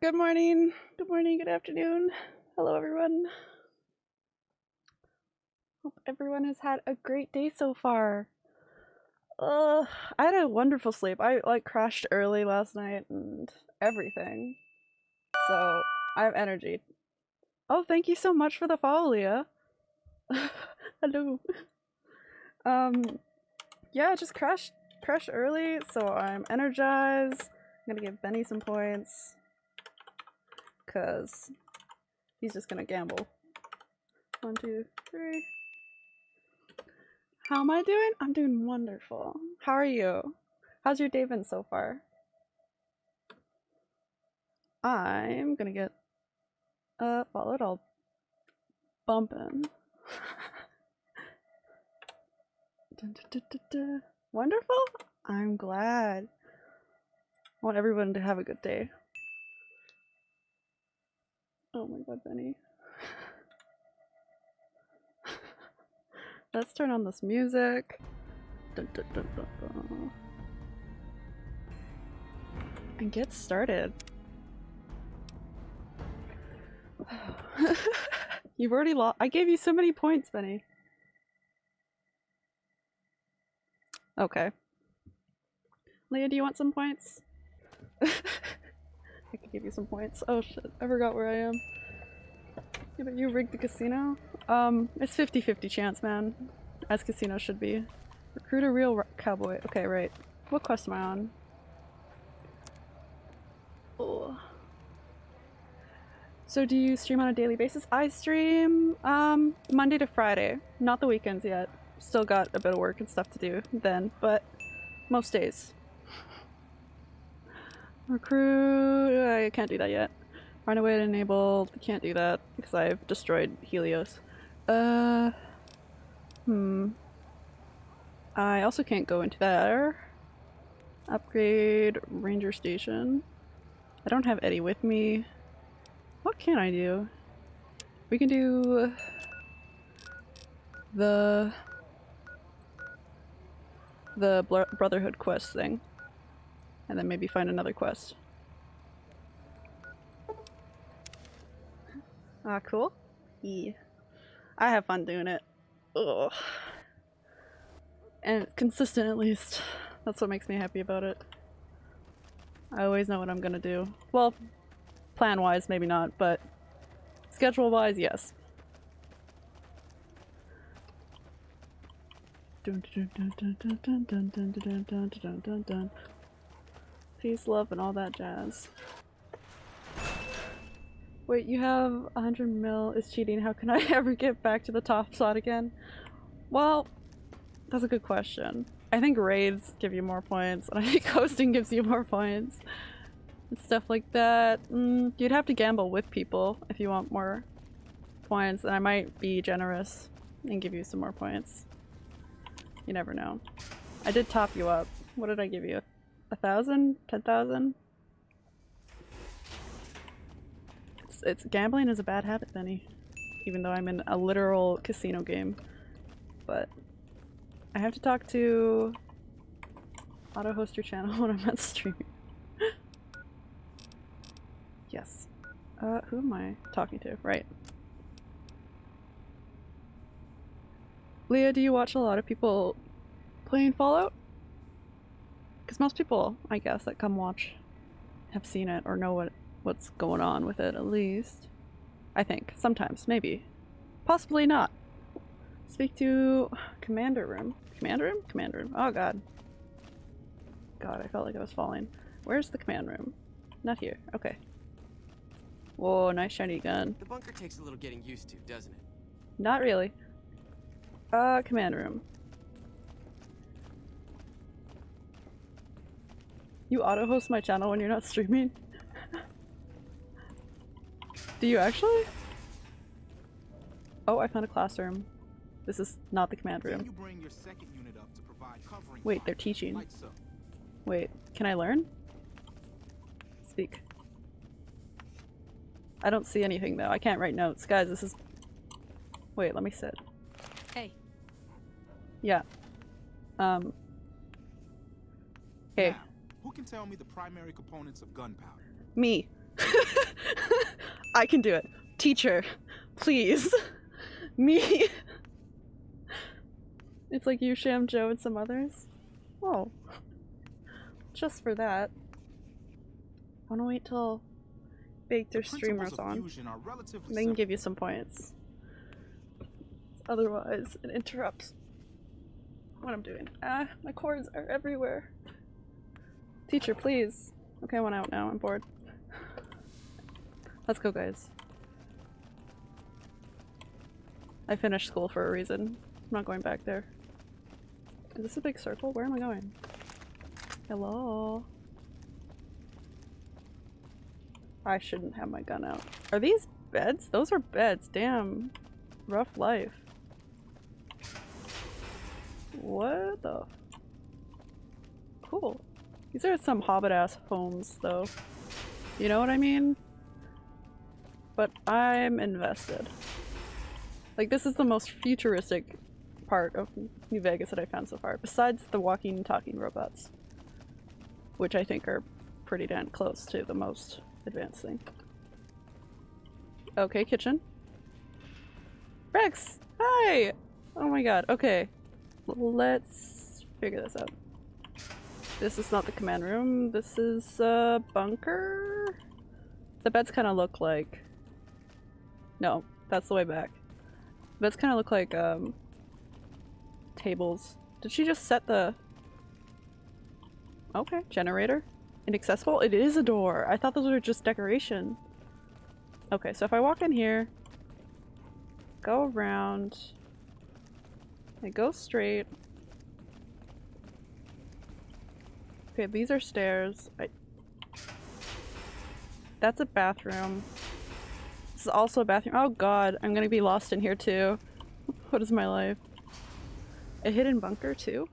Good morning, good morning, good afternoon. Hello, everyone. Hope everyone has had a great day so far. Uh, I had a wonderful sleep. I like crashed early last night and everything. So I have energy. Oh, thank you so much for the follow, Leah. Hello. Um, yeah, just crashed crashed early, so I'm energized. I'm gonna give Benny some points. Cause he's just gonna gamble. One, two, three. How am I doing? I'm doing wonderful. How are you? How's your day been so far? I'm gonna get uh followed all bumping. Dun, dun, dun, Wonderful? I'm glad. I want everyone to have a good day. Oh my god, Benny. Let's turn on this music. Dun, dun, dun, and get started. You've already lost- I gave you so many points, Benny. Okay. Leah, do you want some points? I could give you some points. Oh shit, I forgot where I am. Yeah, but you rigged the casino? Um, it's 50-50 chance, man. As casino should be. Recruit a real cowboy. Okay, right. What quest am I on? Oh. So do you stream on a daily basis? I stream um, Monday to Friday. Not the weekends yet. Still got a bit of work and stuff to do then, but most days. Recruit... I can't do that yet. Find a way to enable... Can't do that because I've destroyed Helios. Uh... Hmm. I also can't go into there. Upgrade ranger station. I don't have Eddie with me. What can I do? We can do the the Brotherhood quest thing. And then maybe find another quest. Ah, cool. Yeah. I have fun doing it. Ugh. And consistent at least. That's what makes me happy about it. I always know what I'm gonna do. Well, plan-wise maybe not, but schedule-wise, yes. Peace, love, and all that jazz. Wait, you have 100 mil is cheating. How can I ever get back to the top slot again? Well, that's a good question. I think raids give you more points, and I think hosting gives you more points. And stuff like that. Mm, you'd have to gamble with people if you want more points, and I might be generous and give you some more points. You never know. I did top you up. What did I give you? A thousand? Ten thousand? It's, it's gambling is a bad habit, Benny. Even though I'm in a literal casino game. But I have to talk to auto host your channel when I'm not streaming. yes. Uh, who am I talking to? Right. Leah, do you watch a lot of people playing Fallout? Because most people, I guess, that come watch have seen it or know what what's going on with it at least. I think. Sometimes. Maybe. Possibly not. Speak to commander room. Commander room? Commander room. Oh god. God, I felt like I was falling. Where's the command room? Not here. Okay. Whoa, nice shiny gun. The bunker takes a little getting used to, doesn't it? Not really. Uh, command room. You auto-host my channel when you're not streaming? Do you actually? Oh, I found a classroom. This is not the command room. Wait, they're teaching. Wait, can I learn? Speak. I don't see anything though. I can't write notes. Guys, this is- Wait, let me sit. Hey. Yeah. Um. Okay. Now, who can tell me the primary components of gunpowder? Me. I can do it. Teacher, please. Me. It's like you, Sham, Joe, and some others. Oh. Just for that. I wanna wait till Baked or streamers on. They can give you some points. Otherwise, it interrupts what I'm doing. Ah, my cords are everywhere. Teacher, please. Okay, I want out now. I'm bored. Let's go, guys. I finished school for a reason. I'm not going back there. Is this a big circle? Where am I going? Hello? I shouldn't have my gun out. Are these beds? Those are beds. Damn. Rough life. What the? Cool. These are some hobbit-ass homes, though. You know what I mean? But I'm invested. Like, this is the most futuristic part of New Vegas that I found so far, besides the walking and talking robots. Which I think are pretty damn close to the most advanced thing. Okay, kitchen. Rex! Hi! Oh my god, okay. Let's figure this out. This is not the command room. This is a bunker? The beds kind of look like... No, that's the way back. Beds kind of look like, um... Tables. Did she just set the... Okay, generator. Inaccessible? It is a door! I thought those were just decoration. Okay, so if I walk in here, go around, I go straight. Okay, these are stairs. I... That's a bathroom. This is also a bathroom. Oh god, I'm gonna be lost in here too. what is my life? A hidden bunker too?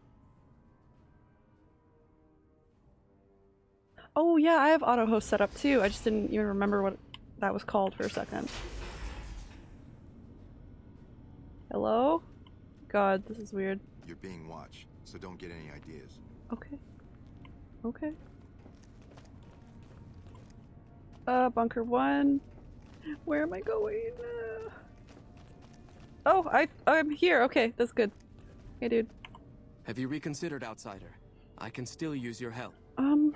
Oh yeah, I have auto host set up too. I just didn't even remember what that was called for a second. Hello? God, this is weird. You're being watched, so don't get any ideas. Okay. Okay. Uh, bunker one. Where am I going? Uh... Oh, I I'm here. Okay, that's good. Hey, dude. Have you reconsidered Outsider? I can still use your help. Um,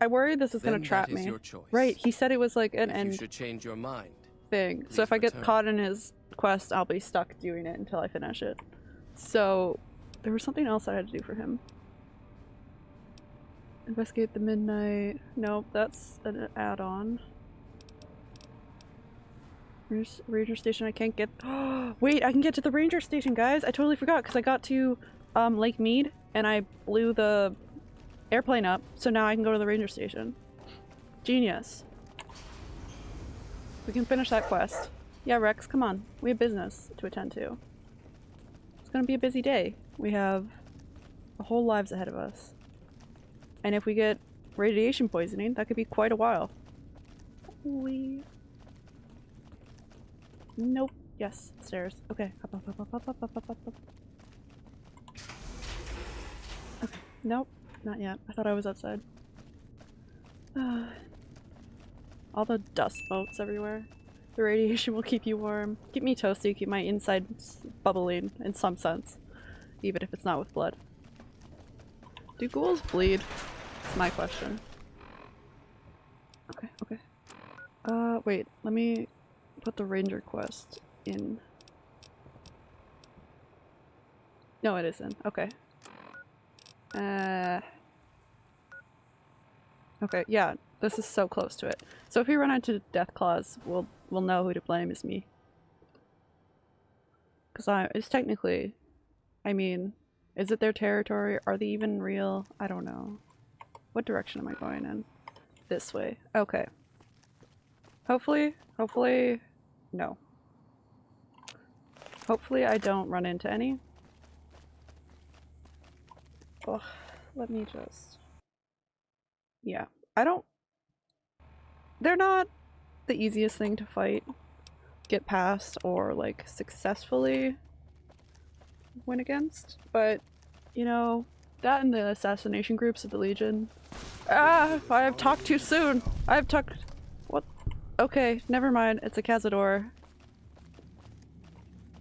I worry this is then gonna trap is me. Your choice. Right, he said it was like an if end you should change your mind. thing. So if I get caught in his quest, I'll be stuck doing it until I finish it. So there was something else I had to do for him. Investigate the midnight. Nope, that's an add-on. Ranger, ranger station I can't get- Wait, I can get to the ranger station, guys! I totally forgot because I got to um, Lake Mead and I blew the airplane up, so now I can go to the ranger station. Genius. We can finish that quest. Yeah, Rex, come on. We have business to attend to. It's gonna be a busy day. We have a whole lives ahead of us. And if we get radiation poisoning, that could be quite a while. We... Nope. Yes, stairs. Okay. Up, up, up, up, up, up, up, up, up. Okay. Nope. Not yet. I thought I was outside. All the dust motes everywhere. The radiation will keep you warm. Keep me toasty, keep my insides bubbling in some sense. Even if it's not with blood. Do ghouls bleed? My question. Okay, okay. Uh, wait, let me put the ranger quest in. No, it isn't. Okay. Uh... Okay, yeah, this is so close to it. So if we run into death Deathclaws, we'll we'll know who to blame is me. Cause I it's technically I mean, is it their territory? Are they even real? I don't know. What direction am I going in? This way. Okay. Hopefully, hopefully, no. Hopefully I don't run into any. Oh, let me just... Yeah, I don't... They're not the easiest thing to fight, get past, or like successfully win against, but you know, That and the assassination groups of the Legion. Ah, I have talked too soon. I have talked. What? Okay, never mind. It's a Cazador.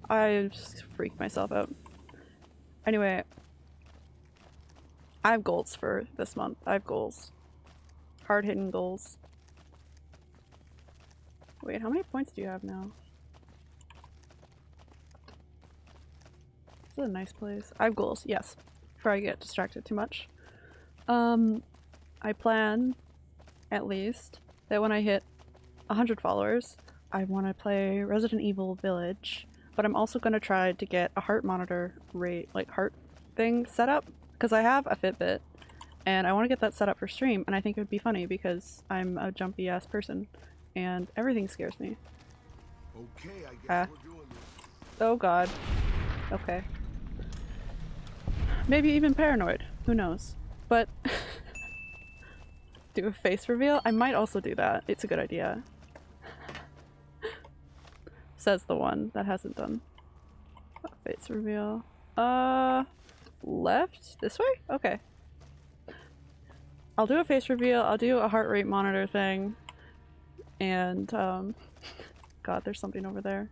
I just freaked myself out. Anyway, I have goals for this month. I have goals. Hard hitting goals. Wait, how many points do you have now? This is a nice place. I have goals, yes. Before I get distracted too much. Um, I plan, at least, that when I hit 100 followers, I want to play Resident Evil Village, but I'm also going to try to get a heart monitor rate, like heart thing set up, because I have a Fitbit, and I want to get that set up for stream, and I think it would be funny because I'm a jumpy ass person, and everything scares me. Okay, I guess we're doing this. Oh god. Okay. Maybe even paranoid. Who knows? But do a face reveal? I might also do that. It's a good idea. Says the one that hasn't done a face reveal. Uh, left? This way? Okay. I'll do a face reveal. I'll do a heart rate monitor thing. And, um, God, there's something over there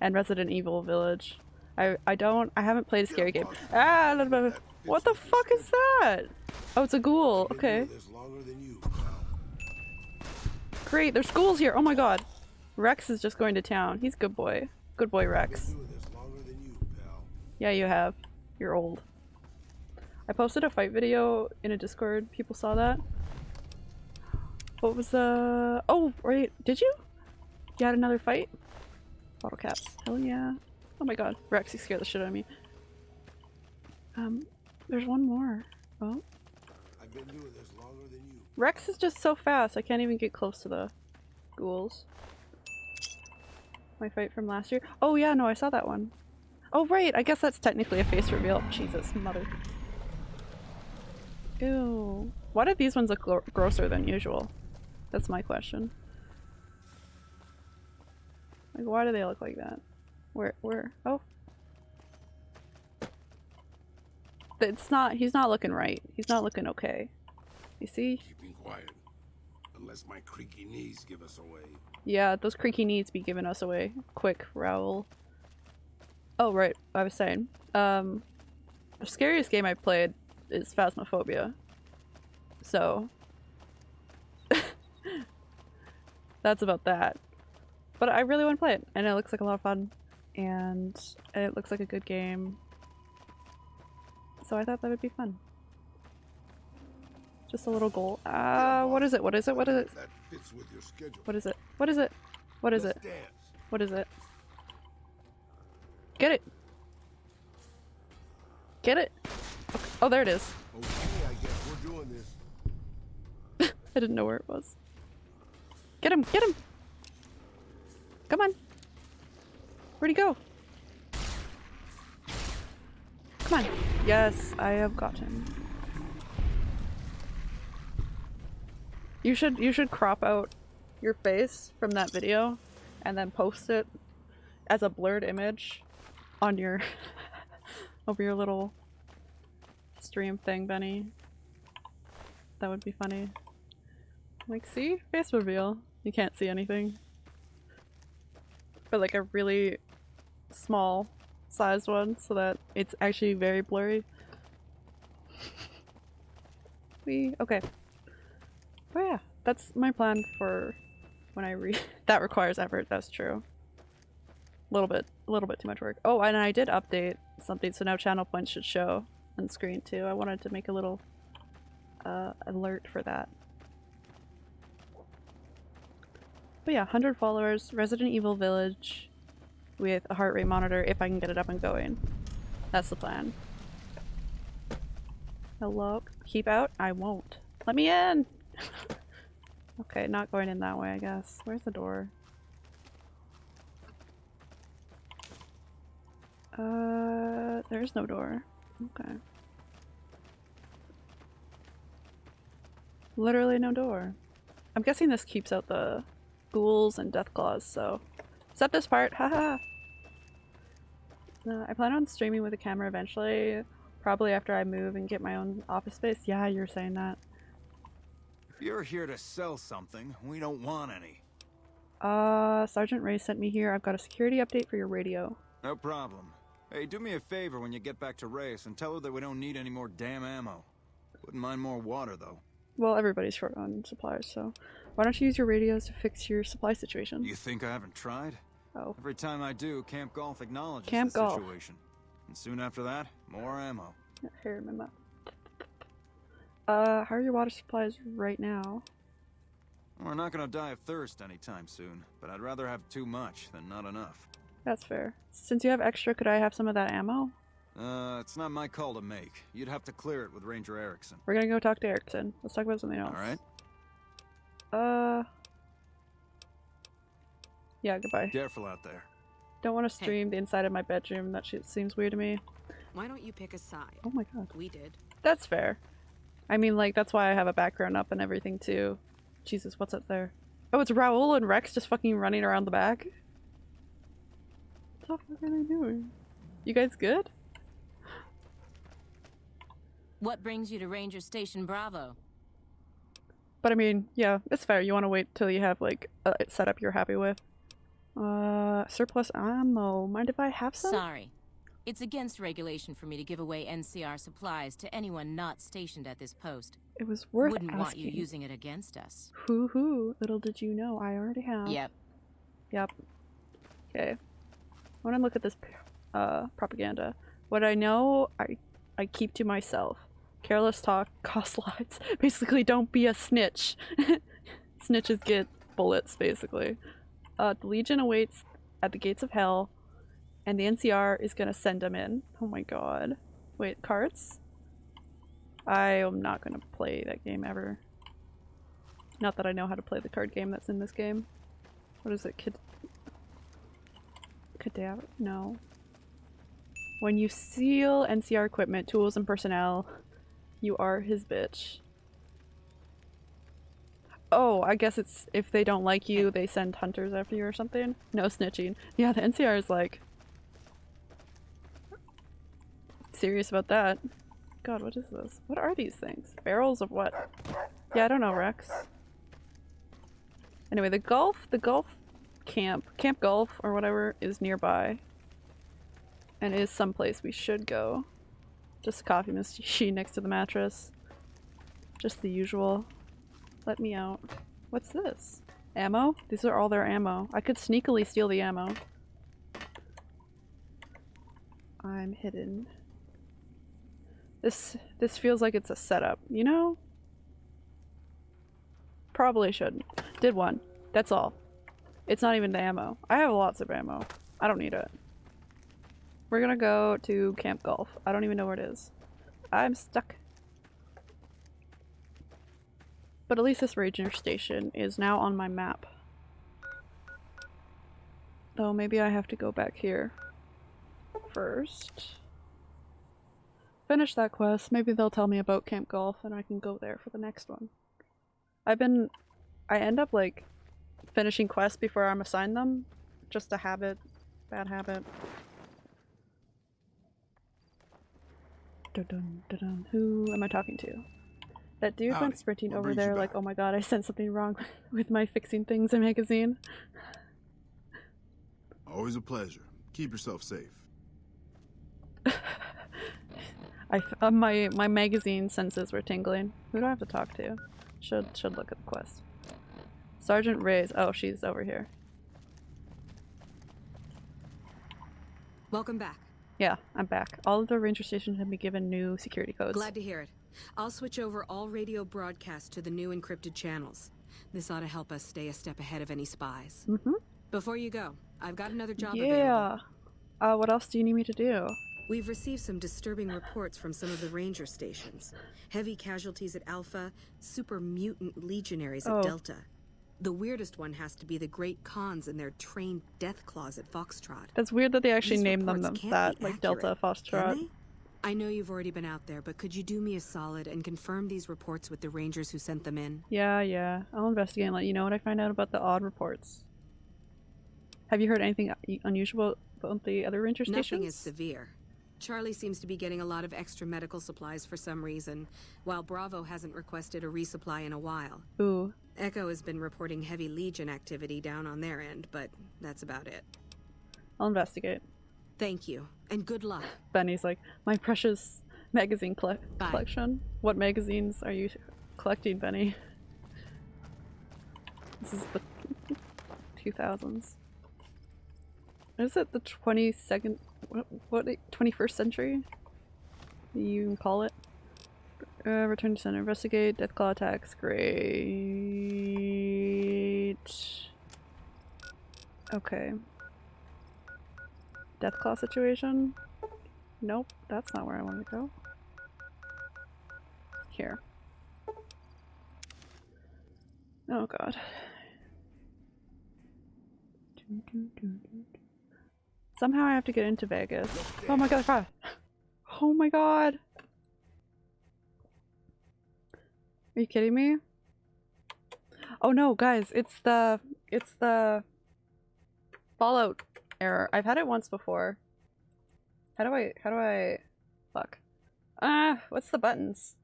and Resident Evil Village. I I don't I haven't played a scary game. Ah, a little bit. of- What the fuck is that? Oh, it's a ghoul. Okay, great. There's ghouls here. Oh my god. Rex is just going to town. He's good boy. Good boy, Rex. Yeah, you have. You're old. I posted a fight video in a Discord. People saw that. What was the? Oh, right. Did you? You had another fight? Bottle caps. Hell yeah. Oh my god. Rex, you scared the shit out of me. Um, there's one more. Oh. I've been doing this longer than you. Rex is just so fast. I can't even get close to the ghouls. My fight from last year. Oh yeah, no, I saw that one. Oh right, I guess that's technically a face reveal. Jesus, mother. Ew. Why did these ones look gro- grosser than usual? That's my question. Like, why do they look like that? Where, where? Oh. It's not, he's not looking right. He's not looking okay. You see? Keeping quiet. Unless my creaky knees give us away. Yeah, those creaky knees be giving us away. Quick, Raul. Oh, right. I was saying. Um, the scariest game I played is Phasmophobia. So. That's about that. But I really want to play it, and it looks like a lot of fun, and it looks like a good game. So I thought that would be fun. Just a little goal. Uh, what is it? What is it? What is it? If that fits with your schedule. What is it? What is it? What is it? What is it? Get it! Get it! Okay. Oh, there it is. Okay, I guess we're doing this. I didn't know where it was. Get him! Get him! Come on! Where'd he go? Come on! Yes, I have got him. You should you should crop out your face from that video and then post it as a blurred image on your over your little stream thing, Benny. That would be funny. Like, see? Face reveal. You can't see anything. But like a really small sized one so that it's actually very blurry. we okay. Oh yeah, that's my plan for when I read. that requires effort, that's true. A little bit, a little bit too much work. Oh, and I did update something, so now channel points should show on screen too. I wanted to make a little uh, alert for that. But yeah, 100 followers, Resident Evil Village with a heart rate monitor if I can get it up and going. That's the plan. Hello? Keep out? I won't. Let me in! okay, not going in that way, I guess. Where's the door? Uh, there's no door. Okay. Literally no door. I'm guessing this keeps out the ghouls and death claws, so. Except this part, haha! Uh, I plan on streaming with a camera eventually. Probably after I move and get my own office space. Yeah, you're saying that. If you're here to sell something, we don't want any. Uh, Sergeant Reyes sent me here. I've got a security update for your radio. No problem. Hey, do me a favor when you get back to Reyes and tell her that we don't need any more damn ammo. Wouldn't mind more water, though. Well, everybody's short on supplies, so why don't you use your radios to fix your supply situation? You think I haven't tried? Oh, Every time I do, Camp Golf acknowledges Camp the Golf. situation. And soon after that, more ammo. here my map. Uh, how are your water supplies right now? We're not gonna die of thirst anytime soon, but I'd rather have too much than not enough. That's fair. Since you have extra, could I have some of that ammo? Uh, it's not my call to make. You'd have to clear it with Ranger Erickson. We're gonna go talk to Erickson. Let's talk about something else. Alright? Uh. Yeah, goodbye. Careful out there. Don't want to stream the inside of my bedroom. That shit seems weird to me. Why don't you pick a side? Oh my god. We did. That's fair. I mean, like, that's why I have a background up and everything, too. Jesus, what's up there? Oh, it's Raul and Rex just fucking running around the back? What the fuck are they doing? You guys good? What brings you to Ranger Station Bravo? But I mean, yeah, it's fair. You want to wait till you have, like, a setup you're happy with. Uh, surplus ammo. Mind if I have some? Sorry. It's against regulation for me to give away NCR supplies to anyone not stationed at this post. It was worth Wouldn't asking. want you using it against us. Hoo hoo. Little did you know, I already have. Yep. Yep. Okay. I want to look at this uh, propaganda. What I know, I I keep to myself. Careless talk costs lives. Basically, don't be a snitch. Snitches get bullets, basically. Uh, the Legion awaits at the gates of hell, and the NCR is gonna send them in. Oh my god. Wait, cards? I am not gonna play that game ever. Not that I know how to play the card game that's in this game. What is it? Kid Cadaver? No. When you steal NCR equipment, tools, and personnel, you are his bitch. Oh, I guess it's if they don't like you, they send hunters after you or something? No snitching. Yeah, the NCR is like serious about that. God, what is this? What are these things? Barrels of what? Yeah, I don't know, Rex. Anyway, the Gulf, the Gulf camp, Camp Golf or whatever is nearby. And is someplace we should go. Just a coffee machine next to the mattress. Just the usual. Let me out. What's this? Ammo? These are all their ammo. I could sneakily steal the ammo. I'm hidden. This this feels like it's a setup, you know? Probably shouldn't. Did one. That's all. It's not even the ammo. I have lots of ammo. I don't need it. We're gonna go to Camp Golf. I don't even know where it is. I'm stuck. But at least this ranger station is now on my map. Though maybe I have to go back here first. Finish that quest. Maybe they'll tell me about Camp Golf and I can go there for the next one. I've been... I end up like finishing quests before I'm assigned them. Just a habit. Bad habit. Dun-dun, dun-dun. Who am I talking to? That dude Howdy. went sprinting What over there like, oh my god, I sent something wrong with my fixing things in magazine. Always a pleasure. Keep yourself safe. I f- uh, my my magazine senses were tingling. Who do I have to talk to? Should should look at the quest. Sergeant Reyes. Oh, she's over here. Welcome back. Yeah, I'm back. All of the ranger stations have been given new security codes. Glad to hear it. I'll switch over all radio broadcasts to the new encrypted channels. This ought to help us stay a step ahead of any spies. Mm-hmm. Before you go, I've got another job available. Yeah. Uh, what else do you need me to do? We've received some disturbing reports from some of the ranger stations. Heavy casualties at Alpha, super mutant legionaries at Oh. Delta. The weirdest one has to be the Great Khans and their trained death claws at Foxtrot. That's weird that they actually These named them them that, like Delta Foxtrot. I know you've already been out there, but could you do me a solid and confirm these reports with the rangers who sent them in? Yeah, yeah. I'll investigate and let you know what I find out about the odd reports. Have you heard anything unusual about the other ranger stations? Nothing is severe. Charlie seems to be getting a lot of extra medical supplies for some reason, while Bravo hasn't requested a resupply in a while. Ooh. Echo has been reporting heavy Legion activity down on their end, but that's about it. I'll investigate. Thank you, and good luck. Benny's like, my precious magazine Bye. collection. What magazines are you collecting, Benny? This is the 2000s. Is it the 22nd? What? What? 21st century? You can call it. Uh, return to Sender. Investigate. Deathclaw attacks. Great. Okay. Deathclaw situation? Nope, that's not where I want to go. Here. Oh god. Somehow I have to get into Vegas. Oh my god. Oh my god! Are you kidding me? Oh no, guys, it's the it's the Fallout error. I've had it once before. How do I how do I fuck? Ah, what's the buttons?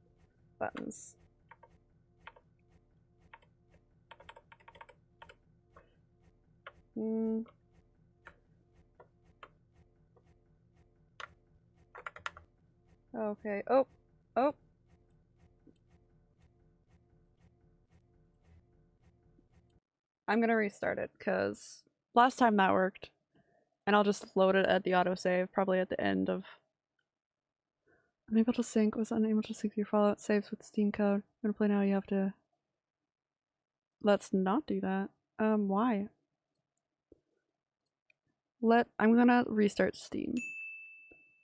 Buttons. Hmm. Okay. Oh. Oh. I'm gonna restart it because last time that worked. And I'll just load it at the autosave, probably at the end of Unable to sync, was unable to sync your Fallout saves with Steam Cloud. I'm gonna play now, you have to Let's not do that. Um, why? Let I'm gonna restart Steam.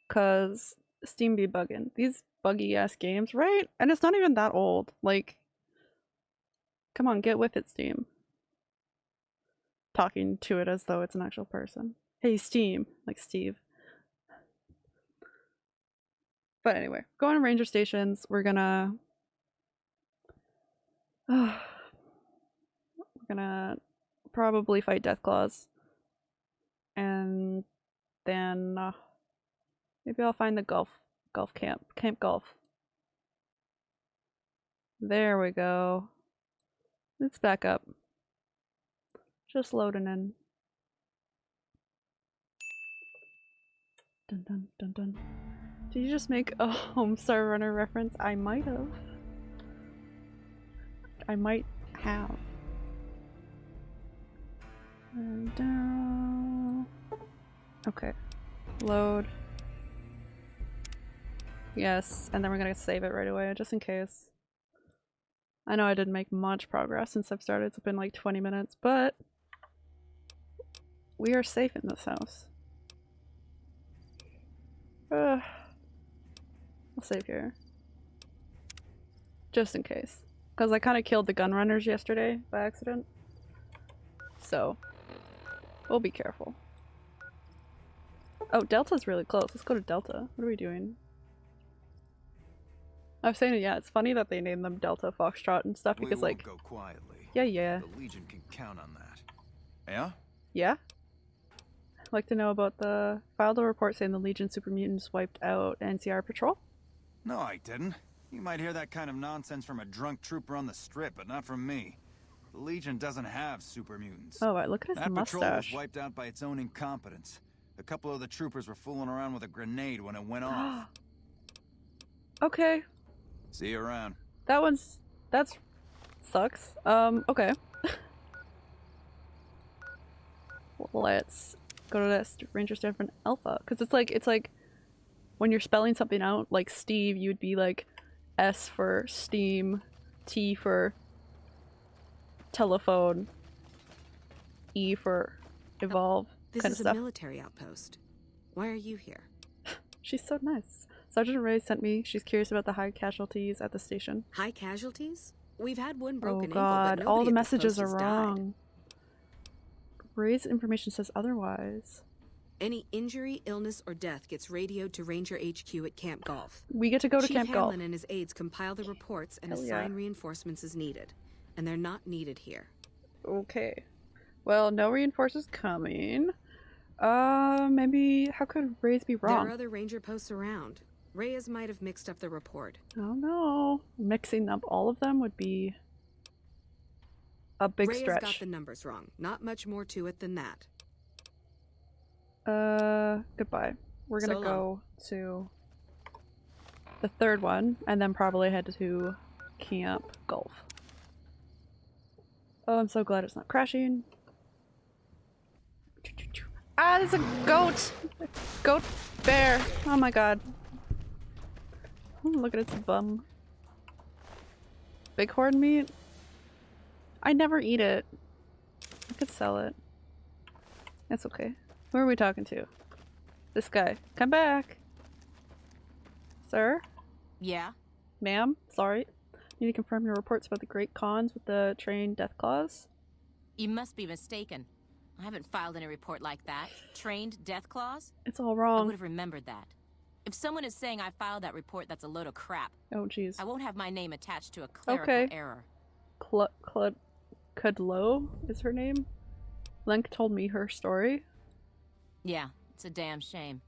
Cause Steam be bugging. These buggy ass games, right? And it's not even that old. Like Come on, get with it, Steam. Talking to it as though it's an actual person. Hey, Steam, like Steve. But anyway, going to ranger stations. We're gonna. we're gonna probably fight Deathclaws. And then uh, maybe I'll find the golf golf camp camp golf. There we go. Let's back up. Just loading in. Dun dun dun dun. Did you just make a Homestar Runner reference? I might have. I might have. And, uh, okay. Load. Yes, and then we're gonna save it right away, just in case. I know I didn't make much progress since I've started. It's been like 20 minutes, but we are safe in this house. Uh, I'll save here. Just in case. Because I kind of killed the gun runners yesterday by accident. So, we'll be careful. Oh, Delta's really close. Let's go to Delta. What are we doing? I was saying, yeah, it's funny that they named them Delta, Foxtrot, and stuff because, like, go quietly. yeah, yeah, The Legion can count on that. Yeah? yeah. I'd like to know about the filed a report saying the Legion super mutants wiped out NCR patrol. No, I didn't. You might hear that kind of nonsense from a drunk trooper on the strip, but not from me. The Legion doesn't have super mutants. Oh, right, look at his that patrol was wiped out by its own incompetence. A couple of the troopers were fooling around with a grenade when it went off. okay, See you around. that one's that's sucks. Um, okay. Let's go to this Ranger Station Alpha because it's like it's like when you're spelling something out like Steve, you'd be like S for Steam, T for telephone, E for evolve This kind is of a military outpost. Why are you here? She's so nice. Sergeant Reyes sent me. She's curious about the high casualties at the station. High casualties? We've had one oh broken god, ankle, but all the this messages post are wrong died. Reyes' information says otherwise. Any injury, illness, or death gets radioed to Ranger HQ at Camp Golf. We get to go to Chief Camp Hanlon Golf. and his aides compile the reports and Hell yeah. assign reinforcements as needed. And they're not needed here. Okay. Well, no reinforcements coming. Uh, maybe how could Reyes be wrong? There are other ranger posts around. Reyes might have mixed up the report. Don't know. Mixing up all of them would be a big Reyes stretch. got the numbers wrong. Not much more to it than that. Uh, goodbye. We're gonna So go to the third one, and then probably head to Camp Gulf. Oh, I'm so glad it's not crashing. Ah, there's a goat! Goat bear! Oh my god. Oh, look at its bum. Bighorn meat? I never eat it. I could sell it. That's okay. Who are we talking to? This guy. Come back! Sir? Yeah? Ma'am? Sorry. Need to confirm your reports about the Great Khans with the train death claws? You must be mistaken. I haven't filed any report like that. Trained death claws? It's all wrong. I would have remembered that. If someone is saying I filed that report, that's a load of crap. Oh jeez. I won't have my name attached to a clerical Okay. error. Cl- Cl- Cudlow is her name? Lenk told me her story. Yeah, it's a damn shame.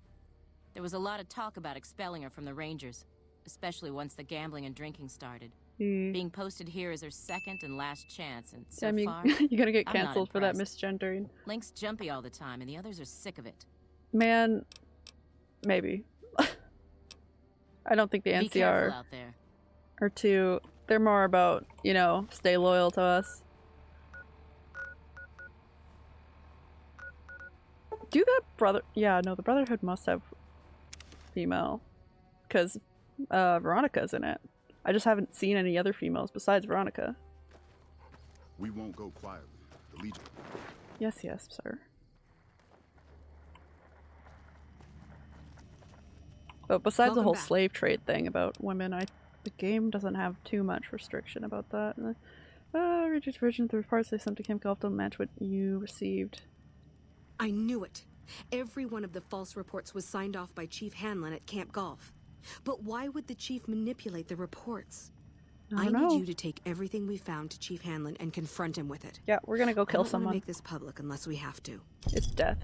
There was a lot of talk about expelling her from the Rangers, especially once the gambling and drinking started. Hmm. Being posted here is her second and last chance, and so far, you're gonna get cancelled for that misgendering. Link's jumpy all the time, and the others are sick of it. Man, maybe. I don't think the Be NCR are too. They're more about, you know, stay loyal to us. Do that brother. Yeah, no, the Brotherhood must have female. Because uh, Veronica's in it. I just haven't seen any other females besides Veronica. We won't go quietly. The Legion. Yes, yes, sir. But besides the whole back. slave trade thing about women, I the game doesn't have too much restriction about that. Uh, Richard's version of the reports they sent to Camp Golf don't match what you received. I knew it. Every one of the false reports was signed off by Chief Hanlon at Camp Golf. But why would the chief manipulate the reports? I I, need know. you to take everything we found to Chief Hanlon and confront him with it. Yeah, we're gonna go I kill don't someone. make this public unless we have to. It's death.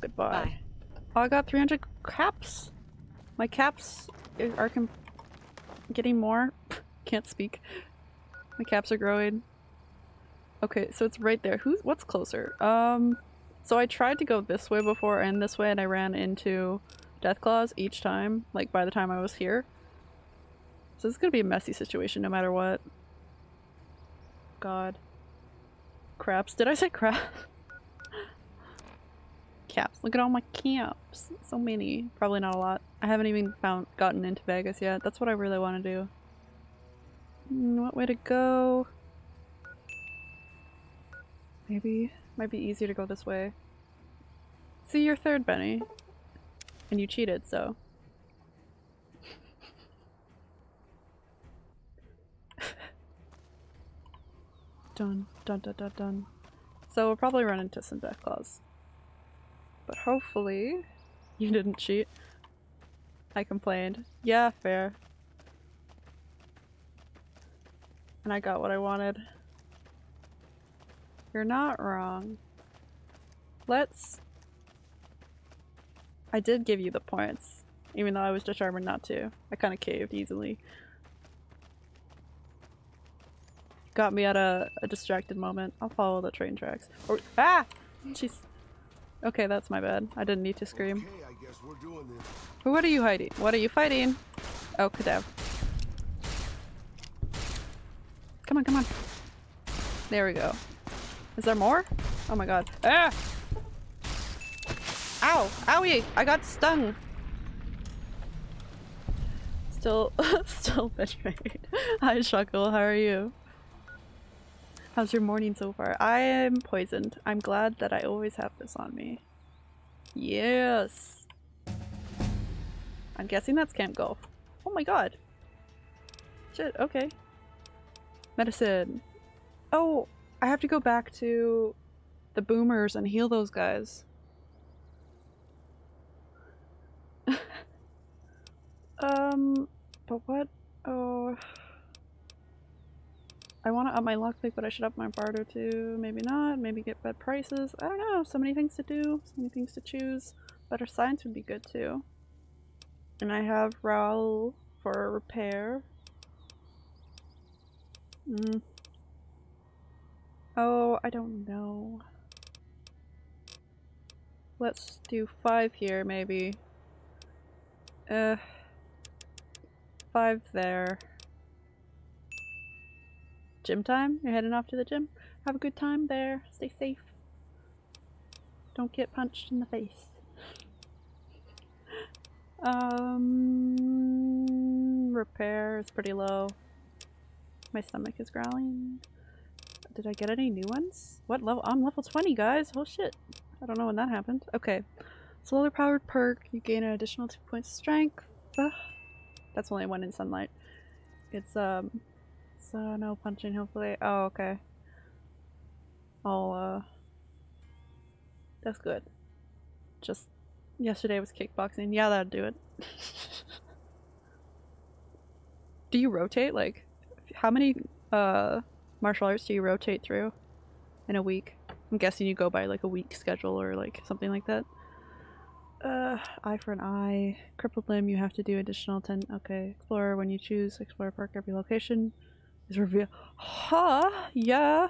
Goodbye. Bye. Oh, I got 300 caps. My caps are getting more. Can't speak. My caps are growing. Okay, so it's right there. Who's what's closer? Um, so I tried to go this way before and this way, and I ran into Death Claws each time. Like by the time I was here. So this is gonna be a messy situation, no matter what. God. Craps. Did I say crap? caps. Look at all my caps. So many. Probably not a lot. I haven't even found gotten into Vegas yet. That's what I really want to do. Mm, what way to go? Maybe. Might be easier to go this way. See, you're third, Benny. And you cheated, so. dun, dun, dun, dun, dun. So we'll probably run into some death claws. But hopefully you didn't cheat. I complained. Yeah, fair. And I got what I wanted. You're not wrong. Let's... I did give you the points, even though I was determined not to. I kind of caved easily. Got me at a, a distracted moment. I'll follow the train tracks. Or- ah! Jeez. Okay, that's my bad. I didn't need to scream. Okay, I guess we're doing this. What are you hiding? What are you fighting? Oh, Kadav. Come on, come on. There we go. Is there more? Oh my god. Ah! Ow! Owie! I got stung! Still, still betrayed. Hi, Shuckle. How are you? How's your morning so far? I am poisoned. I'm glad that I always have this on me. Yes! I'm guessing that's Camp Golf. Oh my god. Shit, okay. Medicine. Oh, I have to go back to the boomers and heal those guys. um, but what? Oh. I want to up my luck pick, but I should up my barter too. Maybe not. Maybe get better prices. I don't know. So many things to do. So many things to choose. Better science would be good too. And I have Raul for repair. Mm. Oh, I don't know. Let's do five here, maybe. Uh, five there. Gym time? You're heading off to the gym? Have a good time there. Stay safe. Don't get punched in the face. Um, repair is pretty low. My stomach is growling. Did I get any new ones? What level? I'm level 20, guys. Oh shit. I don't know when that happened. Okay. Solar powered perk. You gain an additional two points of strength. Uh, that's only one in sunlight. It's, um, so no punching hopefully. Oh, okay. I'll, uh, that's good. Just yesterday was kickboxing. Yeah, that'd do it. do you rotate? Like, how many, uh, martial arts do you rotate through in a week? I'm guessing you go by like a week schedule or like something like that. Uh, eye for an eye. Crippled limb, you have to do additional 10. Okay, Explorer, when you choose Explorer perk, every location is revealed. Huh? Yeah.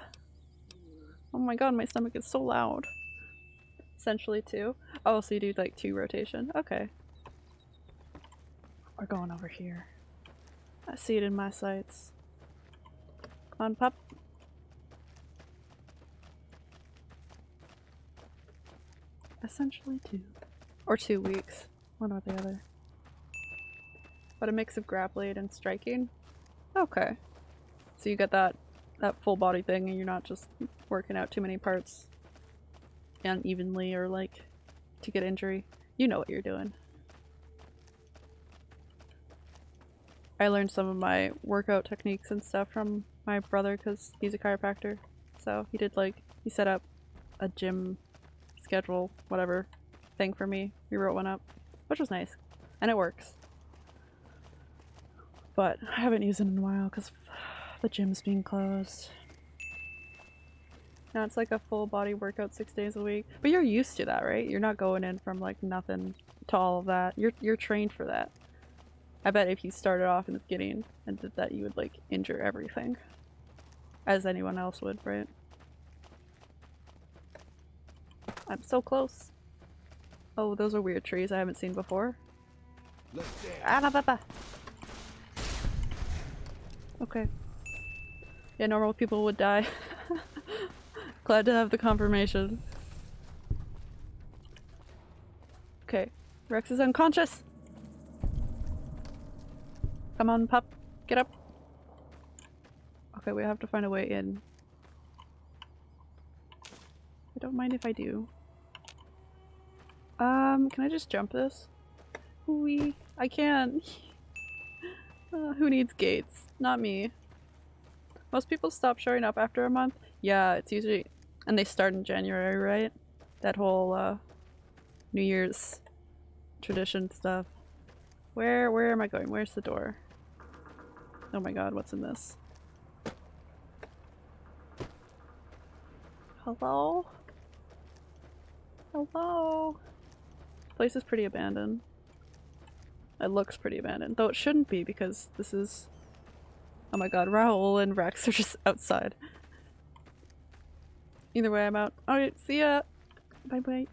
Oh my god, my stomach is so loud. Essentially two. Oh, so you do like two rotation. Okay. We're going over here. I see it in my sights. Come on, pup. Essentially two. Or two weeks. One or the other. But a mix of grappling and striking? Okay. So you get that that full body thing and you're not just working out too many parts unevenly or like to get injury. You know what you're doing. I learned some of my workout techniques and stuff from my brother because he's a chiropractor. So he did like, he set up a gym schedule, whatever, thing for me. We wrote one up, which was nice. And it works. But I haven't used it in a while because the gym's being closed. Now it's like a full body workout six days a week. But you're used to that, right? You're not going in from like nothing to all of that. You're you're trained for that. I bet if you started off in the beginning and did that you would like injure everything. As anyone else would, right? I'm so close. Oh, those are weird trees I haven't seen before. Okay. Yeah, normal people would die. Glad to have the confirmation. Okay. Rex is unconscious! Come on, pup. Get up. Okay, we have to find a way in. I don't mind if I do. Um, can I just jump this? Wee. I can. Uh, who needs gates? Not me. Most people stop showing up after a month. Yeah, it's usually- and they start in January, right? That whole, uh, New Year's tradition stuff. Where- where am I going? Where's the door? Oh my god, what's in this? Hello? Hello? Place is pretty abandoned. It looks pretty abandoned, though it shouldn't be because this is- Oh my god, Raul and Rex are just outside. Either way, I'm out. Alright, see ya! Bye bye.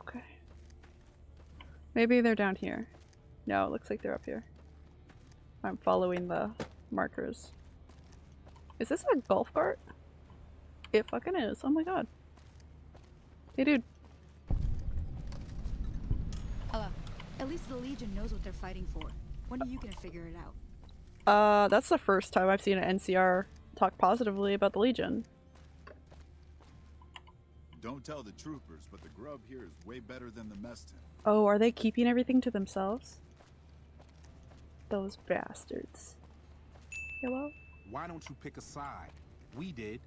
Okay. Maybe they're down here. No, it looks like they're up here. I'm following the markers. Is this a golf cart? It fucking is. Oh my god. Hey dude. Hello. At least the Legion knows what they're fighting for. When are you gonna figure it out? Uh, that's the first time I've seen an NCR talk positively about the Legion. Don't tell the troopers, but the grub here is way better than the mess tent. Oh, are they keeping everything to themselves? Those bastards. Hello? Why don't you pick a side? We did.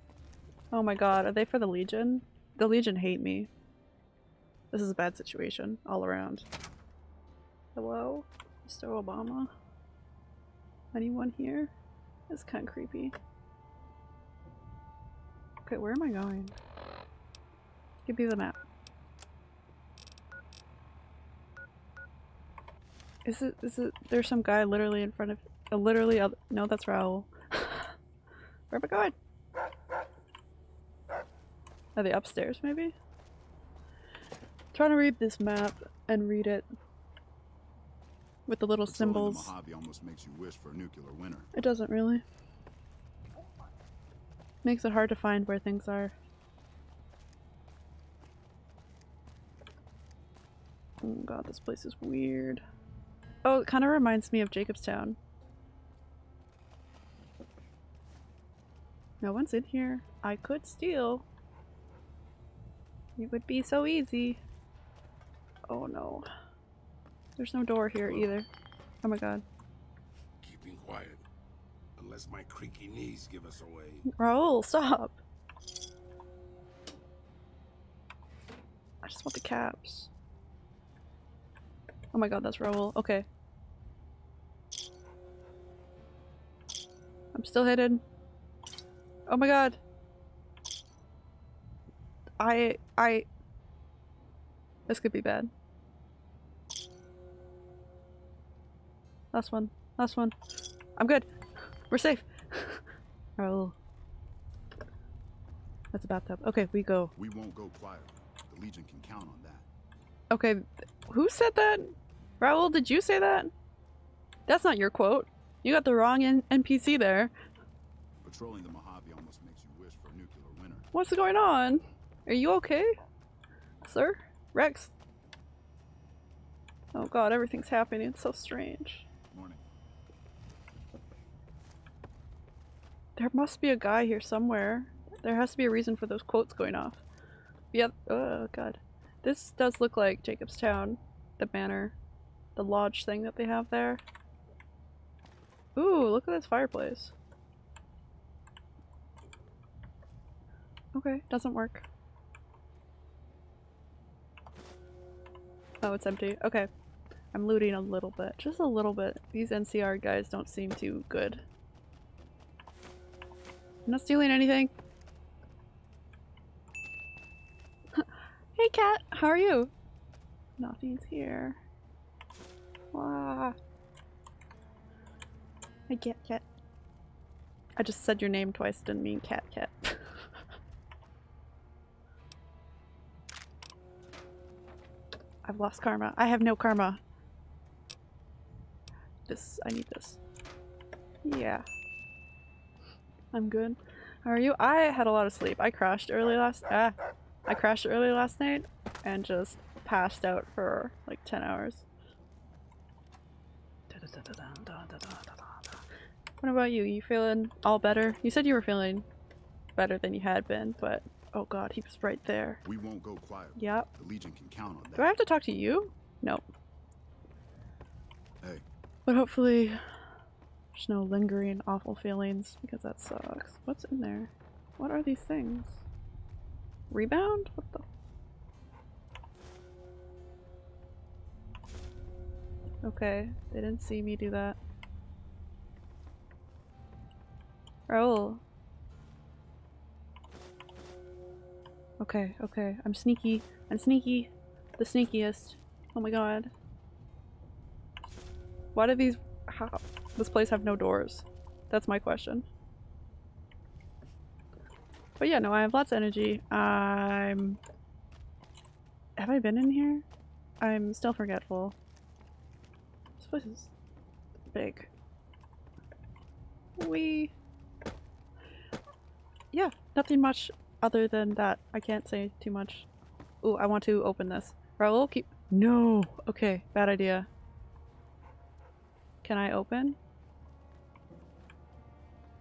Oh my god, are they for the Legion? The Legion hate me. This is a bad situation all around. Hello? Mr. Obama? Anyone here? It's kind of creepy. Okay, where am I going? Give me the map. Is it, is it, there's some guy literally in front of, uh, literally, oth- no that's Raul. where am I going? Are they upstairs maybe? trying to read this map and read it with the little Patrolling the symbols. Mojave almost makes you wish for a nuclear winter. It doesn't really. Makes it hard to find where things are. Oh god, this place is weird. Oh, it kind of reminds me of Jacobstown. No one's in here. I could steal. It would be so easy. Oh no. There's no door here either. Oh my god. Keeping quiet. Unless my creaky knees give us away. Raul, stop! I just want the caps. Oh my god, that's Raul. Okay. I'm still hidden. Oh my god. I- I- This could be bad. Last one. Last one. I'm good. We're safe. Raul. Oh. That's a bathtub. Okay, we go. We won't go quiet. The Legion can count on that. Okay, who said that? Raul, did you say that? That's not your quote. You got the wrong N NPC there. Patrolling the Mojave almost makes you wish for a nuclear winter. What's going on? Are you okay? Sir? Rex? Oh god, everything's happening. It's so strange. Morning. There must be a guy here somewhere. There has to be a reason for those quotes going off. Yep. Oh god. This does look like Jacobstown. The manor. The lodge thing that they have there. Ooh, look at this fireplace. Okay, doesn't work. Oh, it's empty. Okay. I'm looting a little bit. Just a little bit. These NCR guys don't seem too good. I'm not stealing anything. hey cat, how are you? Nothing's here. Wah. Hey cat cat. I just said your name twice, didn't mean cat cat. I've lost karma. I have no karma. This, I need this. Yeah. I'm good. How are you? I had a lot of sleep. I crashed early last- ah! I crashed early last night and just passed out for like 10 hours. What about you? You feeling all better? You said you were feeling better than you had been, but oh god, he was right there. We won't go quiet. Yep. The Legion can count on that. Do I have to talk to you? No. Hey, But hopefully there's no lingering awful feelings because that sucks. What's in there? What are these things? Rebound? What the? Okay, they didn't see me do that. Raul. Okay, okay, I'm sneaky. I'm sneaky. The sneakiest. Oh my god. Why do these- how- this place have no doors? That's my question. But yeah, no, I have lots of energy. I'm... Have I been in here? I'm still forgetful. This place is big. We... Yeah, nothing much other than that. I can't say too much. Ooh, I want to open this. Raul, keep- No! Okay, bad idea. Can I open?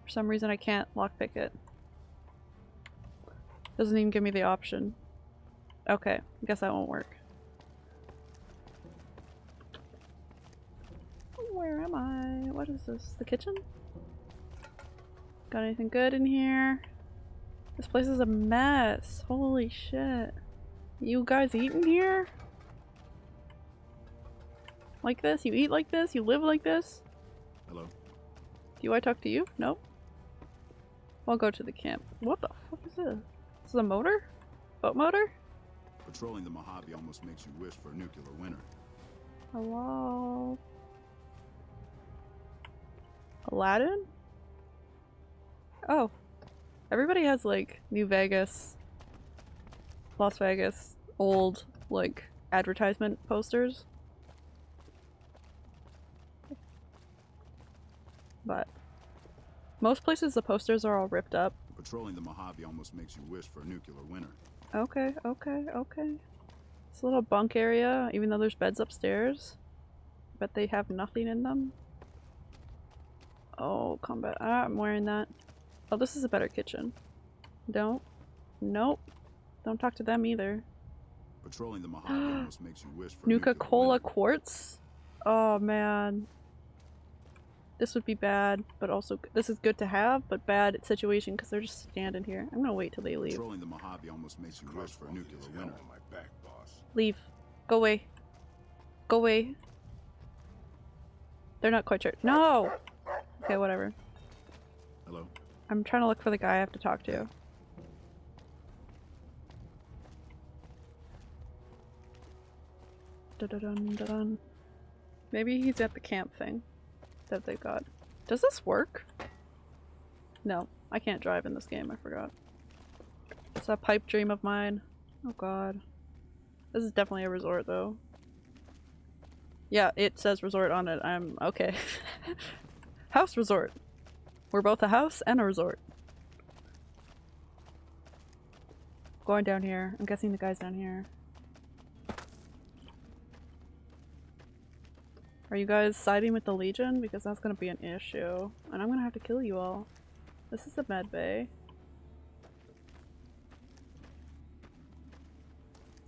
For some reason I can't lockpick it. Doesn't even give me the option. Okay, I guess that won't work. Where am I? What is this? The kitchen? Got anything good in here? This place is a mess. Holy shit. You guys eat in here? Like this? You eat like this? You live like this? hello. Do I talk to you? Nope. I'll go to the camp. What the fuck is this? This is a motor? Boat motor? Patrolling the Mojave almost makes you wish for a nuclear winter. Hello? Aladdin? Oh. Everybody has like New Vegas, Las Vegas, old like advertisement posters. But most places the posters are all ripped up. Patrolling the Mojave almost makes you wish for a nuclear winter. Okay, okay, okay. This little bunk area, even though there's beds upstairs. But they have nothing in them. Oh, combat. Ah, I'm wearing that. Oh, this is a better kitchen. Don't. Nope. Don't talk to them either. Patrolling the Mojave almost makes you wish for Nuka Cola winter. quartz? Oh man. This would be bad, but also this is good to have, but bad situation because they're just standing here. I'm gonna wait till they leave. Patrolling the Mojave almost makes you wish for a nuclear Hell winter. on my back, boss. Leave. Go away. Go away. They're not quite sure. No! Okay, whatever. Hello? I'm trying to look for the guy I have to talk to. Dun-dun-dun-dun. Maybe he's at the camp thing that they got. Does this work? No, I can't drive in this game, I forgot. It's a pipe dream of mine. Oh god. This is definitely a resort though. Yeah, it says resort on it. I'm okay. house resort. We're both a house and a resort. Going down here. I'm guessing the guy's down here. Are you guys siding with the Legion? Because that's gonna be an issue. And I'm gonna have to kill you all. This is the med bay.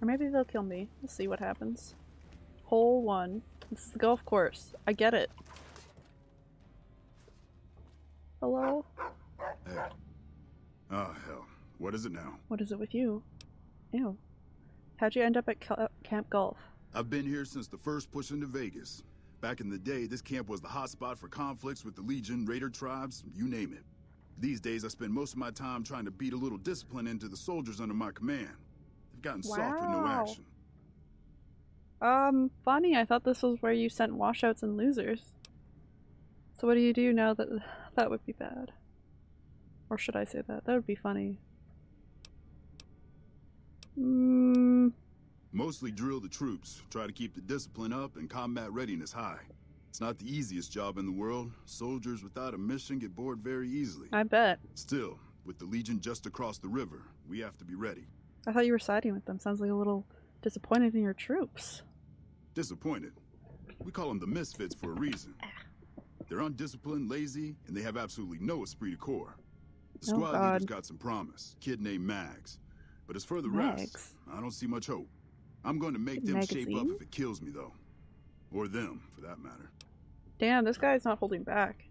Or maybe they'll kill me. We'll see what happens. Hole one. This is the golf course. I get it. Hello? Hey. Oh, hell. What is it now? What is it with you? Ew. How'd you end up at Camp Golf? I've been here since the first push into Vegas. Back in the day, this camp was the hotspot for conflicts with the Legion, Raider tribes, you name it. These days, I spend most of my time trying to beat a little discipline into the soldiers under my command. They've gotten soft with no action. Um, funny, I thought this was where you sent washouts and losers. So what do you do now that that would be bad? Or should I say that? That would be funny. Mm, Mostly drill the troops, try to keep the discipline up and combat readiness high. It's not the easiest job in the world. Soldiers without a mission get bored very easily. I bet. Still, with the Legion just across the river, we have to be ready. I thought you were siding with them. Sounds like a little disappointed in your troops. Disappointed. We call them the misfits for a reason. Ah. They're undisciplined, lazy, and they have absolutely no esprit de corps. The Oh, squad God. leader's got some promise. Kid named Mags. But as for the rest, I don't see much hope. I'm going to make them shape up if it kills me, though. Or them, for that matter. Damn, this guy's not holding back.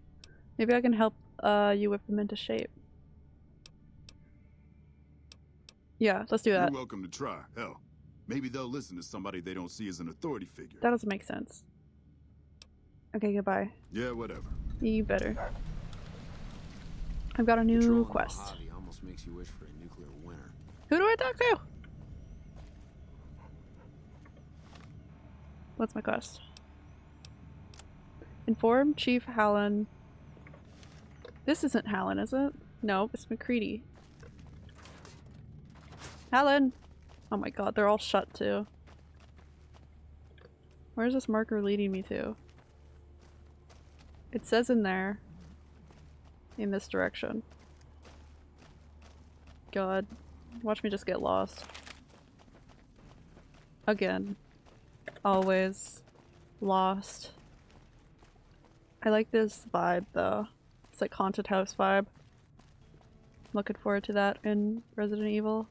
Maybe I can help uh, you whip them into shape. Yeah, let's do that. You're welcome to try. Hell, maybe they'll listen to somebody they don't see as an authority figure. That doesn't make sense. Okay, goodbye. Yeah, whatever. You better. I've got a new Patrolling quest. Almost makes you wish for a nuclear winter. Who do I talk to? What's my quest? Inform Chief Hanlon. This isn't Hanlon, is it? No, it's McCredie. Hanlon! Oh my god, they're all shut too. Where's this marker leading me to? It says in there. In this direction. God. Watch me just get lost. Again. Always. Lost. I like this vibe though. It's like haunted house vibe. Looking forward to that in Resident Evil.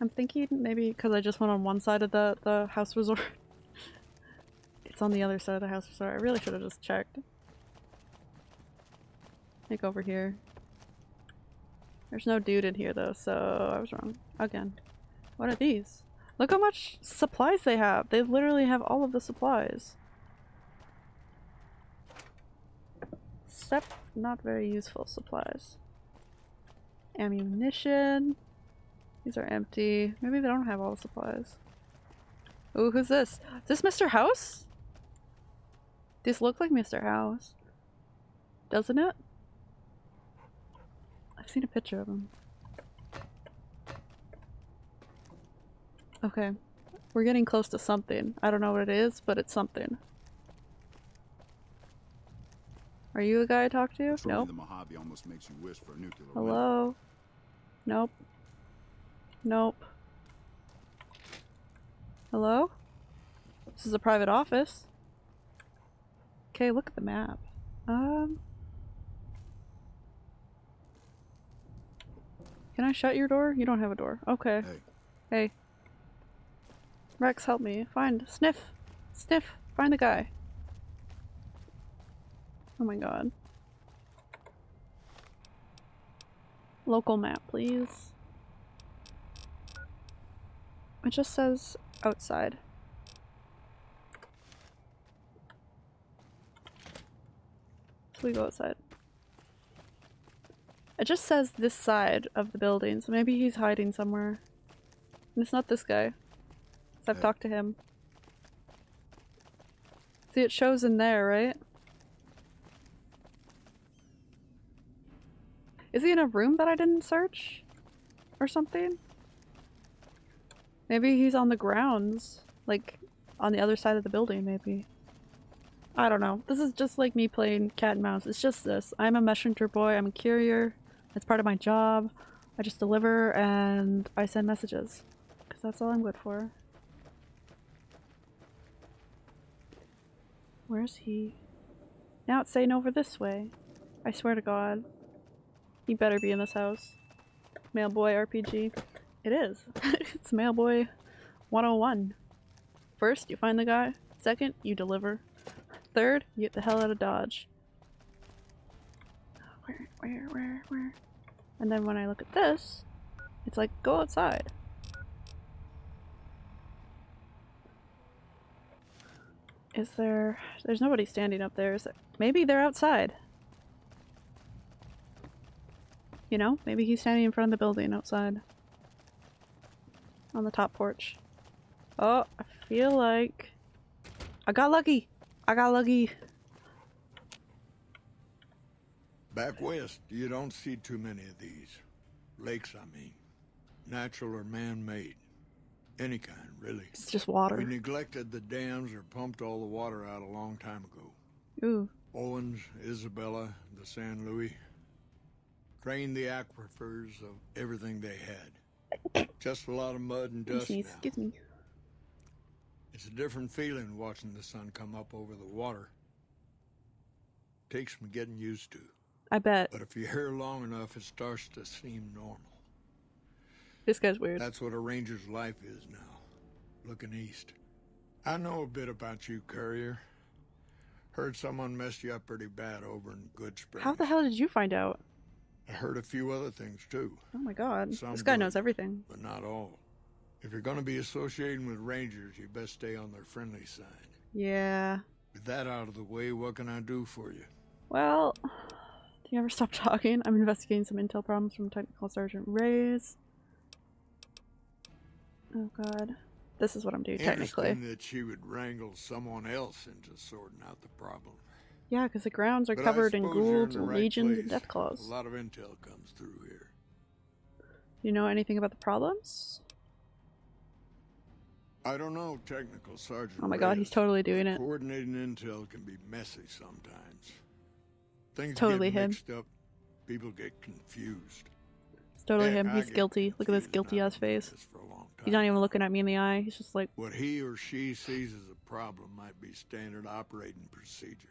I'm thinking maybe because I just went on one side of the, the house resort. it's on the other side of the house resort. I really should have just checked. Like over here. There's no dude in here though, so I was wrong. Again. What are these? Look how much supplies they have. They literally have all of the supplies. step, not very useful supplies. Ammunition. These are empty. Maybe they don't have all the supplies. Ooh, who's this? Is this Mr. House? These look like Mr. House. Doesn't it? I've seen a picture of him. Okay. We're getting close to something. I don't know what it is, but it's something. Are you a guy I talked to? Patrolling Nope. the Mojave almost makes you wish for a nuclear winter. Hello? Nope. Nope. Hello? This is a private office. Okay, look at the map. Um. Can I shut your door? You don't have a door. Okay. Hey, Hey. Rex, help me. Find. Sniff! Sniff! Find the guy. Oh my god. Local map, please. It just says outside. So we go outside. It just says this side of the building, so maybe he's hiding somewhere. And it's not this guy. I've talked to him. See, it shows in there, right? Is he in a room that I didn't search? Or something? Maybe he's on the grounds. Like, on the other side of the building, maybe. I don't know. This is just like me playing cat and mouse. It's just this. I'm a messenger boy. I'm a courier. It's part of my job. I just deliver and I send messages. Because that's all I'm good for. Where's he? Now it's saying over this way. I swear to god. He better be in this house. Mailboy RPG. It is. it's Mailboy 101. First, you find the guy. Second, you deliver. Third, you get the hell out of Dodge. Where, where, where, where? And then when I look at this, it's like, go outside. Is there... There's nobody standing up there, there? Maybe they're outside. You know, maybe he's standing in front of the building outside. On the top porch. Oh, I feel like... I got lucky! I got lucky! Back west, you don't see too many of these. Lakes, I mean. Natural or man-made. Any kind, really. It's just water. We neglected the dams or pumped all the water out a long time ago. Ooh. Owens, Isabella, the San Luis. Drained the aquifers of everything they had. Just a lot of mud and dust Excuse, now. excuse me. It's a different feeling watching the sun come up over the water. Takes some getting used to. I bet. But if you're here long enough, it starts to seem normal. This guy's weird. That's what a ranger's life is now, looking east. I know a bit about you, Courier. Heard someone messed you up pretty bad over in Goodsprings. How the hell did you find out? I heard a few other things, too, Oh my god. Some this guy good. knows everything. but not all. If you're gonna be associating with rangers, you best stay on their friendly side. Yeah. With that out of the way, what can I do for you? Well, do you ever stop talking? I'm investigating some intel problems from Technical Sergeant Reyes. Oh god. This is what I'm doing technically. That she would wrangle someone else into sorting out the problem. Yeah, because the grounds are But covered in ghouls, the right legions, and death claws. A lot of intel comes through here. You know anything about the problems? I don't know, technical sergeant. Oh my god, he's totally doing it. Coordinating intel can be messy sometimes. Things totally get him. mixed up. People get confused. It's totally Heck, him. He's guilty. Look at this guilty ass face. This for a long He's not even looking at me in the eye. He's just like, What he or she sees as a problem might be standard operating procedure.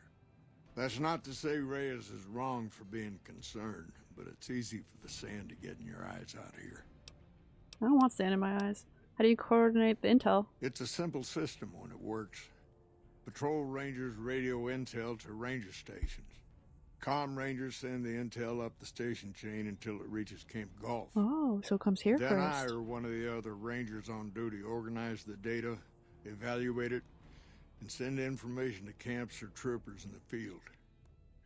That's not to say Reyes is wrong for being concerned, but it's easy for the sand to get in your eyes out here. I don't want sand in my eyes. How do you coordinate the intel? It's a simple system when it works. Patrol rangers radio intel to ranger stations. Com rangers send the intel up the station chain until it reaches Camp Golf. Oh, so it comes here then I first. or one of the other rangers on duty organize the data, evaluate it, and send information to camps or troopers in the field.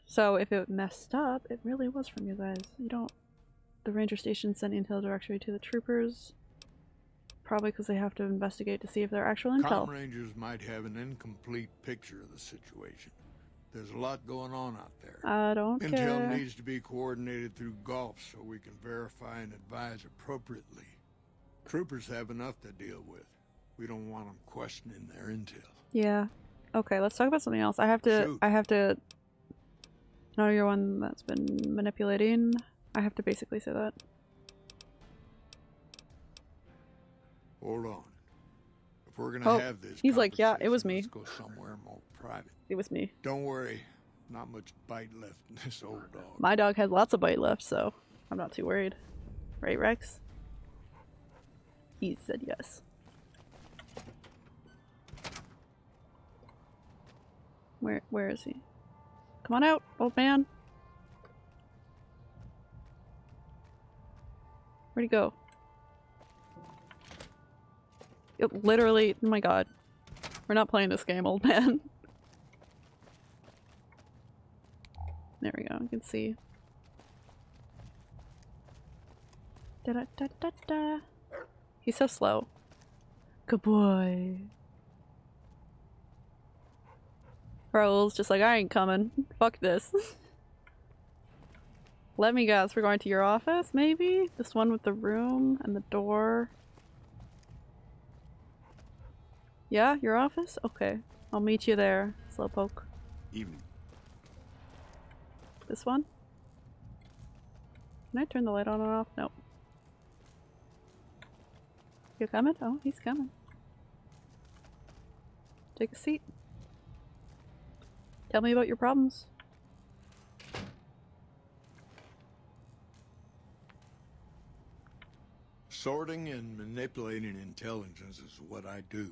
So if it messed up, it really was from you guys. You don't. The ranger station sent intel directly to the troopers. Probably because they have to investigate to see if they're actual intel. Com Rangers might have an incomplete picture of the situation. There's a lot going on out there. I don't Intel care. needs to be coordinated through Golf so we can verify and advise appropriately. Troopers have enough to deal with. We don't want them questioning their intel. Yeah. Okay, let's talk about something else. I have to. Shoot. I have to. No, you're one that's been manipulating. I have to basically say that. Hold on. If we're gonna Oh, have this, he's like, "Yeah, it was me." Let's go somewhere more private. It was me. Don't worry, not much bite left in this old dog. My dog has lots of bite left, so I'm not too worried. Right, Rex? He said yes. Where where is he? Come on out, old man. Where'd he go? It literally, oh my god. We're not playing this game, old man. There we go, you can see. Da da da da da. He's so slow. Good boy. Raul's just like, I ain't coming. Fuck this. Let me guess, we're going to your office, maybe? This one with the room and the door. Yeah, your office? Okay. I'll meet you there, Slowpoke. Evening. This one? Can I turn the light on and off? Nope. You coming? Oh, he's coming. Take a seat. Tell me about your problems. Sorting and manipulating intelligence is what I do.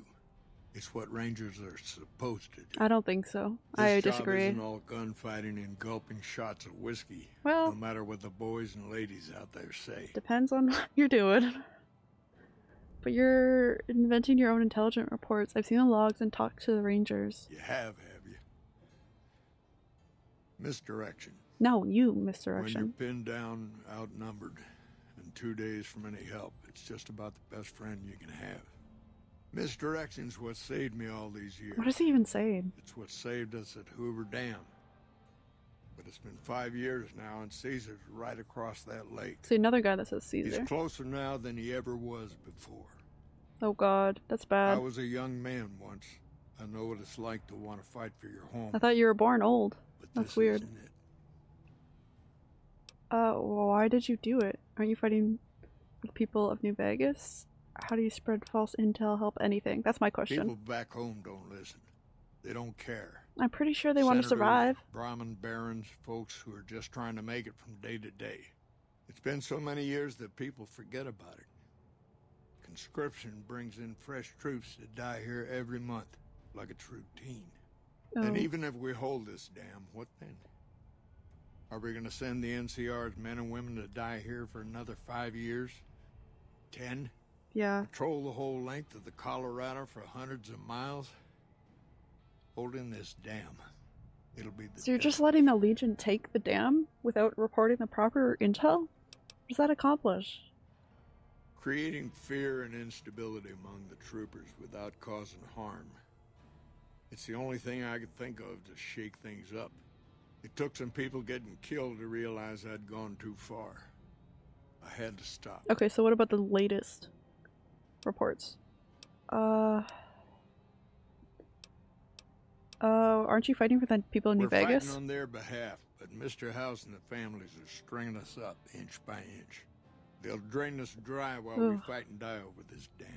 It's what Rangers are supposed to do. I don't think so. This I job disagree. isn't all gunfighting and gulping shots of whiskey. Well- no matter what the boys and ladies out there say. Depends on what you're doing. But you're inventing your own intelligent reports. I've seen the logs and talked to the rangers. You have, have you? Misdirection. No, you misdirection. When you're pinned down, outnumbered, and two days from any help, it's just about the best friend you can have. Misdirection's what saved me all these years. What is he even saying? It's what saved us at Hoover Dam. But it's been five years now, and Caesar's right across that lake. See another guy that says Caesar. He's closer now than he ever was before. Oh god, that's bad. I was a young man once. I know what it's like to want to fight for your home. I thought you were born old. but That's weird. Uh, why did you do it? Aren't you fighting the people of New Vegas? How do you spread false intel, help anything? That's my question. People back home don't listen. They don't care. I'm pretty sure they want to survive. Brahmin barons, folks who are just trying to make it from day to day. It's been so many years that people forget about it. Conscription brings in fresh troops that die here every month, like it's routine. And Oh. even if we hold this dam, what then? Are we going to send the NCR's men and women to die here for another five years? Ten? Yeah. Patrol the whole length of the Colorado for hundreds of miles? Holding this dam. It'll be the So you're just letting the Legion take the dam without reporting the proper intel? What does that accomplish? Creating fear and instability among the troopers without causing harm. It's the only thing I could think of to shake things up. It took some people getting killed to realize I'd gone too far. I had to stop. Okay, so what about the latest reports? Uh. Uh, aren't you fighting for the people in New Vegas? We're fighting on their behalf, but Mr. House and the families are stringing us up inch by inch. They'll drain us dry while we fight and die over this dam.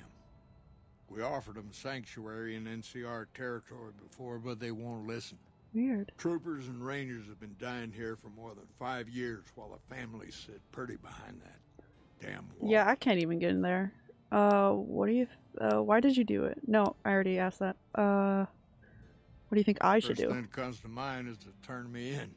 We offered them sanctuary in NCR territory before, but they won't listen. Weird. Troopers and rangers have been dying here for more than five years while the families sit pretty behind that damn wall. Yeah, I can't even get in there. Uh, what do you? Uh, why did you do it? No, I already asked that. Uh, what do you think I should First do? thing that comes to mind is to turn me in.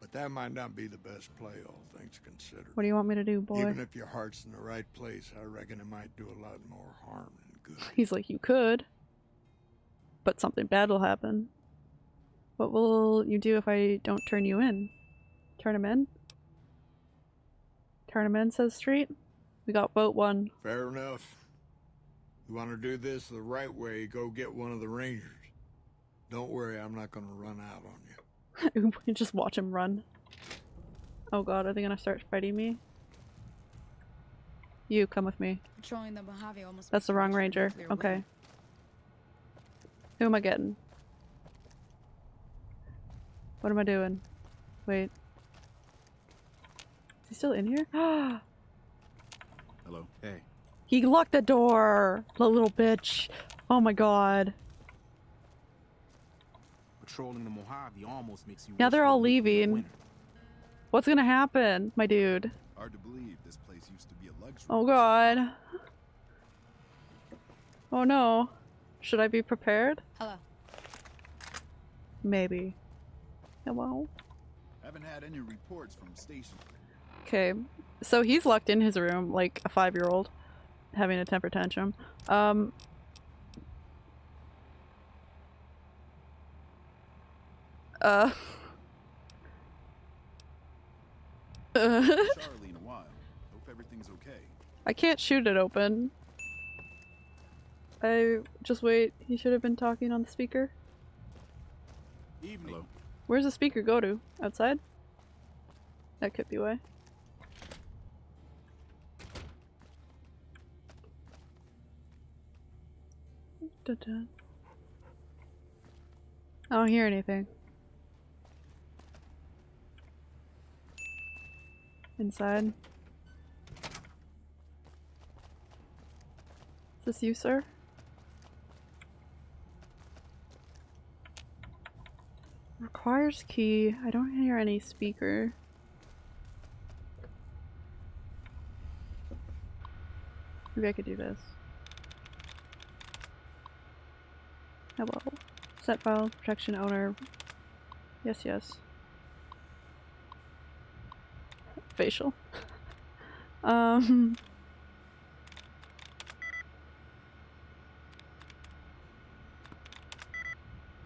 But that might not be the best play, all things considered. What do you want me to do, boy? Even if your heart's in the right place, I reckon it might do a lot more harm than good. He's like, you could, but something bad will happen. What will you do if I don't turn you in? Turn him in? Turn him in, says Street. We got vote one. Fair enough. You want to do this the right way, go get one of the rangers. Don't worry, I'm not going to run out on you. we just watch him run. Oh god, are they gonna start fighting me? You, come with me. Patrolling the Mojave almost That's the wrong ranger. Okay. winter. Who am I getting? What am I doing? Wait. Is he still in here? Hello. Hey, he locked the door! The little bitch. Oh my god. Patrolling the Mojave almost makes you Now they're all leaving. What's gonna happen, my dude? Hard to believe this place used to be a luxury. Oh god. Oh no. Should I be prepared? Hello. Maybe. Hello? Haven't had any reports from station. Okay, so he's locked in his room like a five-year-old having a temper tantrum. Um, uh, uh, Charlie in a while. Hope everything's okay. I can't shoot it open. I just wait. He should have been talking on the speaker. Evening. Hello. Where's the speaker go to? Outside? That could be why. I don't hear anything. Inside. Is this you, sir? Requires key. I don't hear any speaker. Maybe I could do this. Hello. Set file, protection owner. Yes, yes. Facial. um.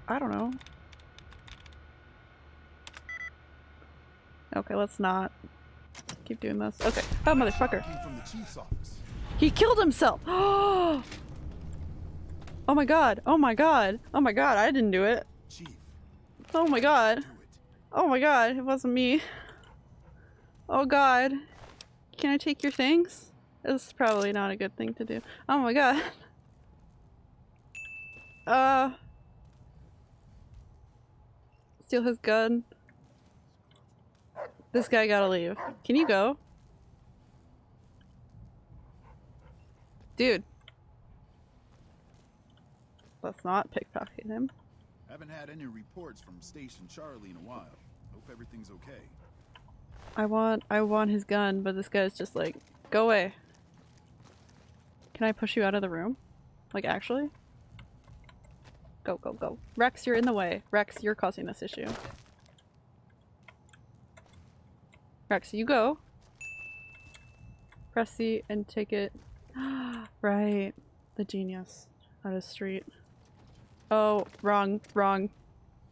I don't know. Okay, let's not keep doing this. Okay. Oh, motherfucker. Came from the chief's office. He killed himself! Oh my god. Oh my god. Oh my god, I didn't do it. Chief, Oh my god. Oh my god, it wasn't me. Oh god. Can I take your things? This is probably not a good thing to do. Oh my god. Uh. Steal his gun. This guy gotta leave. Can you go? Dude. Let's not pickpocket him. Haven't had any reports from Station Charlie in a while. Hope everything's okay. I want I want his gun, but this guy's just like, go away. Can I push you out of the room? Like actually? Go, go, go. Rex, you're in the way. Rex, you're causing this issue. Rex, you go. Press C and take it. right. The genius. Out of street. Oh, wrong, wrong.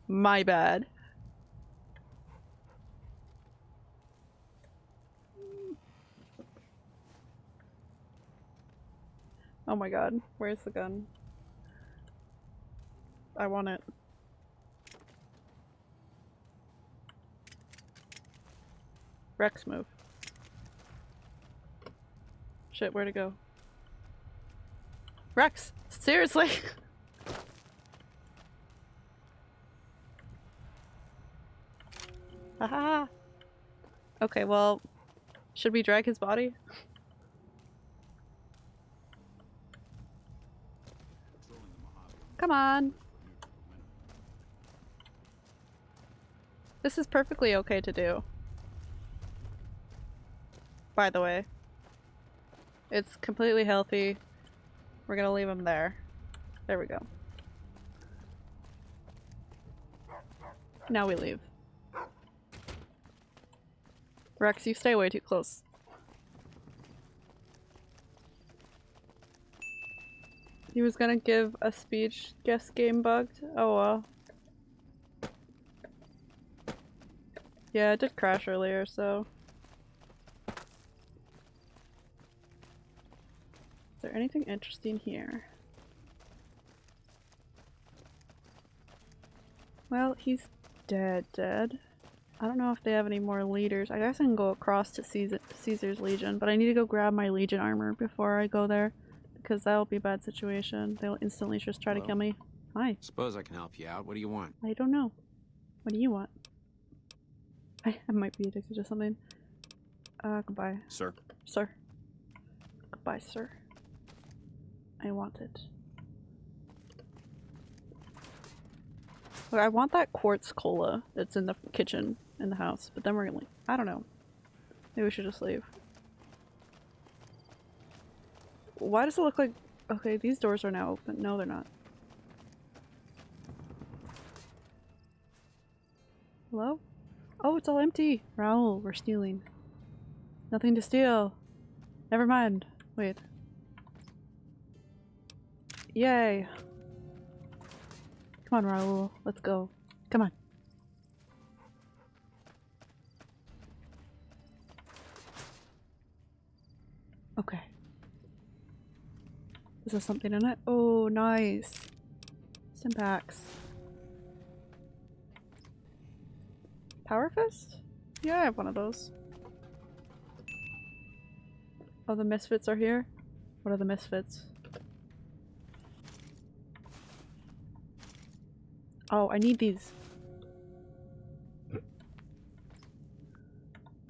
My bad. Oh my god, where's the gun? I want it. Rex move. Shit, where to go? Rex! Seriously! Haha! Okay, well, should we drag his body? Come on! This is perfectly okay to do. By the way. It's completely healthy. We're gonna leave him there. There we go. Now we leave. Rex, you stay way too close. He was gonna give a speech, guess game bugged. Oh well. Yeah, it did crash earlier, so. Is there anything interesting here? Well, he's dead, dead. I don't know if they have any more leaders. I guess I can go across to Caesar Caesar's Legion, but I need to go grab my Legion armor before I go there. Because that'll be a bad situation. They'll instantly just try to kill me. Hi. Suppose I can help you out. What do you want? I don't know. What do you want? I, I might be addicted to something. Uh, goodbye. Sir. Sir. Goodbye, sir. I want it. Look, I want that quartz cola that's in the kitchen in the house, but then we're gonna leave. I don't know. Maybe we should just leave. Why does it look like- okay, these doors are now open. No, they're not. Hello? Oh, it's all empty! Raul, we're stealing. Nothing to steal. Never mind. Wait. Yay! Come on, Raul. Let's go. Come on. Okay. Is there something in it? Oh, nice. Stimpaks. Power Fist? Yeah, I have one of those. Oh, the Misfits are here? What are the Misfits? Oh, I need these. Am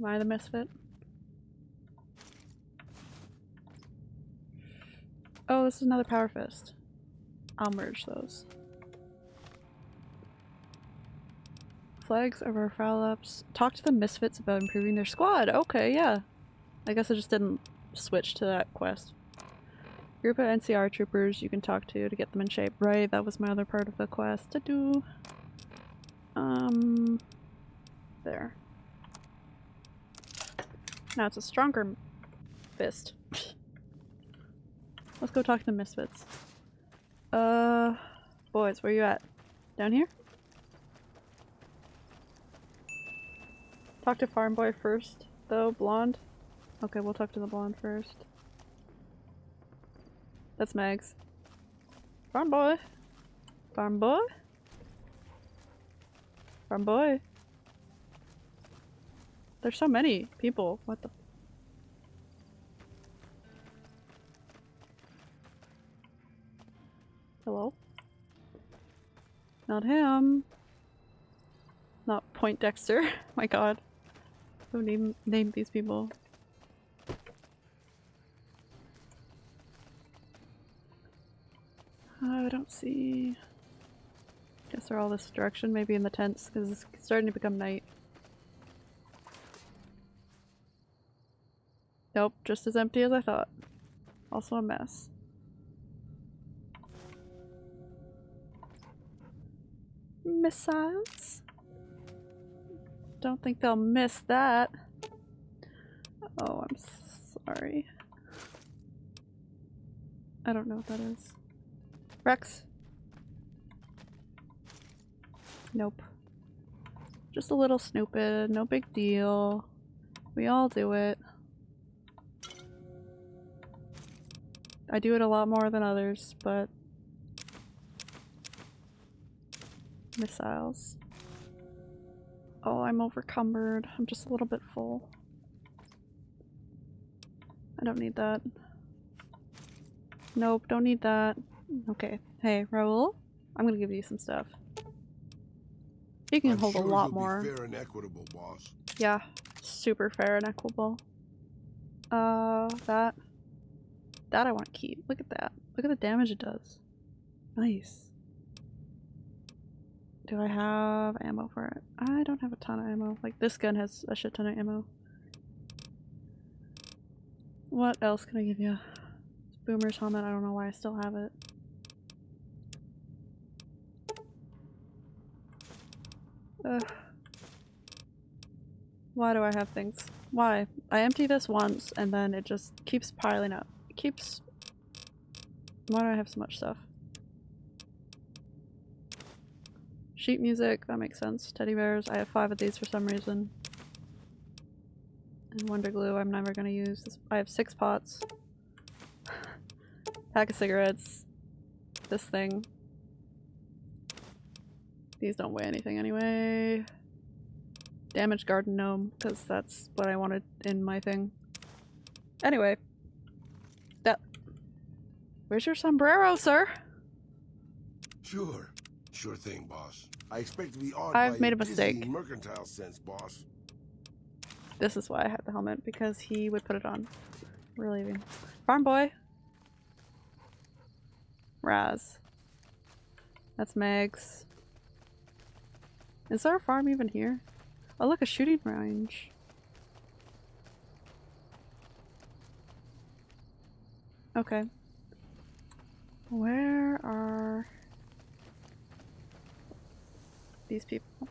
I the misfit? Oh, this is another Power Fist. I'll merge those. Flags of Our Foul-Ups. Talk to the misfits about improving their squad. Okay, yeah. I guess I just didn't switch to that quest. Group of NCR troopers you can talk to to get them in shape. Right, that was my other part of the quest to do. Um, there. Now it's a stronger fist. Let's go talk to the misfits. Uh, boys, where you at? Down here? Talk to Farm Boy first, though. Blonde? Okay, we'll talk to the blonde first. That's Mags. Farm boy. Farm boy. Farm boy. There's so many people. What the? Hello? Not him. Not Poindexter. My god. Who name named these people? I don't see. Guess they're all this direction, maybe in the tents, because it's starting to become night. Nope, just as empty as I thought. Also a mess. Missiles? Don't think they'll miss that. Oh, I'm sorry. I don't know what that is. Rex? Nope. Just a little snooping, no big deal. We all do it. I do it a lot more than others, but... Missiles. Oh, I'm overcumbered. I'm just a little bit full. I don't need that. Nope, don't need that. Okay. Hey, Raul? I'm gonna give you some stuff. You can I'm hold sure a lot more. fair and equitable, boss. Yeah, super fair and equitable. Uh, that. That I want to keep. Look at that. Look at the damage it does. Nice. Do I have ammo for it? I don't have a ton of ammo. Like, this gun has a shit ton of ammo. What else can I give you? Boomer's helmet. I don't know why I still have it. Ugh. Why do I have things? Why? I empty this once and then it just keeps piling up. It keeps... Why do I have so much stuff? Sheet music, that makes sense. Teddy bears, I have five of these for some reason. And Wonder Glue, I'm never gonna use. This, I have six pots. Pack of cigarettes. This thing. These don't weigh anything anyway. Damaged garden gnome, because that's what I wanted in my thing. Anyway. That. Where's your sombrero, sir? Sure. Sure thing, boss. I expect to be awed I've made a mistake. mercantile sense, boss. This is why I had the helmet, because he would put it on. We're leaving. Farm boy! Raz. That's Meg's. Is there a farm even here? Oh look, a shooting range. Okay. Where are these people?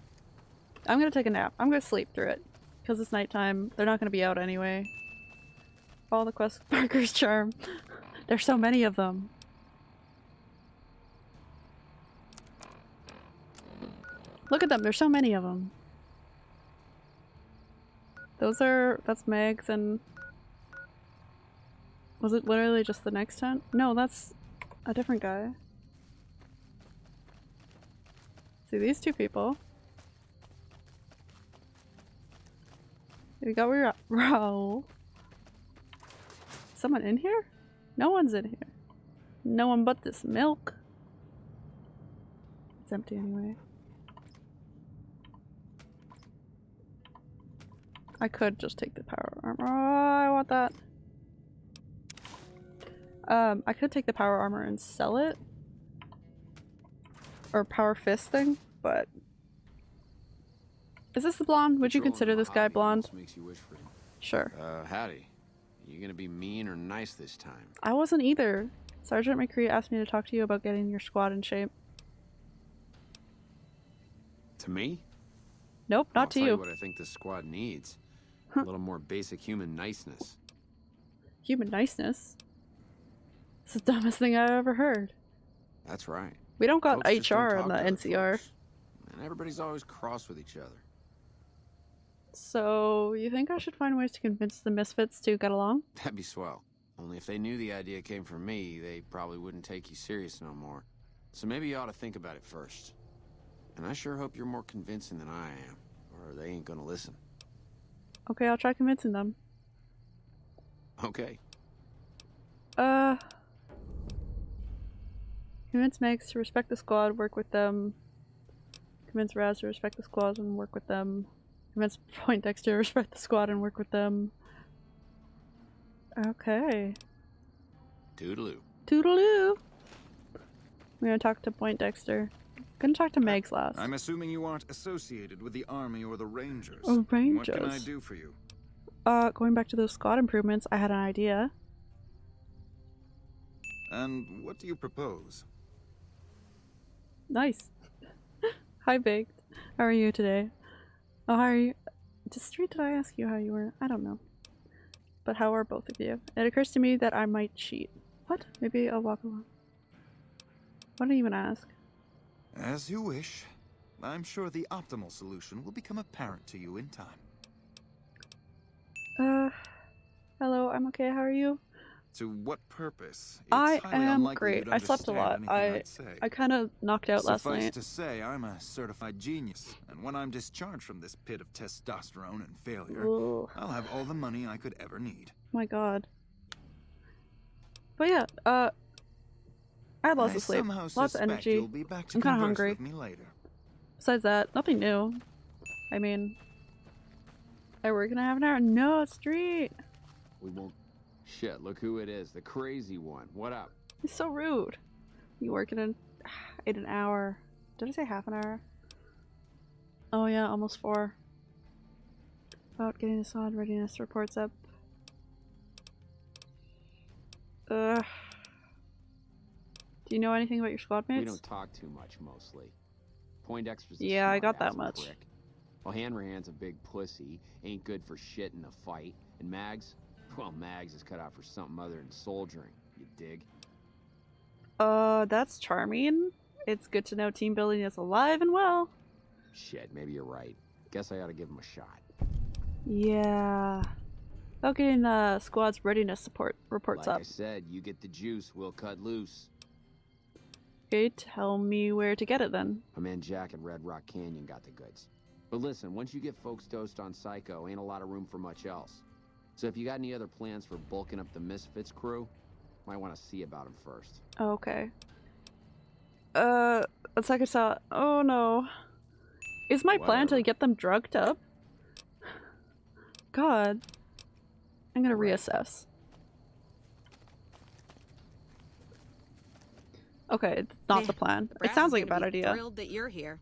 I'm gonna take a nap. I'm gonna sleep through it. Because it's nighttime. They're not gonna be out anyway. Follow the quest marker's charm. There's so many of them. Look at them, there's so many of them. Those are- that's Meg's and... Was it literally just the next tent? No, that's a different guy. See these two people. We got Ra- Raul. Someone in here? No one's in here. No one but this milk. It's empty anyway. I could just take the power armor. Oh, I want that. Um, I could take the power armor and sell it. Or power fist thing, but... Is this the blonde? Would you consider this guy blonde? almost Makes you wish for him. Sure. Uh, howdy. You gonna be mean or nice this time? I wasn't either. Sergeant McCredie asked me to talk to you about getting your squad in shape. To me? Nope, I'll not to tell you. you what I think this squad needs. A little more basic human niceness. Human niceness? It's the dumbest thing I've ever heard. That's right. We don't got Folks HR on the NCR. And everybody's always cross with each other. So, you think I should find ways to convince the misfits to get along? That'd be swell. Only if they knew the idea came from me, they probably wouldn't take you serious no more. So maybe you ought to think about it first. And I sure hope you're more convincing than I am, or they ain't gonna listen. Okay, I'll try convincing them. Okay. Uh. Convince Megs to respect the squad, work with them. Convince Raz to respect the squad and work with them. Convince Poindexter to respect the squad and work with them. Okay. Toodaloo. Toodaloo! We're gonna talk to Poindexter. Gonna talk to Megs last. I'm assuming you aren't associated with the army or the rangers. Oh, What can I do for you? Uh, going back to those squad improvements, I had an idea. And what do you propose? Nice. Hi, Baked. How are you today? Oh, how are you? Just straight did I ask you how you were? I don't know. But how are both of you? It occurs to me that I might cheat. What? Maybe I'll walk along. What did I even ask? As you wish. I'm sure the optimal solution will become apparent to you in time. Uh, hello, I'm okay, how are you? To what purpose? It's I am great. I slept a lot. I. I kind of knocked out last night. Suffice to say, I'm a certified genius, and when I'm discharged from this pit of testosterone and failure, Ooh. I'll have all the money I could ever need. My god. But yeah, uh, I had lots I of sleep, lots of energy. You'll be back to I'm kind of hungry. with me later. Besides that, nothing new. I mean, I work in a have an hour. No, street. We won't. Shit, look who it is. The crazy one. What up? He's so rude. You work in an in an hour. Did I say half an hour? Oh yeah, almost four. About getting the squad readiness reports up. Ugh. Do you know anything about your squad mates? We don't talk too much, mostly. Poindexter's Yeah, I got that much. prick. Well, Hanrahan's a big pussy, ain't good for shit in a fight. And Mags? Well, Mags is cut out for something other than soldiering, you dig? Uh, that's charming. It's good to know team building is alive and well. Shit, maybe you're right. Guess I ought to give him a shot. Yeah. About getting the squad's readiness support reports like up. I said, you get the juice, we'll cut loose. Okay, tell me where to get it then. My man Jack at Red Rock Canyon got the goods. But listen, once you get folks dosed on Psycho, ain't a lot of room for much else. So if you got any other plans for bulking up the Misfits crew, might want to see about them first. Oh, okay. Uh, it's like I saw. Oh no. Is my plan to get them drugged up? God. I'm gonna reassess. Okay, it's not the plan. It sounds like a bad idea. Thrilled that you're here.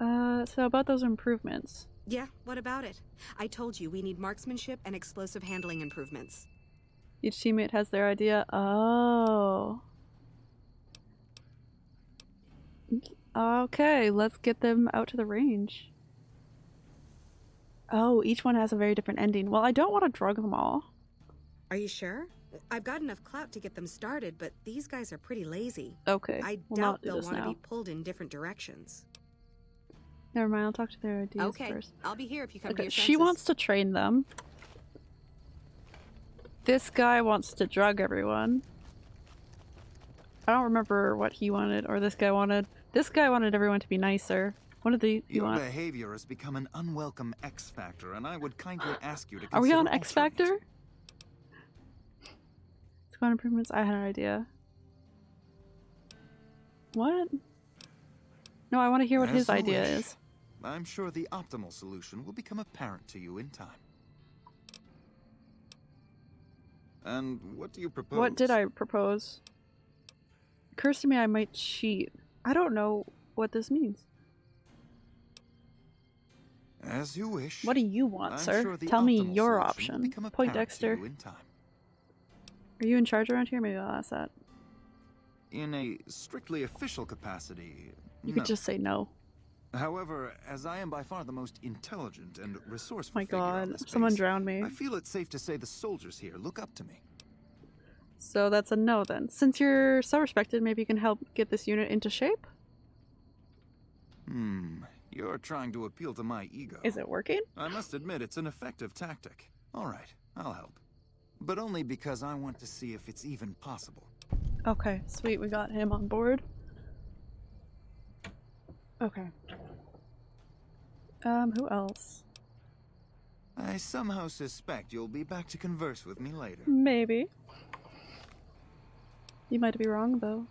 Uh, so about those improvements. Yeah, what about it? I told you we need marksmanship and explosive handling improvements. Each teammate has their idea. Oh. Okay, let's get them out to the range. Oh, each one has a very different ending. Well, I don't want to drug them all. Are you sure? I've got enough clout to get them started, but these guys are pretty lazy. Okay, I we'll doubt they'll want to be pulled in different directions. Never mind, I'll talk to their ideas okay, first. I'll be here if you come to Okay, your she wants to train them. This guy wants to drug everyone. I don't remember what he wanted or this guy wanted. This guy wanted everyone to be nicer. What did the you Your want? behavior has become an unwelcome X factor, and I would kindly ask you to Are we on consider X altering it. Factor? Squad improvements. I had an idea. What? No, I want to hear what As his idea wish. is. I'm sure the optimal solution will become apparent to you in time. And what do you propose? What did I propose? Occurs to me I might cheat. I don't know what this means. As you wish. What do you want, I'm sure? sure Tell me your option. Poindexter. you. Are you in charge around here? Maybe I'll ask that. In a strictly official capacity, You no. could just say no. However, as I am by far the most intelligent and resourceful My god, someone drowned me. I feel it's safe to say the soldiers here look up to me. So that's a no then. Since you're so respected, maybe you can help get this unit into shape? Hmm, you're trying to appeal to my ego. Is it working? I must admit, it's an effective tactic. All right, I'll help. But only because I want to see if it's even possible. Okay, sweet, we got him on board. Okay. Um, who else? I somehow suspect you'll be back to converse with me later. Maybe. You might be wrong, though.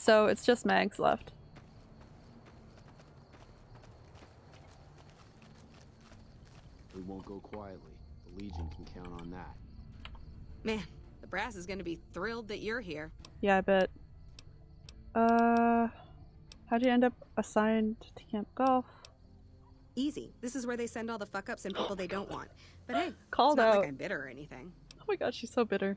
So it's just Mags left. We won't go quietly. The Legion can count on that. Man, the brass is going to be thrilled that you're here. Yeah, I bet. Uh, how'd you end up assigned to Camp Golf? Easy. This is where they send all the fuck ups and people they don't want. But hey, Called it's not out. like I'm bitter or anything. Oh my god, she's so bitter.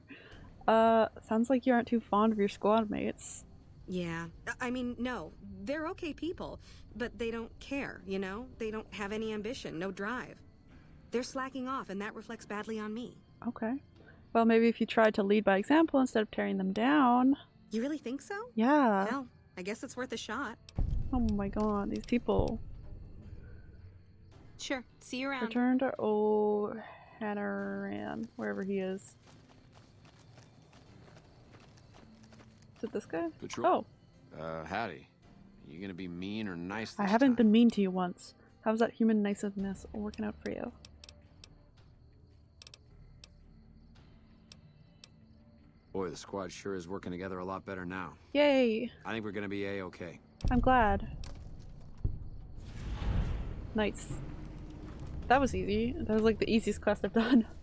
Uh, sounds like you aren't too fond of your squad mates. Yeah. I mean, no. They're okay people, but they don't care, you know? They don't have any ambition, no drive. They're slacking off, and that reflects badly on me. Okay. Well, maybe if you tried to lead by example instead of tearing them down. You really think so? Yeah. Well, I guess it's worth a shot. Oh my god, these people. Sure. See you around. Return to O'Hanrahan, wherever he is. Is it this guy? Patrol. Oh, Uh, howdy. You gonna be mean or nice this I haven't time? been mean to you once. How's that human niceness working out for you? Boy, the squad sure is working together a lot better now. Yay! I think we're gonna be a-okay. I'm glad. Nice. That was easy. That was like the easiest quest I've done.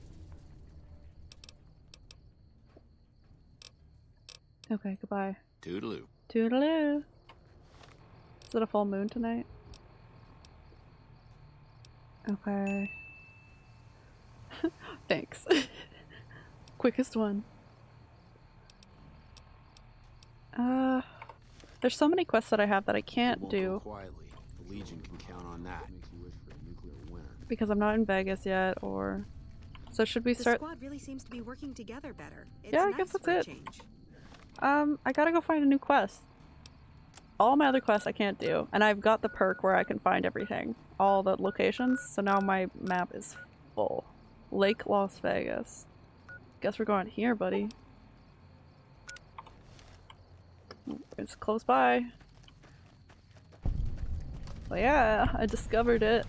Okay, goodbye. Toodaloo. Toodaloo. Is it a full moon tonight? Okay. Thanks. Quickest one. Uh, there's so many quests that I have that I can't do quietly. The Legion can count on that. Makes you wish for a nuclear winter. because I'm not in Vegas yet, or... So should we start? The start... squad really seems to be working together better. It's Yeah, I nice guess that's it. Um, I gotta go find a new quest. All my other quests I can't do, and I've got the perk where I can find everything. All the locations, so now my map is full. Lake Las Vegas. Guess we're going here, buddy. It's close by. But yeah, I discovered it.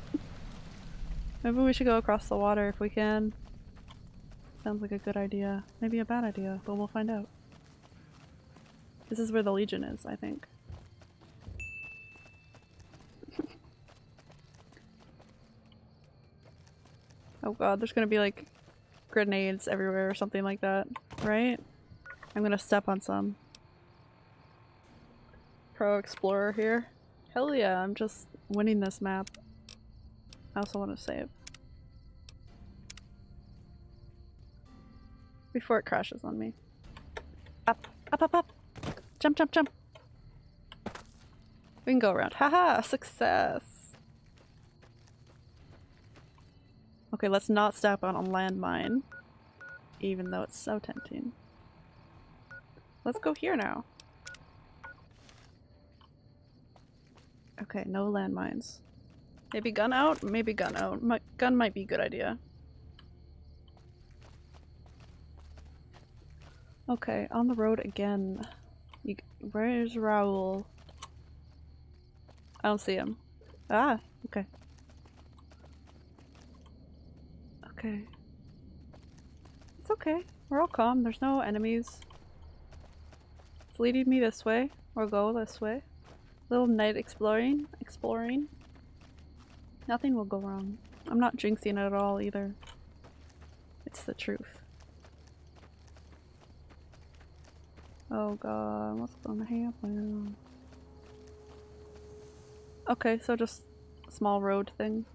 Maybe we should go across the water if we can. Sounds like a good idea. Maybe a bad idea, but we'll find out. This is where the Legion is, I think. oh god, there's gonna be like grenades everywhere or something like that, right? I'm gonna step on some. Pro Explorer here. Hell yeah, I'm just winning this map. I also want to save. Before it crashes on me. Up, up, up, up! Jump, jump, jump! We can go around. Haha! Success! Okay, let's not step on a landmine. Even though it's so tempting. Let's go here now. Okay, no landmines. Maybe gun out? Maybe gun out. My gun might be a good idea. Okay, on the road again. You, where's Raul? I don't see him. Ah, okay. Okay. It's okay. We're all calm. There's no enemies. It's leading me this way. Or go this way. Little night exploring. Exploring. Nothing will go wrong. I'm not jinxing it at all either. It's the truth. Oh god, what's gonna happen? Okay, so just small road thing.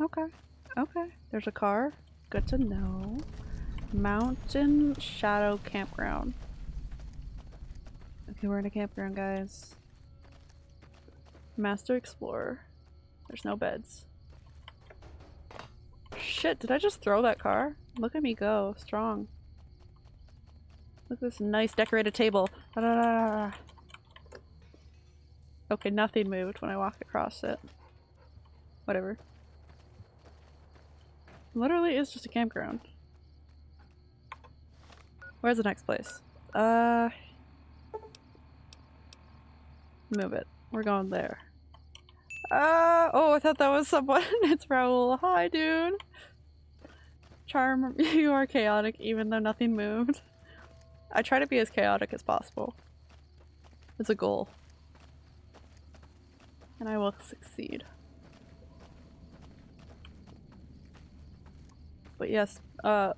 Okay, okay. There's a car. Good to know. Mountain Shadow Campground. Okay, we're in a campground, guys. Master Explorer. There's no beds. Shit, did I just throw that car? Look at me go. Strong. Look at this nice decorated table. Okay, nothing moved when I walked across it. Whatever. Literally is just a campground. Where's the next place? Uh... Move it. We're going there. Uh, oh, I thought that was someone. it's Raul. Hi, dude. Charm, you are chaotic even though nothing moved. I try to be as chaotic as possible. It's a goal. And I will succeed. But yes, uh,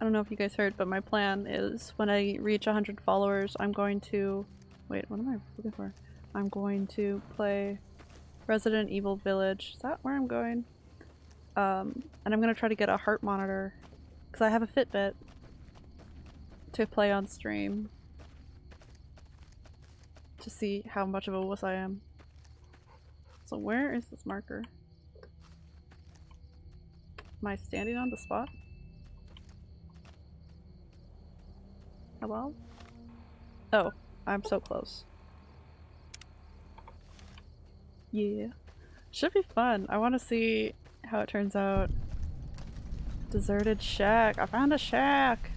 I don't know if you guys heard, but my plan is when I reach 100 followers, I'm going to- wait, what am I looking for? I'm going to play Resident Evil Village. Is that where I'm going? Um, and I'm gonna try to get a heart monitor because I have a Fitbit to play on stream to see how much of a wuss I am. So where is this marker? Am I standing on the spot? Hello? Oh, I'm so close. Yeah. Should be fun. I want to see how it turns out. Deserted shack. I found a shack!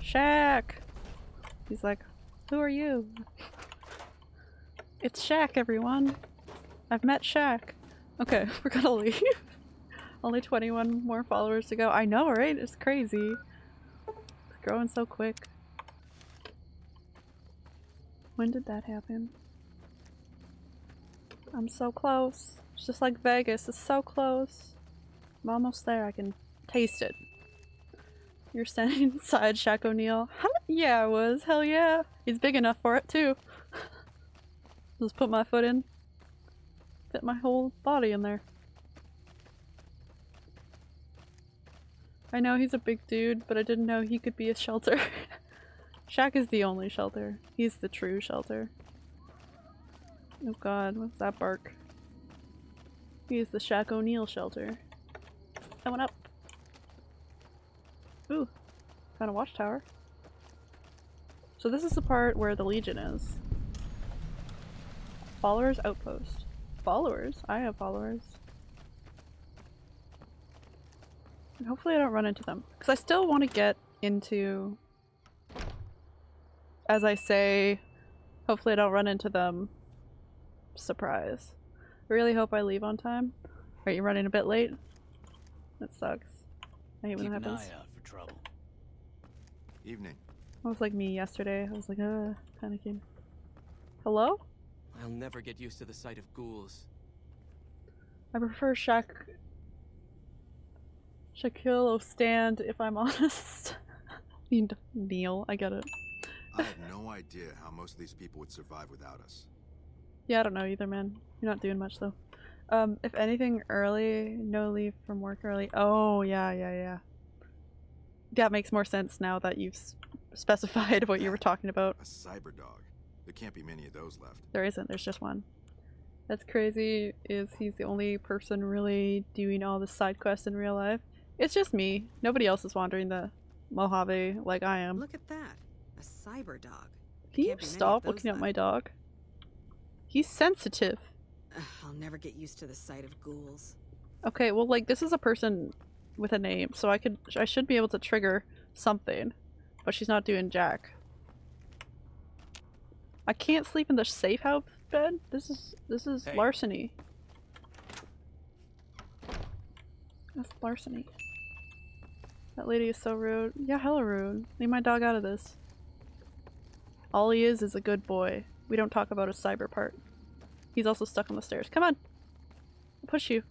Shack! He's like, who are you? It's Shack, everyone! I've met Shack. Okay, we're gonna leave. Only 21 more followers to go. I know, right? It's crazy. It's growing so quick. When did that happen? I'm so close. It's just like Vegas. It's so close. I'm almost there. I can taste it. You're standing inside Shaq O'Neal. Yeah, I was. Hell yeah. He's big enough for it too. Just put my foot in. Fit my whole body in there. I know he's a big dude, but I didn't know he could be a shelter. Shaq is the only shelter. He's the true shelter. Oh god, what's that bark? He's the Shaq O'Neal shelter. I went up. Ooh. Found a watchtower. So this is the part where the Legion is. Followers outpost. Followers? I have followers. And hopefully I don't run into them. Because I still want to get into... As I say, hopefully I don't run into them. Surprise. I really hope I leave on time. Are you running a bit late? That sucks. I hate when Keep that an happens. eye out for trouble. Evening. That was like me yesterday. I was like, uh, panicking. Hello? I'll never get used to the sight of ghouls. I prefer Shaq. Shaquille O'Stand, if I'm honest. I mean, Neil, I get it. I have no idea how most of these people would survive without us. Yeah, I don't know either, man. You're not doing much though. Um, if anything, early, no leave from work early. Oh, yeah, yeah, yeah. That makes more sense now that you've specified what you were talking about. A cyber dog. There can't be many of those left. There isn't, there's just one. That's crazy, is he's the only person really doing all the side quests in real life. It's just me. Nobody else is wandering the Mojave like I am. Look at that. A cyber dog. Can you can't be many of stop those looking at my dog? He's sensitive. Ugh, I'll never get used to the sight of ghouls. Okay, well, like, this is a person with a name, so I could- I should be able to trigger something. But she's not doing jack. I can't sleep in the safe house bed? This is- this is Hey. larceny. That's larceny. That lady is so rude. Yeah, hella rude. Leave my dog out of this. All he is is a good boy. We don't talk about his cyber part. He's also stuck on the stairs. Come on! I'll push you.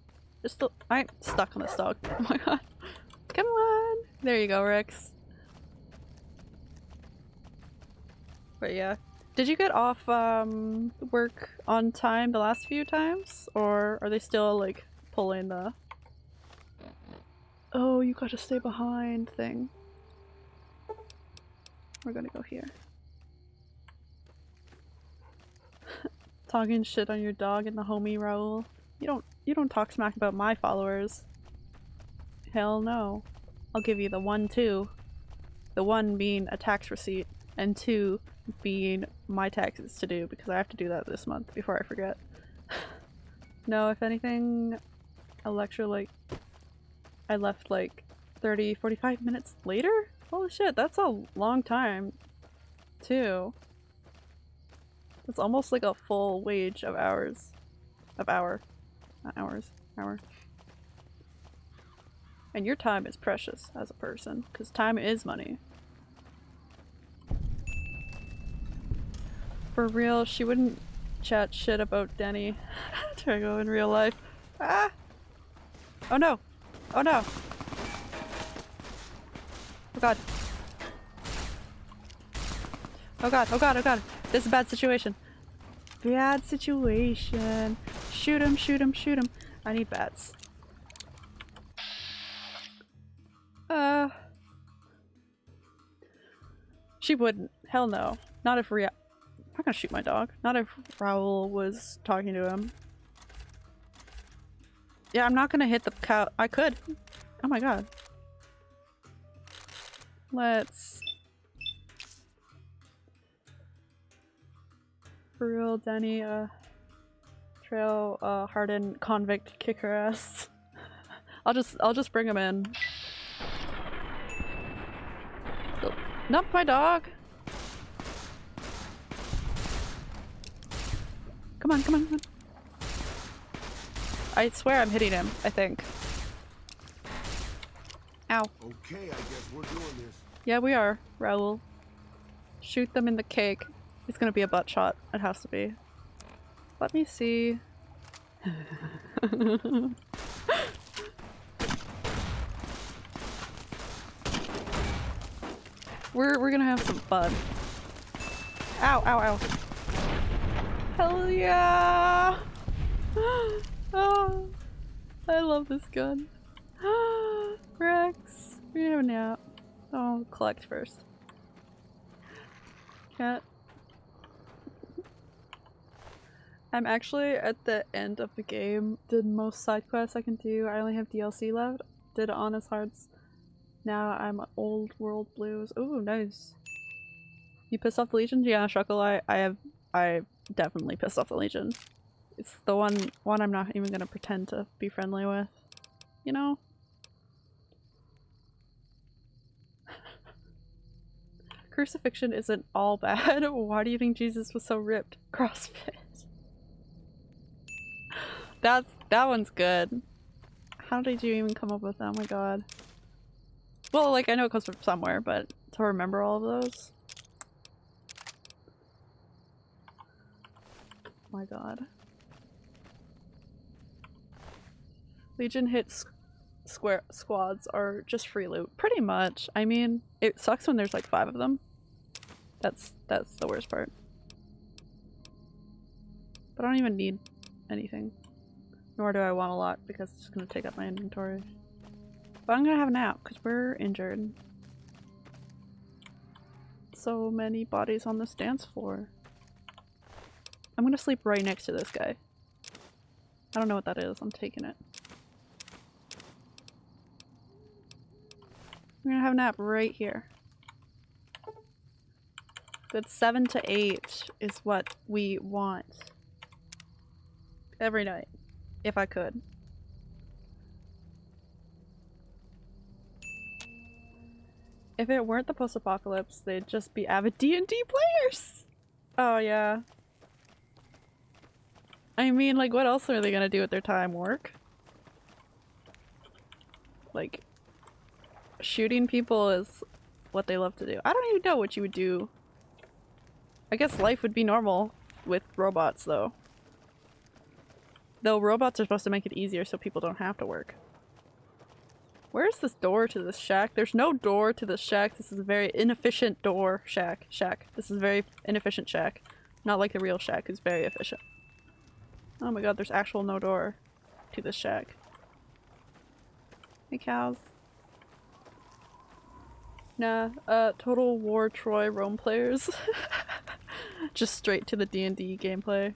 Just I'm stuck on this dog. Oh my god. Come on! There you go, Rex. But yeah. Did you get off um, work on time the last few times? Or are they still like pulling the Oh, you gotta stay behind thing. We're gonna go here. Talking shit on your dog and the homie Raul. You don't you don't talk smack about my followers. Hell no. I'll give you the one two. The one being a tax receipt and two being my taxes to do because I have to do that this month before I forget. no, if anything, a lecture like I left like 30, 45 minutes later? Holy shit, that's a long time too. It's almost like a full wage of hours. Of hour. Not hours. Hour. And your time is precious as a person, because time is money. For real, she wouldn't chat shit about Denny. Trigo in real life. Ah! Oh no! Oh no! Oh god. Oh god, oh god, oh god. This is a bad situation. Bad situation. Shoot him, shoot him, shoot him. I need bats. Uh. She wouldn't. Hell no. Not if Ria- I'm not gonna shoot my dog. Not if Raul was talking to him. Yeah, I'm not gonna hit the cow- I could. Oh my god. Let's... For real, Danny, uh... Trail, uh, hardened convict kick her ass. I'll just- I'll just bring him in. Not my dog! Come on, come on, come on. I swear I'm hitting him, I think. Ow. Okay, I guess we're doing this. Yeah, we are, Raul. Shoot them in the cake. It's gonna be a butt shot. It has to be. Let me see. we're we're gonna have some fun. Ow, ow, ow. Hell yeah! oh, I love this gun. Rex, we're gonna have a nap. Oh, collect first. Cat. I'm actually at the end of the game. Did most side quests I can do. I only have DLC left. Did Honest Hearts Now I'm old world blues. Ooh, nice. You pissed off the Legion? Yeah, I, I have I definitely pissed off the Legion. It's the one one I'm not even gonna pretend to be friendly with. You know? Crucifixion isn't all bad. Why do you think Jesus was so ripped? CrossFit. That's that one's good. How did you even come up with that? Oh my god. Well, like I know it comes from somewhere, but to remember all of those. Oh my god. Legion hits square squads are just free loot. Pretty much. I mean, it sucks when there's like five of them. That's that's the worst part. But I don't even need anything. Nor do I want a lot because it's just gonna take up my inventory. But I'm gonna have a nap because we're injured. So many bodies on this dance floor. I'm gonna sleep right next to this guy. I don't know what that is. I'm taking it. I'm gonna have a nap right here. Good seven to eight is what we want. Every night. If I could. If it weren't the post-apocalypse, they'd just be avid D&D players! Oh yeah. I mean, like, what else are they gonna do with their time? Work? Like, shooting people is what they love to do. I don't even know what you would do. I guess life would be normal with robots, though. Though robots are supposed to make it easier so people don't have to work. Where's this door to this shack? There's no door to this shack. This is a very inefficient door shack. Shack. This is a very inefficient shack. Not like the real shack who's very efficient. Oh my god, there's actual no door to this shack. Hey cows. Nah, uh, Total War Troy Rome players. Just straight to the D&D gameplay.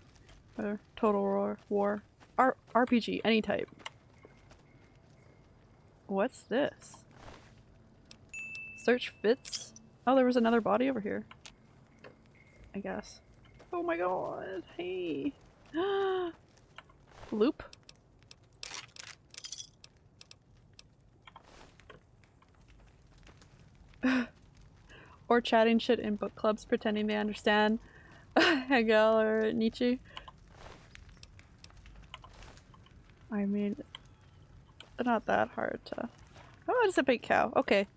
Or Total War. War. R RPG, any type. What's this? Search fits? Oh, there was another body over here. I guess. Oh my god, hey. Loop? or chatting shit in book clubs pretending they understand Hegel or Nietzsche. I mean, not that hard to... Oh, it's a big cow. Okay.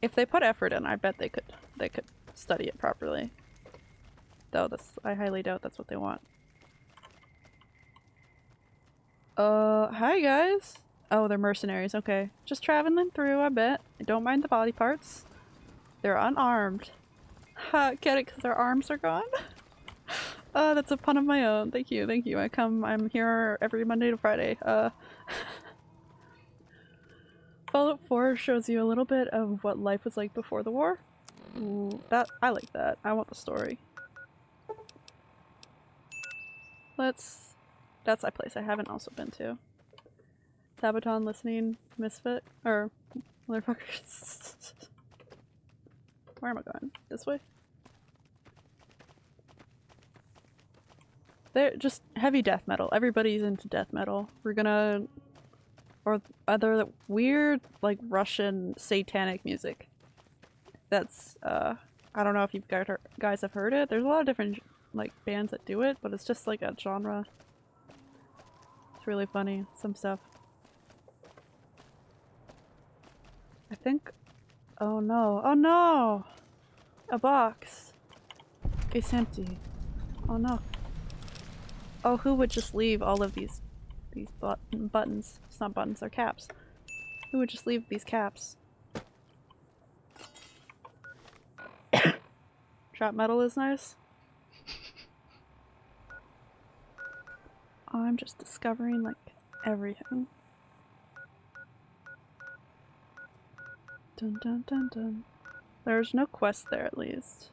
If they put effort in, I bet they could they could study it properly. Though this, I highly doubt that's what they want. Uh, hi guys! Oh, they're mercenaries, okay. Just traveling through, I bet. Don't mind the body parts. They're unarmed. Ha, get it because their arms are gone? uh, that's a pun of my own. Thank you, thank you. I come, I'm here every Monday to Friday. Uh, Fallout 4 shows you a little bit of what life was like before the war. Ooh, that, I like that. I want the story. Let's, that's a place I haven't also been to. Sabaton listening misfit or motherfuckers. Where am I going? This way? They're just heavy death metal. Everybody's into death metal. We're gonna or other weird like Russian satanic music. That's uh I don't know if you guys have heard it. There's a lot of different like bands that do it, but it's just like a genre. It's really funny, some stuff. I think... Oh no. Oh no! A box. It's empty. Oh no. Oh, who would just leave all of these these but buttons? It's not buttons, they're caps. Who would just leave these caps? Trap metal is nice. I'm just discovering like everything. Dun dun dun dun. There's no quest there at least.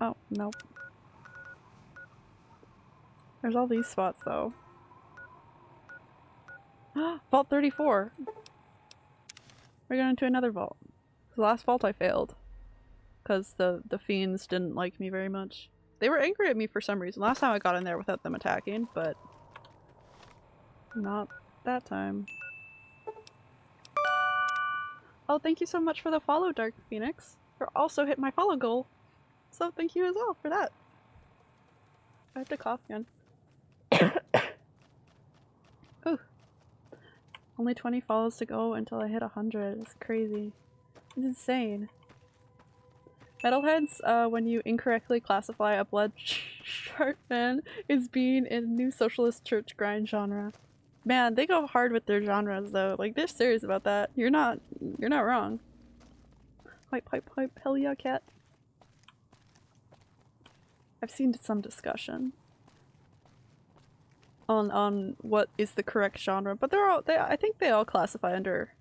Oh, nope. There's all these spots though. vault 34! We're going into another vault. The last vault I failed. Because the, the fiends didn't like me very much. They were angry at me for some reason. Last time I got in there without them attacking, but... Not that time. Oh, thank you so much for the follow, Dark Phoenix. You also hit my follow goal. So thank you as well for that. I have to cough again. Ooh. Only 20 follows to go until I hit 100. It's crazy. It's insane. Metalheads, uh, when you incorrectly classify a blood shark man as being in a new socialist church grind genre. Man, they go hard with their genres though. Like they're serious about that. You're not you're not wrong. Pipe pipe pipe hell yeah cat. I've seen some discussion on on what is the correct genre, but they're all they I think they all classify under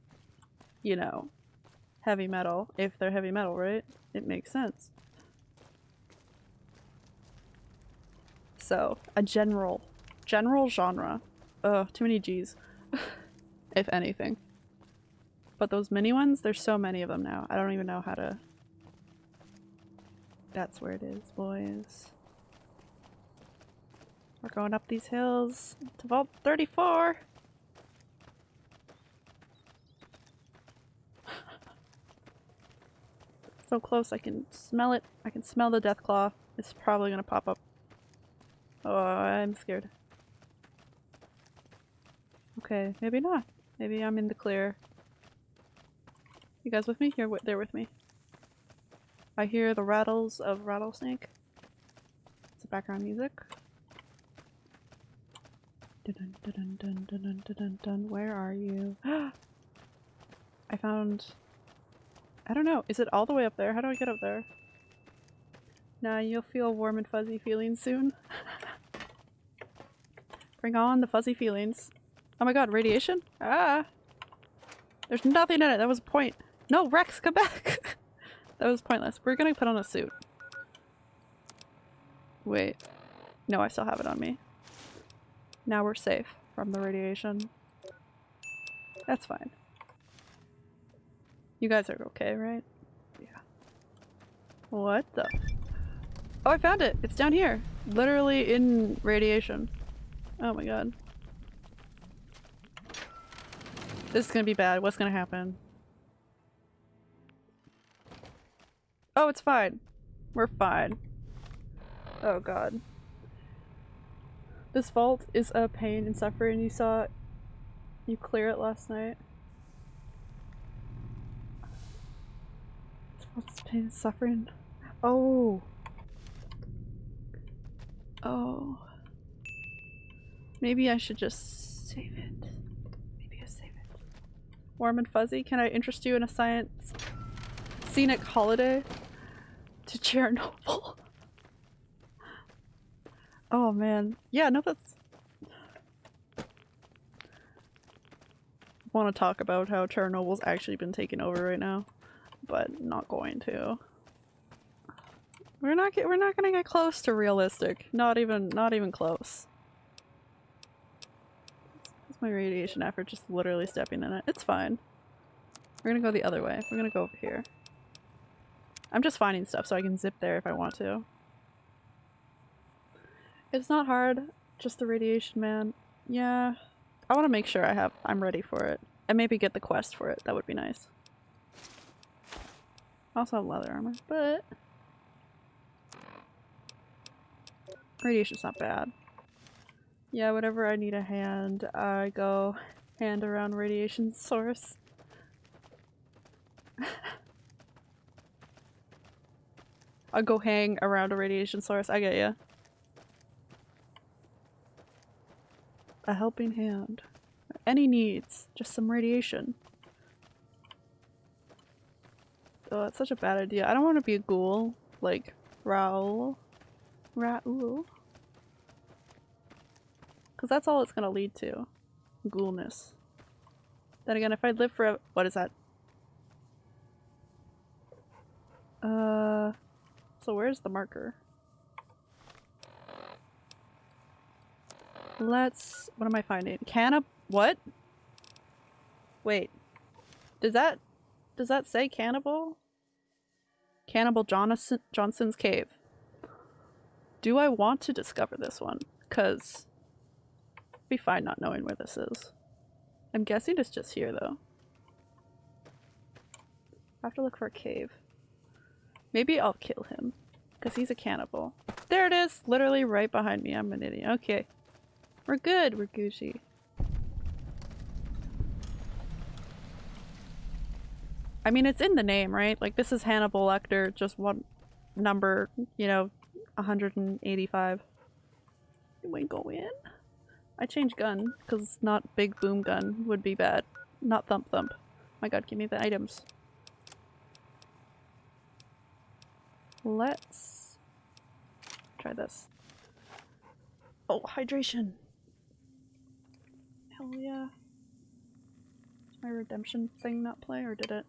you know heavy metal if they're heavy metal, right? It makes sense. So, a general general genre Ugh, too many G's. if anything. But those mini ones, there's so many of them now. I don't even know how to... That's where it is, boys. We're going up these hills to Vault 34! so close, I can smell it. I can smell the Deathclaw. It's probably gonna pop up. Oh, I'm scared. Okay, maybe not. Maybe I'm in the clear. You guys with me? You're there with me. I hear the rattles of rattlesnake. It's background music. Dun dun dun dun dun dun dun dun. Where are you? I found... I don't know. Is it all the way up there? How do I get up there? Nah, you'll feel warm and fuzzy feelings soon. Bring on the fuzzy feelings. Oh my god, radiation? Ah! There's nothing in it, that was a point. No, Rex, come back! that was pointless. We're gonna put on a suit. Wait. No, I still have it on me. Now we're safe from the radiation. That's fine. You guys are okay, right? Yeah. What the? Oh, I found it! It's down here! Literally in radiation. Oh my god. This is gonna be bad. What's gonna happen? Oh, it's fine. We're fine. Oh god. This vault is a pain and suffering. You saw you clear it last night. What's pain and suffering? Oh. Oh. Maybe I should just save it. Maybe I save it. Warm and fuzzy, can I interest you in a science scenic holiday to Chernobyl? Oh man. Yeah, no that's want to talk about how Chernobyl's actually been taken over right now, but not going to. We're not get, we're not gonna get close to realistic. Not even not even close my radiation effort just literally stepping in it. It's fine. We're gonna go the other way. We're gonna go over here. I'm just finding stuff so I can zip there if I want to. It's not hard, just the radiation man. Yeah, I want to make sure I have- I'm ready for it. And maybe get the quest for it, that would be nice. I also have leather armor, but... Radiation's not bad. Yeah, whenever I need a hand, I go hand around radiation source. I'll go hang around a radiation source. I get ya. A helping hand. Any needs. Just some radiation. Oh, that's such a bad idea. I don't want to be a ghoul. Like, Raul. Raul. Because that's all it's going to lead to. Ghoulness. Then again, if I live for what is that? Uh, so where's the marker? Let's- what am I finding? Can of- what? Wait. Does that does that say cannibal? Cannibal Johnson, Johnson's cave. Do I want to discover this one? Cause be fine not knowing where this is. I'm guessing it's just here though. I have to look for a cave. Maybe I'll kill him. Because he's a cannibal. There it is! Literally right behind me. I'm an idiot. Okay. We're good. We're Gucci. I mean, it's in the name, right? Like, this is Hannibal Lecter, just one number, you know, 185. Can we go in? I change gun, because not big boom gun would be bad. Not thump thump. My god, give me the items. Let's try this. Oh, hydration. Hell yeah. My redemption thing not play, or did it?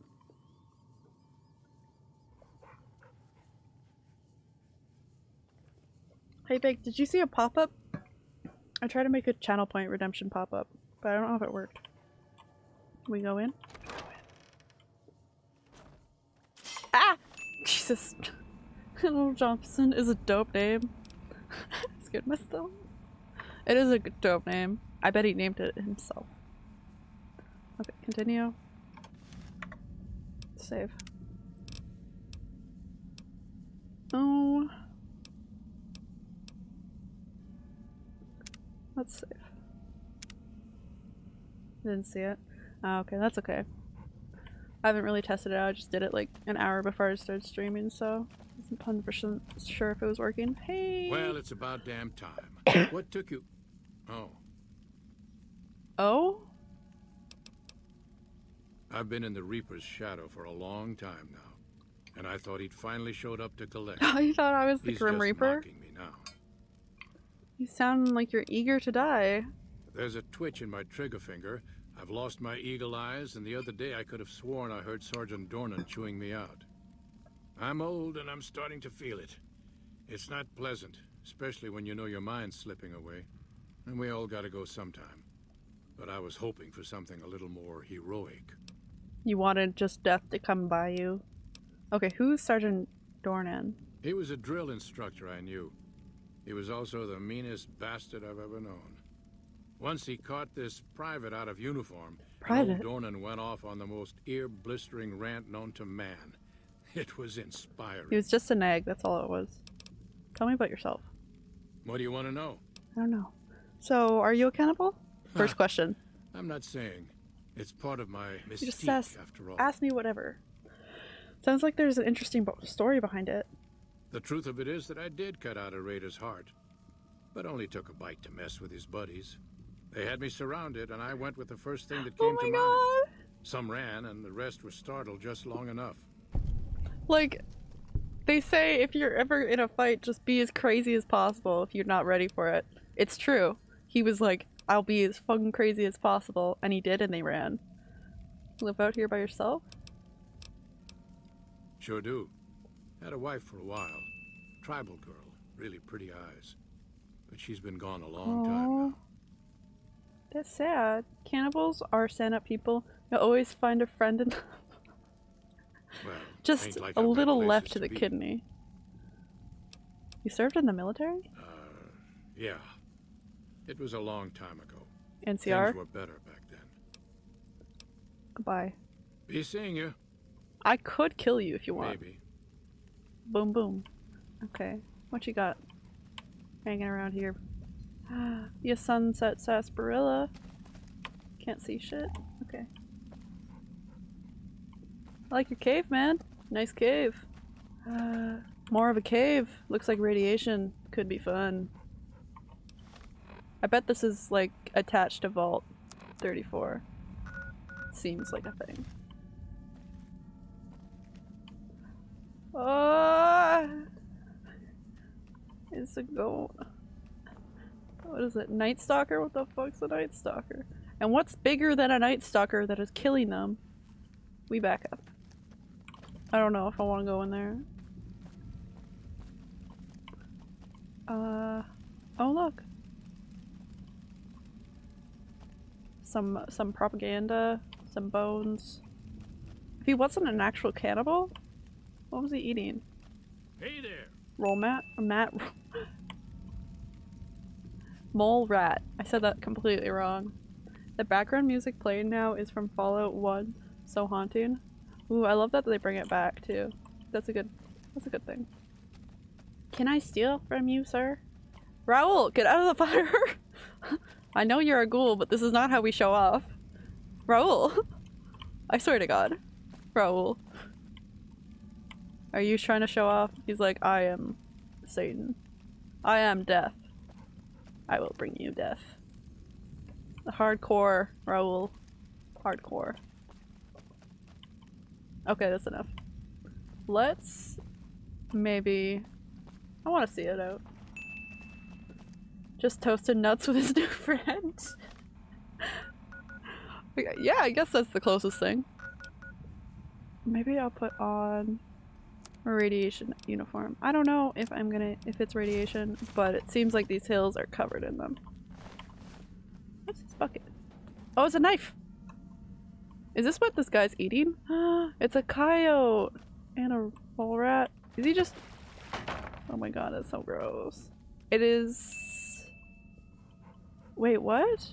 Hey Big, did you see a pop-up? I tried to make a channel point redemption pop-up, but I don't know if it worked. We go in? Ah! Jesus. Little Johnson is a dope name. Scared myself. It is a dope name. I bet he named it himself. Okay, continue. Save. Oh. Let's save. Didn't see it. Oh, okay, that's okay. I haven't really tested it out, I just did it like an hour before I started streaming, so I wasn't 100% sure if it was working. Hey! Well, it's about damn time. what took you... Oh. Oh? I've been in the Reaper's shadow for a long time now. And I thought he'd finally showed up to collect. Oh, you thought I was the He's Grim just Reaper? mocking me now. You sound like you're eager to die. There's a twitch in my trigger finger. I've lost my eagle eyes, and the other day I could have sworn I heard Sergeant Dornan chewing me out. I'm old, and I'm starting to feel it. It's not pleasant, especially when you know your mind's slipping away. And we all gotta go sometime. But I was hoping for something a little more heroic. You wanted just death to come by you. Okay, who's Sergeant Dornan? He was a drill instructor I knew. He was also the meanest bastard I've ever known. Once he caught this private out of uniform, Private? Dornan went off on the most ear-blistering rant known to man. It was inspiring. He was just an egg, that's all it was. Tell me about yourself. What do you want to know? I don't know. So, are you a cannibal? First question. I'm not saying. It's part of my You just mystique, ask, after all. ask me whatever. Sounds like there's an interesting bo- story behind it. The truth of it is that I did cut out a raider's heart, but only took a bite to mess with his buddies. They had me surrounded, and I went with the first thing that Oh came to mind. Some ran, and the rest were startled just long enough. Like, they say if you're ever in a fight, just be as crazy as possible if you're not ready for it. It's true. He was like, I'll be as fucking crazy as possible, and he did, and they ran. Live out here by yourself? Sure do. Had a wife for a while. Tribal girl. Really pretty eyes. But she's been gone a long time Aw. That's sad. Cannibals are stand-up people. You always find a friend in them. Well, Just like a little left to to the be. kidney. You served in the military? Uh, Yeah. It was a long time ago. NCR? Things were better back then. Goodbye. Be seeing you. I could kill you if you want. Maybe. Boom boom. Okay. What you got? Hanging around here. you sunset sarsaparilla. Can't see shit. Okay. I like your cave, man. Nice cave. Uh, more of a cave. Looks like radiation. Could be fun. I bet this is like attached to Vault 34. Seems like a thing. Ah! It's a goat. What is it? Night Stalker? What the fuck's a Night Stalker? And what's bigger than a Night Stalker that is killing them? We back up. I don't know if I want to go in there. Uh, oh look. Some some propaganda Some bones. If he wasn't an actual cannibal, what was he eating? Hey there! Roll mat? Mat? Mole rat. I said that completely wrong. The background music playing now is from Fallout 1. So haunting. Ooh, I love that they bring it back too. That's a good that's a good thing. Can I steal from you, sir? Raul, get out of the fire! I know you're a ghoul, but this is not how we show off. Raul! I swear to god. Raul. Are you trying to show off? He's like, I am Satan. I am death. I will bring you death. Hardcore, Raul. Hardcore. Okay, that's enough. Let's maybe... I want to see it out. Just toasted nuts with his new friend. yeah, I guess that's the closest thing. Maybe I'll put on a radiation uniform. I don't know if I'm gonna- if it's radiation, but it seems like these hills are covered in them. What's this bucket? Oh, it's a knife! Is this what this guy's eating? it's a coyote! And a mole rat. Is he just- Oh my god, that's so gross. It is... Wait, what?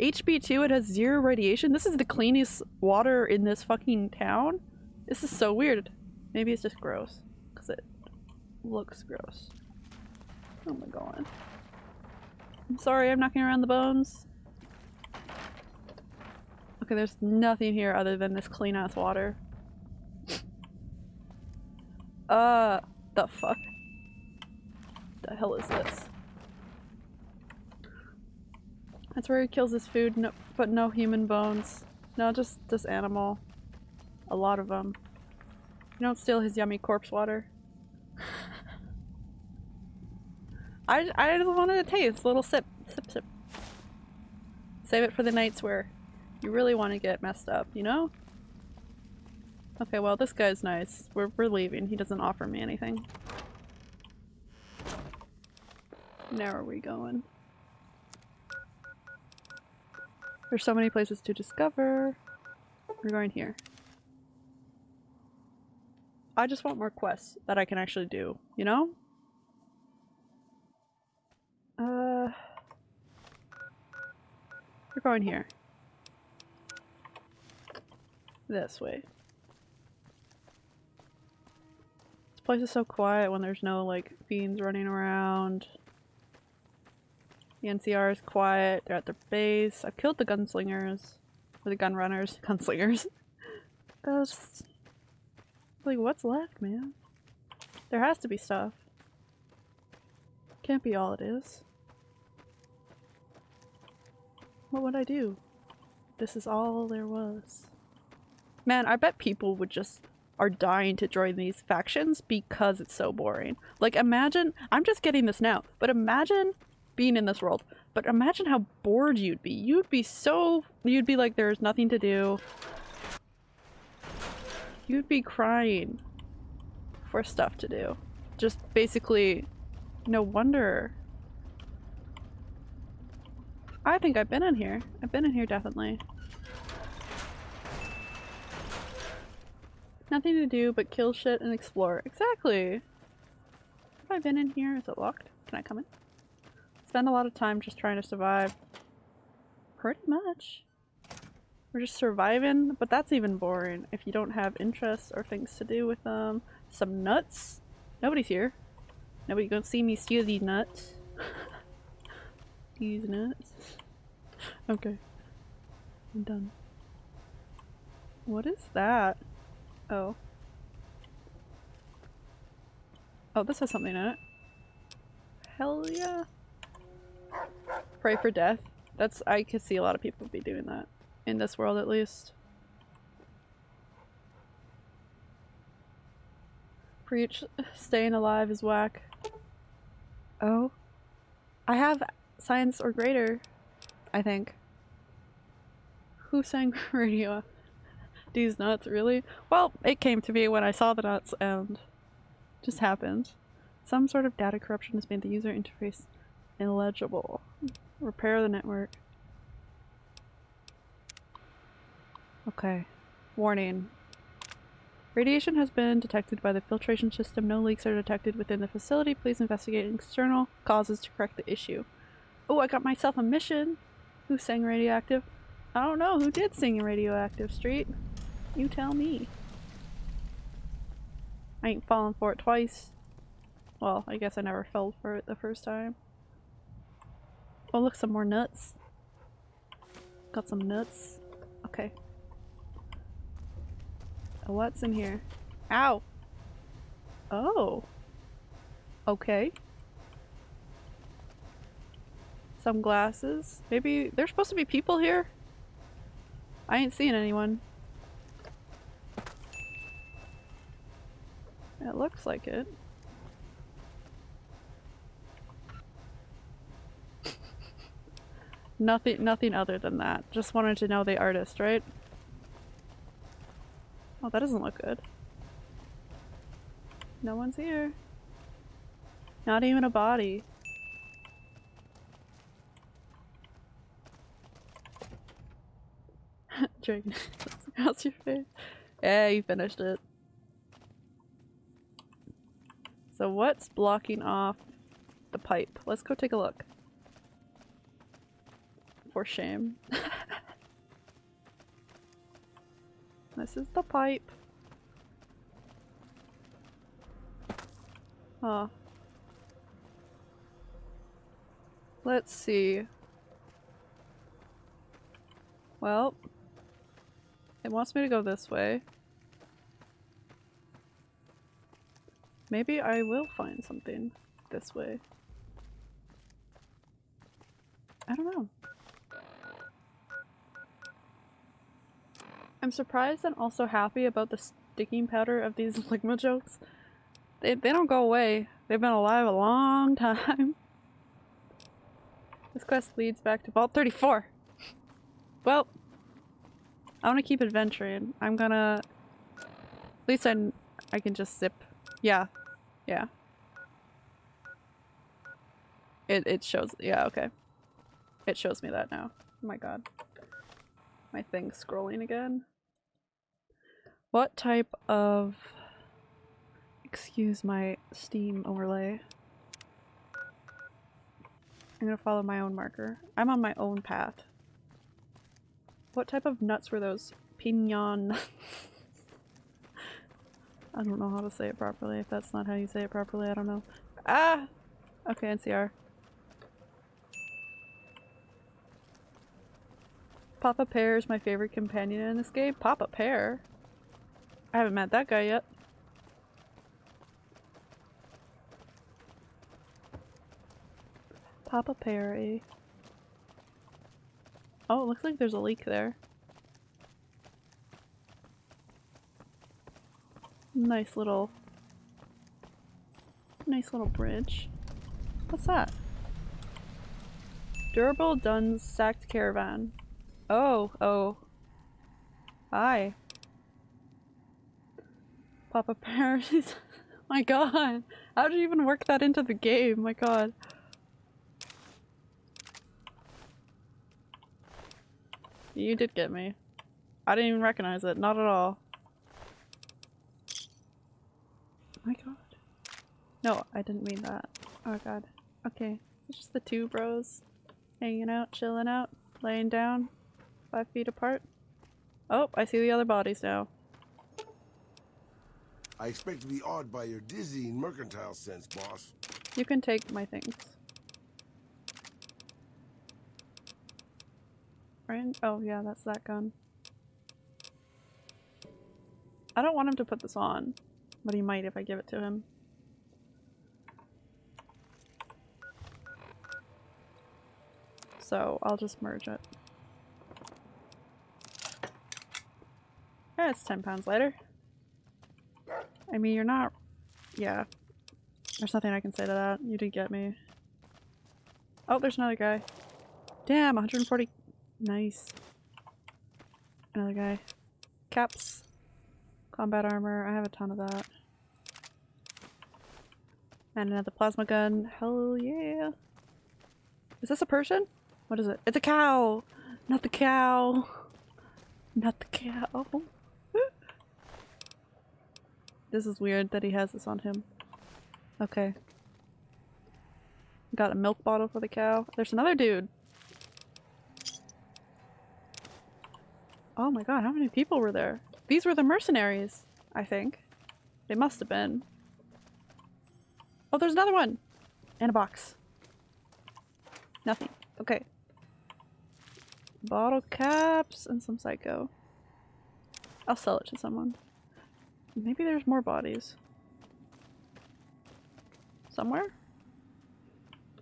HB2, it has zero radiation? This is the cleanest water in this fucking town? This is so weird. Maybe it's just gross. Because it looks gross. Oh my god. I'm sorry, I'm knocking around the bones. Okay, there's nothing here other than this clean ass water. uh, the fuck? The hell is this? That's where he kills his food, no, but no human bones. No, just this animal. A lot of them. You don't steal his yummy corpse water. I, I just wanted to taste. A little sip. Sip, sip. Save it for the nights where you really want to get messed up, you know? Okay, well this guy's nice. We're, we're leaving. He doesn't offer me anything. Now are we going? There's so many places to discover. We're going here. I just want more quests that I can actually do, you know? Uh... We're going here. This way. This place is so quiet when there's no, like, fiends running around. The NCR is quiet, they're at their base. I've killed the gunslingers. Or the gun runners. Gunslingers. That's... Like, what's left, man? There has to be stuff. Can't be all it is. What would I do? This is all there was. Man, I bet people would just are dying to join these factions because it's so boring. Like imagine, I'm just getting this now, but imagine being in this world. But imagine how bored you'd be. You'd be so, you'd be like there's nothing to do. You'd be crying for stuff to do. Just basically, no wonder. I think I've been in here. I've been in here definitely. Nothing to do but kill shit and explore. Exactly! Have I been in here? Is it locked? Can I come in? Spend a lot of time just trying to survive. Pretty much. We're just surviving, but that's even boring if you don't have interests or things to do with them. Some nuts? Nobody's here. Nobody gonna see me steal these nuts. these nuts. Okay. I'm done. What is that? Oh. Oh, this has something in it. Hell yeah. Pray for death. That's- I could see a lot of people be doing that. In this world at least. Preach, staying alive is whack. Oh. I have science or greater, I think. Who sang radio? These nuts, really? Well, it came to me when I saw the nuts and just happened. Some sort of data corruption has made the user interface illegible. Repair the network. Okay. Warning. Radiation has been detected by the filtration system. No leaks are detected within the facility. Please investigate external causes to correct the issue. Oh, I got myself a mission! Who sang radioactive? I don't know. Who did sing radioactive, Street? You tell me. I ain't fallen for it twice. Well, I guess I never fell for it the first time. Oh look, some more nuts. Got some nuts. Okay. Uh, what's in here? Ow! Oh. Okay. Some glasses. Maybe there's supposed to be people here? I ain't seeing anyone. It looks like it. Nothing nothing other than that. Just wanted to know the artist, right? Oh, that doesn't look good. No one's here. Not even a body. Dragon, how's your face? Yeah, you finished it. So what's blocking off the pipe? Let's go take a look. For shame. this is the pipe. Huh. Let's see. Well, it wants me to go this way. Maybe I will find something this way. I don't know. I'm surprised and also happy about the sticking powder of these Ligma jokes. They, they don't go away. They've been alive a long time. This quest leads back to Vault 34. Well, I want to keep adventuring. I'm gonna... At least I, I can just zip. Yeah, yeah. It, it shows, yeah, okay. It shows me that now. Oh my god. My thing's scrolling again. What type of... Excuse my Steam overlay. I'm gonna follow my own marker. I'm on my own path. What type of nuts were those? Pignon I don't know how to say it properly. If that's not how you say it properly, I don't know. Ah! Okay, NCR. Papa Pear is my favorite companion in this game. Papa Pear? I haven't met that guy yet. Papa Pear, eh? Oh, it looks like there's a leak there. Nice little... Nice little bridge. What's that? Durable Duns Sacked Caravan. Oh, oh. Hi. Papa Paris. my god. How did you even work that into the game? My god. You did get me. I didn't even recognize it. Not at all. my god. No, I didn't mean that. Oh god. Okay. It's just the two bros hanging out, chilling out, laying down, five feet apart. Oh, I see the other bodies now. I expect to be awed by your dizzying mercantile sense, boss. You can take my things. Oh yeah, that's that gun. I don't want him to put this on. But he might if I give it to him. So I'll just merge it. Yeah, it's 10 pounds lighter. I mean, you're not... Yeah. There's nothing I can say to that. You did get me. Oh, there's another guy. Damn, 140... Nice. Another guy. Caps. Combat armor, I have a ton of that. And another plasma gun. Hell yeah. Is this a person? What is it? It's a cow! Not the cow! Not the cow. This is weird that he has this on him. Okay. Got a milk bottle for the cow. There's another dude. Oh my god, how many people were there? These were the mercenaries, I think. They must have been. Oh, there's another one! And a box. Nothing. Okay. Bottle caps and some psycho. I'll sell it to someone. Maybe there's more bodies. Somewhere?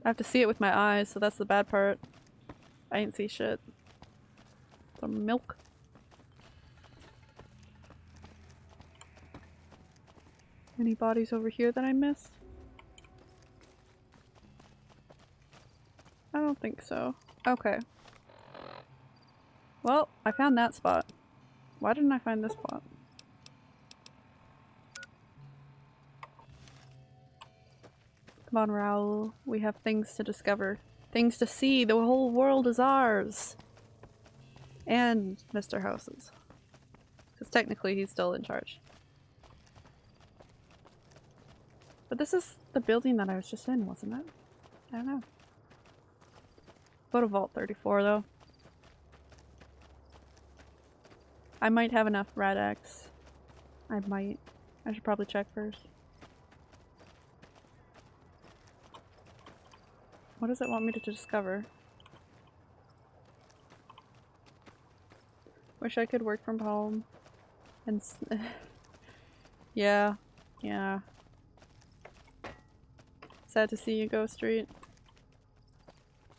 I have to see it with my eyes, so that's the bad part. I ain't see shit. Some milk. Any bodies over here that I missed? I don't think so. Okay. Well, I found that spot. Why didn't I find this spot? On, Raul. We have things to discover. Things to see. The whole world is ours. And Mr. House's. Because technically he's still in charge. But this is the building that I was just in, wasn't it? I don't know. Go to Vault 34 though. I might have enough Rad-X. I might. I should probably check first. What does it want me to discover? Wish I could work from home. And yeah, yeah. Sad to see you go, Street.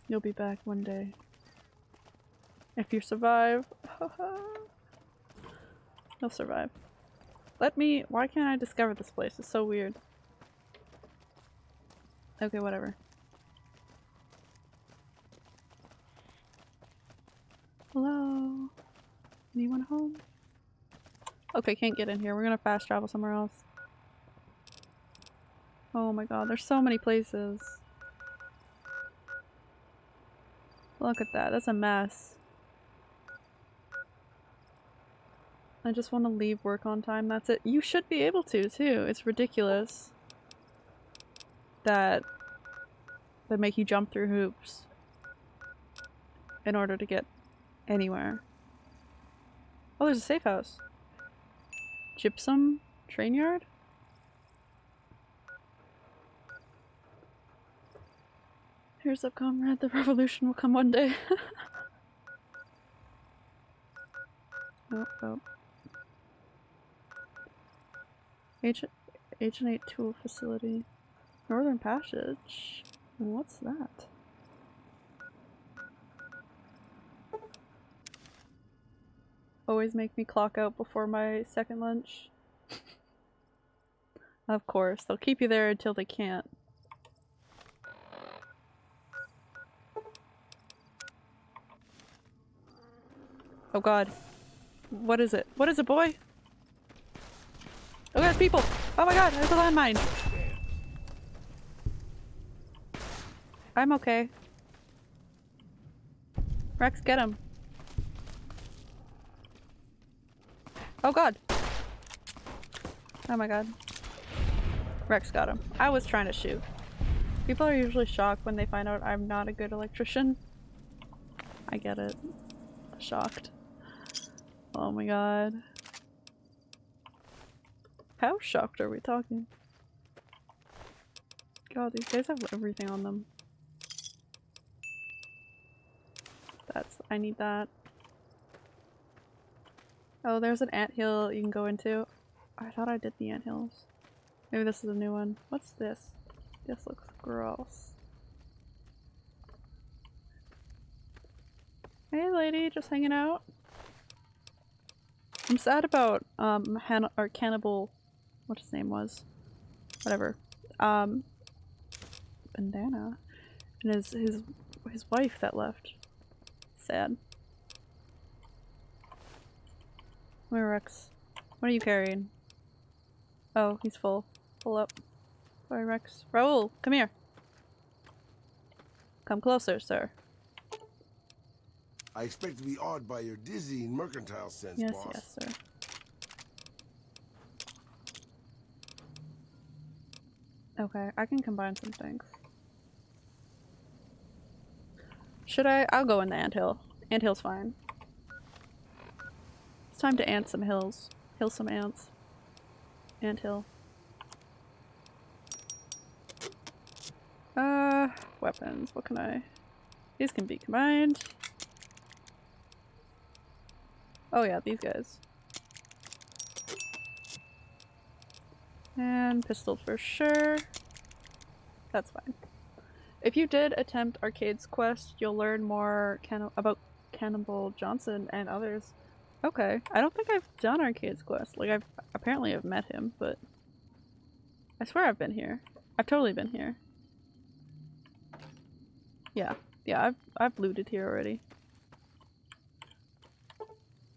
You'll be back one day. If you survive. You'll survive. Let me- why can't I discover this place? It's so weird. Okay, whatever. Hello? Anyone home? Okay, can't get in here. We're gonna fast travel somewhere else. Oh my god, there's so many places. Look at that, that's a mess. I just want to leave work on time, that's it. You should be able to, too. It's ridiculous that they make you jump through hoops in order to get anywhere. Oh, there's a safe house. Gypsum train yard? Here's up, comrade. The revolution will come one day. oh, oh. H H&8 tool facility. Northern Passage? What's that? Always make me clock out before my second lunch. of course, they'll keep you there until they can't. Oh god. What is it? What is it, boy? Oh god, people! Oh my god, there's a landmine! I'm okay. Rex, get him. Oh god! Oh my god. Rex got him. I was trying to shoot. People are usually shocked when they find out I'm not a good electrician. I get it. Shocked. Oh my god. How shocked are we talking? God, these guys have everything on them. That's- I need that. Oh, there's an ant hill you can go into. I thought I did the ant hills. Maybe this is a new one. What's this? This looks gross. Hey lady, just hanging out? I'm sad about um Han or Cannibal what his name was. Whatever. Um Bandana. And his his his wife that left. Sad. Where Rex? What are you carrying? Oh, he's full. Pull up. Sorry, Rex. Raul, come here. Come closer, sir. I expect to be awed by your dizzying mercantile sense, Yes, boss. yes, sir. Okay, I can combine some things. Should I? I'll go in the anthill. Anthill's fine. It's time to ant some hills. Hill some ants. Anthill. Uh, weapons. What can I? These can be combined. Oh yeah, these guys. And pistol for sure. That's fine. If you did attempt Arcade's quest, you'll learn more canni about Cannibal Johnson and others. Okay, I don't think I've done Arcade's quest. Like, I've apparently have met him, but I swear I've been here. I've totally been here. Yeah, yeah, I've I've looted here already.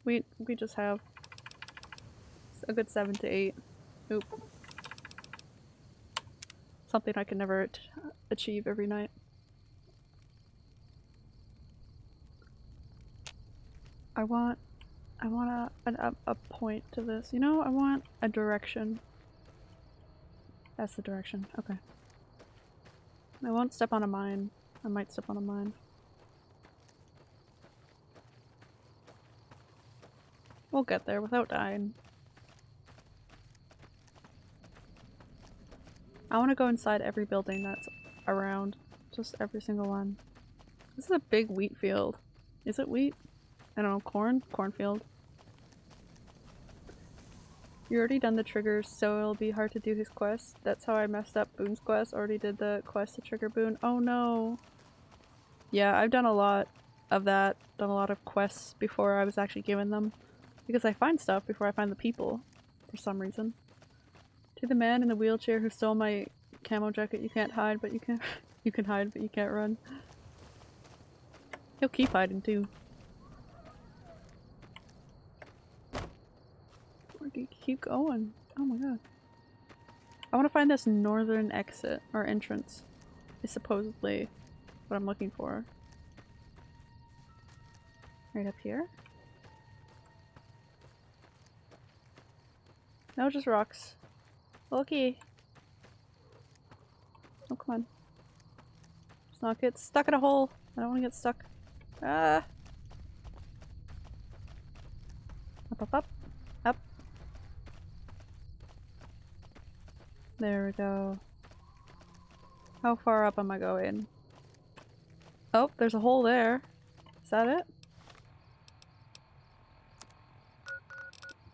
We we just have a good seven to eight. Oop. Something I can never achieve every night. I want I want a, a, a point to this. You know, I want a direction. That's the direction. Okay. I won't step on a mine. I might step on a mine. We'll get there without dying. I want to go inside every building that's around. Just every single one. This is a big wheat field. Is it wheat? I don't know, corn? Cornfield. You already done the triggers, so it'll be hard to do his quest. That's how I messed up Boone's quest. Already did the quest to trigger Boone. Oh no. Yeah, I've done a lot of that. Done a lot of quests before I was actually given them. Because I find stuff before I find the people. For some reason. To the man in the wheelchair who stole my camo jacket, you can't hide, but you can you can hide, but you can't run. He'll keep hiding too. Keep going? Oh my god. I want to find this northern exit, or entrance. Is supposedly what I'm looking for. Right up here? No, just rocks. Okay. Oh, come on. Let's not get stuck in a hole. I don't want to get stuck. Ah! Up, up. Up. There we go. How far up am I going? Oh, there's a hole there. Is that it?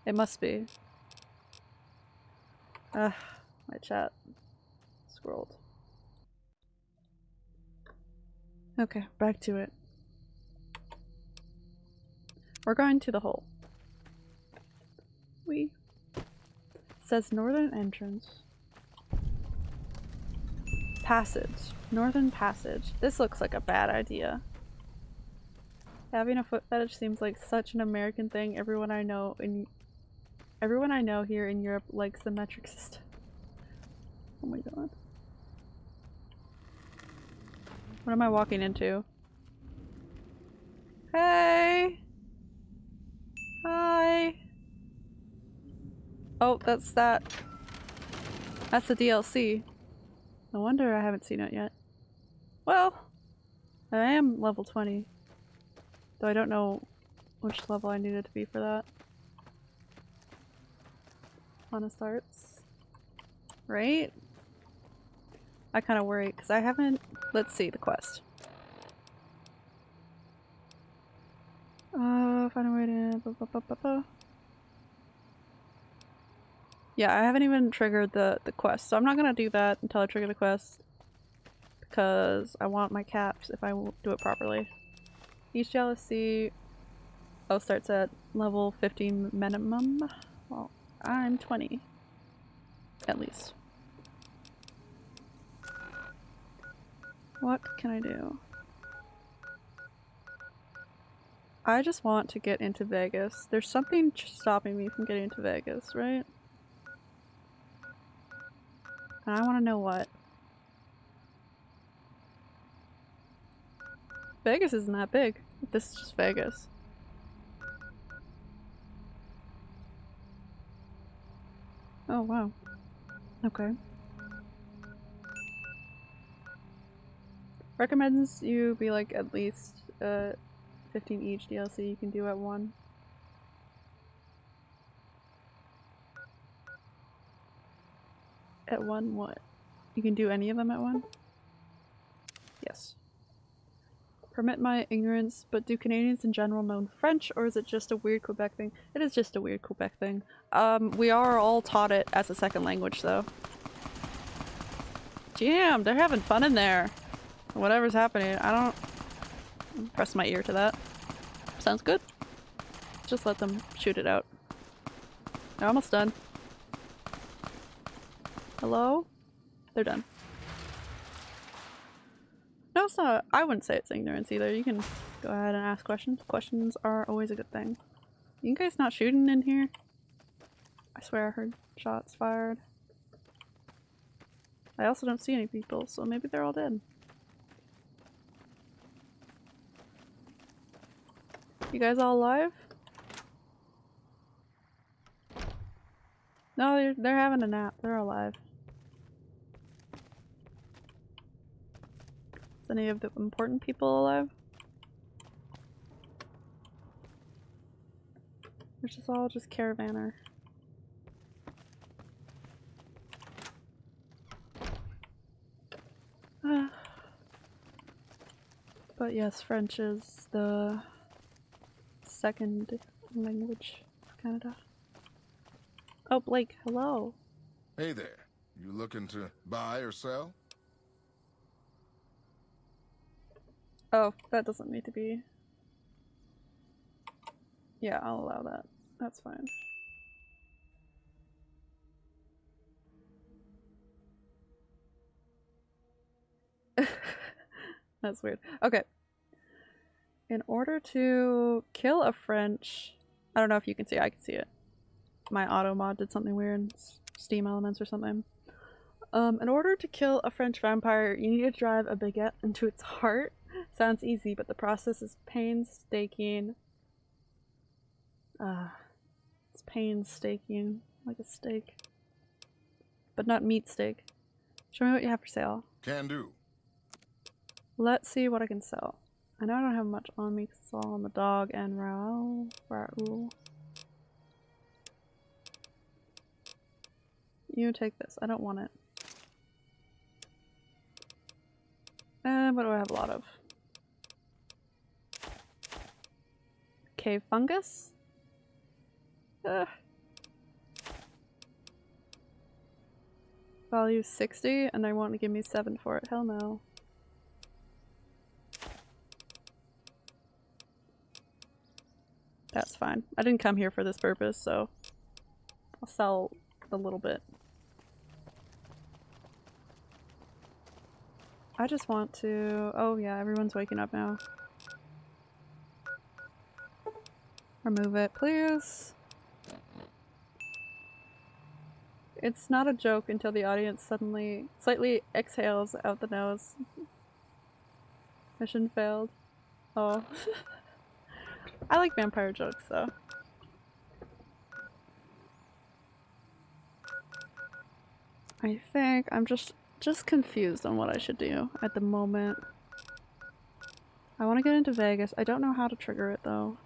It must be. Ugh, my chat scrolled. Okay, back to it. We're going to the hole. We says northern entrance. Passage. Northern passage. This looks like a bad idea. Having a foot fetish seems like such an American thing. Everyone I know in everyone I know here in Europe likes the metric system. Oh my god. What am I walking into? Hey! Hi! Oh, that's that. That's the DLC. No wonder I haven't seen it yet. Well, I am level 20. Though I don't know which level I needed to be for that. Honest Hearts. Right? I kind of worry because I haven't. Let's see the quest. Uh, find a way to. Yeah, I haven't even triggered the the quest, so I'm not gonna do that until I trigger the quest because I want my caps if I do it properly. Each jealousy oh starts at level 15 minimum. Well, I'm 20 at least. What can I do? I just want to get into Vegas. There's something stopping me from getting into Vegas, right? And I want to know what. Vegas isn't that big. This is just Vegas. Oh wow. Okay. Recommends you be like at least uh 15 each DLC you can do at one. At one what? You can do any of them at one? Yes. Permit my ignorance, but do Canadians in general know French, or is it just a weird Quebec thing? It is just a weird Quebec thing. Um, we are all taught it as a second language, though. Damn, they're having fun in there. Whatever's happening, I don't press my ear to that. Sounds good. Just let them shoot it out. They're almost done. Hello? They're done. No, it's not. I wouldn't say it's ignorance either. You can go ahead and ask questions. Questions are always a good thing. You guys not shooting in here? I swear I heard shots fired. I also don't see any people, so maybe they're all dead. You guys all alive? No, they're, they're having a nap. They're alive. Is any of the important people alive? Which is all just caravaner. but yes, French is the second language of Canada. Oh, Blake, hello. Hey there. You looking to buy or sell? Oh, that doesn't need to be. Yeah, I'll allow that. That's fine. That's weird. Okay. In order to kill a French... I don't know if you can see I can see it. My auto mod did something weird. Steam elements or something. Um, in order to kill a French vampire, you need to drive a baguette into its heart. Sounds easy, but the process is painstaking. Uh, it's painstaking, like a steak. But not meat steak. Show me what you have for sale. Can do. Let's see what I can sell. I know I don't have much on me because it's all on the dog and Raul. Raul. You take this. I don't want it. And what do I have a lot of? Cave fungus? Ugh. Value 60 and they want to give me 7 for it. Hell no. That's fine. I didn't come here for this purpose, so I'll sell a little bit. I just want to... Oh yeah, everyone's waking up now. Remove it, please. It's not a joke until the audience suddenly slightly exhales out the nose. Mission failed. Oh. I like vampire jokes though. I think I'm just just confused on what I should do at the moment. I want to get into Vegas. I don't know how to trigger it though.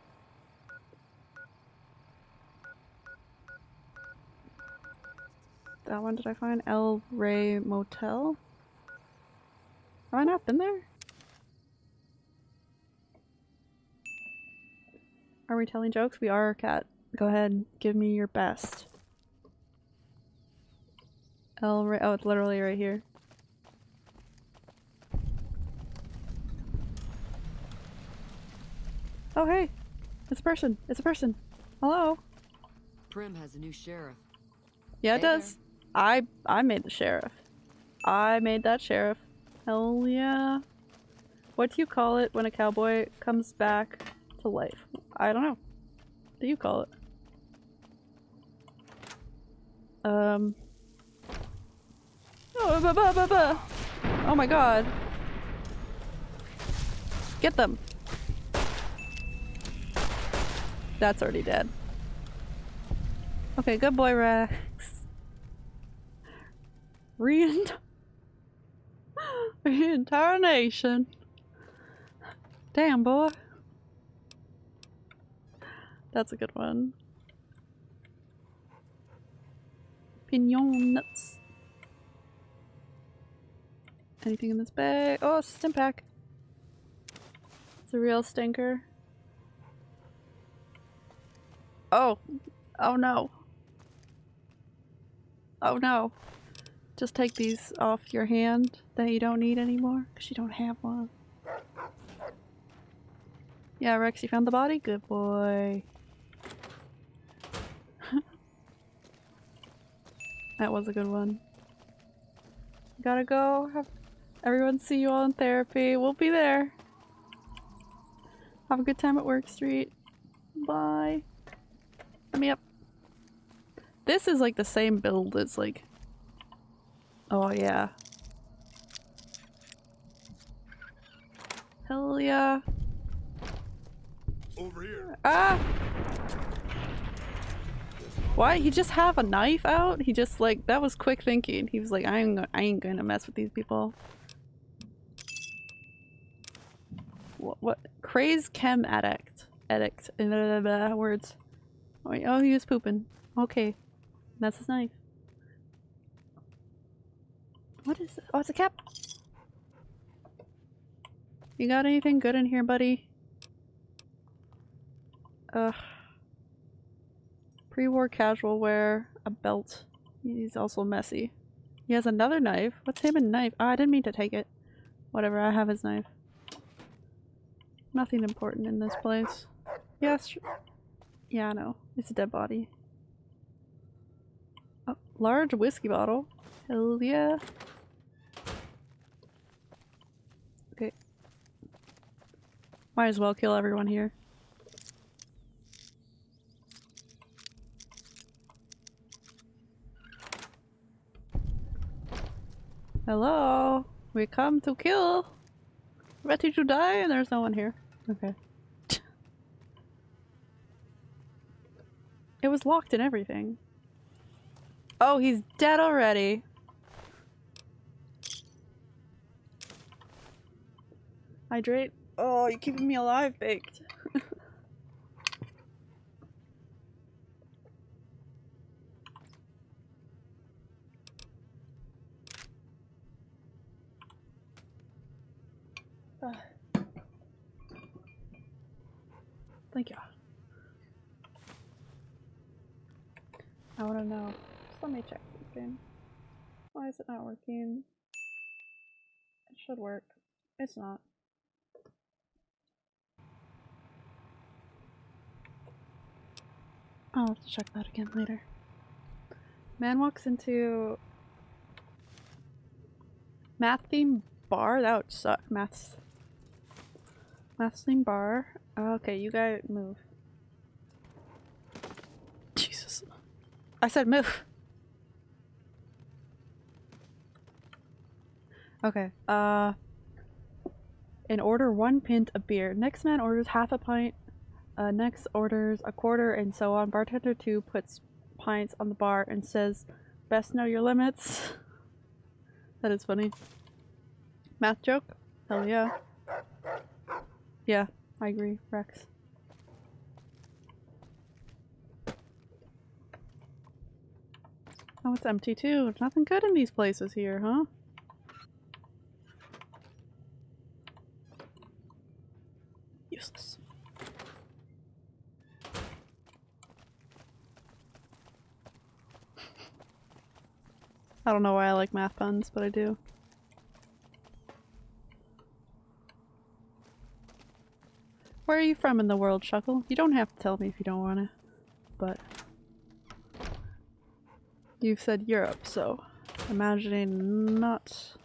That one did I find? El Rey Motel? Have I not been there? Are we telling jokes? We are, Cat. Go ahead, give me your best. El Rey- oh, it's literally right here. Oh hey! It's a person! It's a person! Hello! Primm has a new sheriff. Yeah, it Hey does. I I made the sheriff. I made that sheriff. Hell yeah. What do you call it when a cowboy comes back to life? I don't know. What do you call it? Um. Oh, oh my god. Get them! That's already dead. Okay, good boy, Rex. Reint reincarnation. Damn, boy. That's a good one. Pinyon nuts. Anything in this bag? Oh, stim pack. It's a real stinker. Oh. Oh no. Oh no. Just take these off your hand that you don't need anymore because you don't have one. Yeah, Rex, you found the body? Good boy. that was a good one. Gotta go. Have everyone see you all in therapy. We'll be there. Have a good time at Work Street. Bye. Let me up. This is like the same build as like... Oh yeah. Hell yeah. Over here. Ah! Why? He just have a knife out? He just like, that was quick thinking. He was like, I ain't, I ain't gonna mess with these people. What? what? Craze chem addict. Addict. Blah, blah, blah, words. Oh, oh, he was pooping. Okay. That's his knife. What is it? Oh, it's a cap! You got anything good in here, buddy? Ugh. Pre-war casual wear, a belt. He's also messy. He has another knife. What's him and knife? Oh, I didn't mean to take it. Whatever, I have his knife. Nothing important in this place. Yes. Yeah, I know. It's a dead body. A large whiskey bottle. Hell yeah. Okay. Might as well kill everyone here. Hello? We come to kill. Ready to die and there's no one here. Okay. it was locked and everything. Oh, he's dead already. Hydrate. Oh, you're keeping me alive, Baked. Thank you. I want to know. Just let me check something. Why is it not working? It should work. It's not. I'll have to check that again later. Man walks into math theme bar? That would suck. Maths. Math theme bar. Okay, you guys move. Jesus. I said move. Okay, uh... In order one pint of beer. Next man orders half a pint. Uh, next orders a quarter and so on. Bartender 2 puts pints on the bar and says, best know your limits. that is funny. Math joke? Hell yeah. Yeah, I agree, Rex. Oh, it's empty too. There's nothing good in these places here, huh? Useless. I don't know why I like math puns, but I do. Where are you from in the world, Shuckle? You don't have to tell me if you don't want to, but you've said Europe, so imagining not.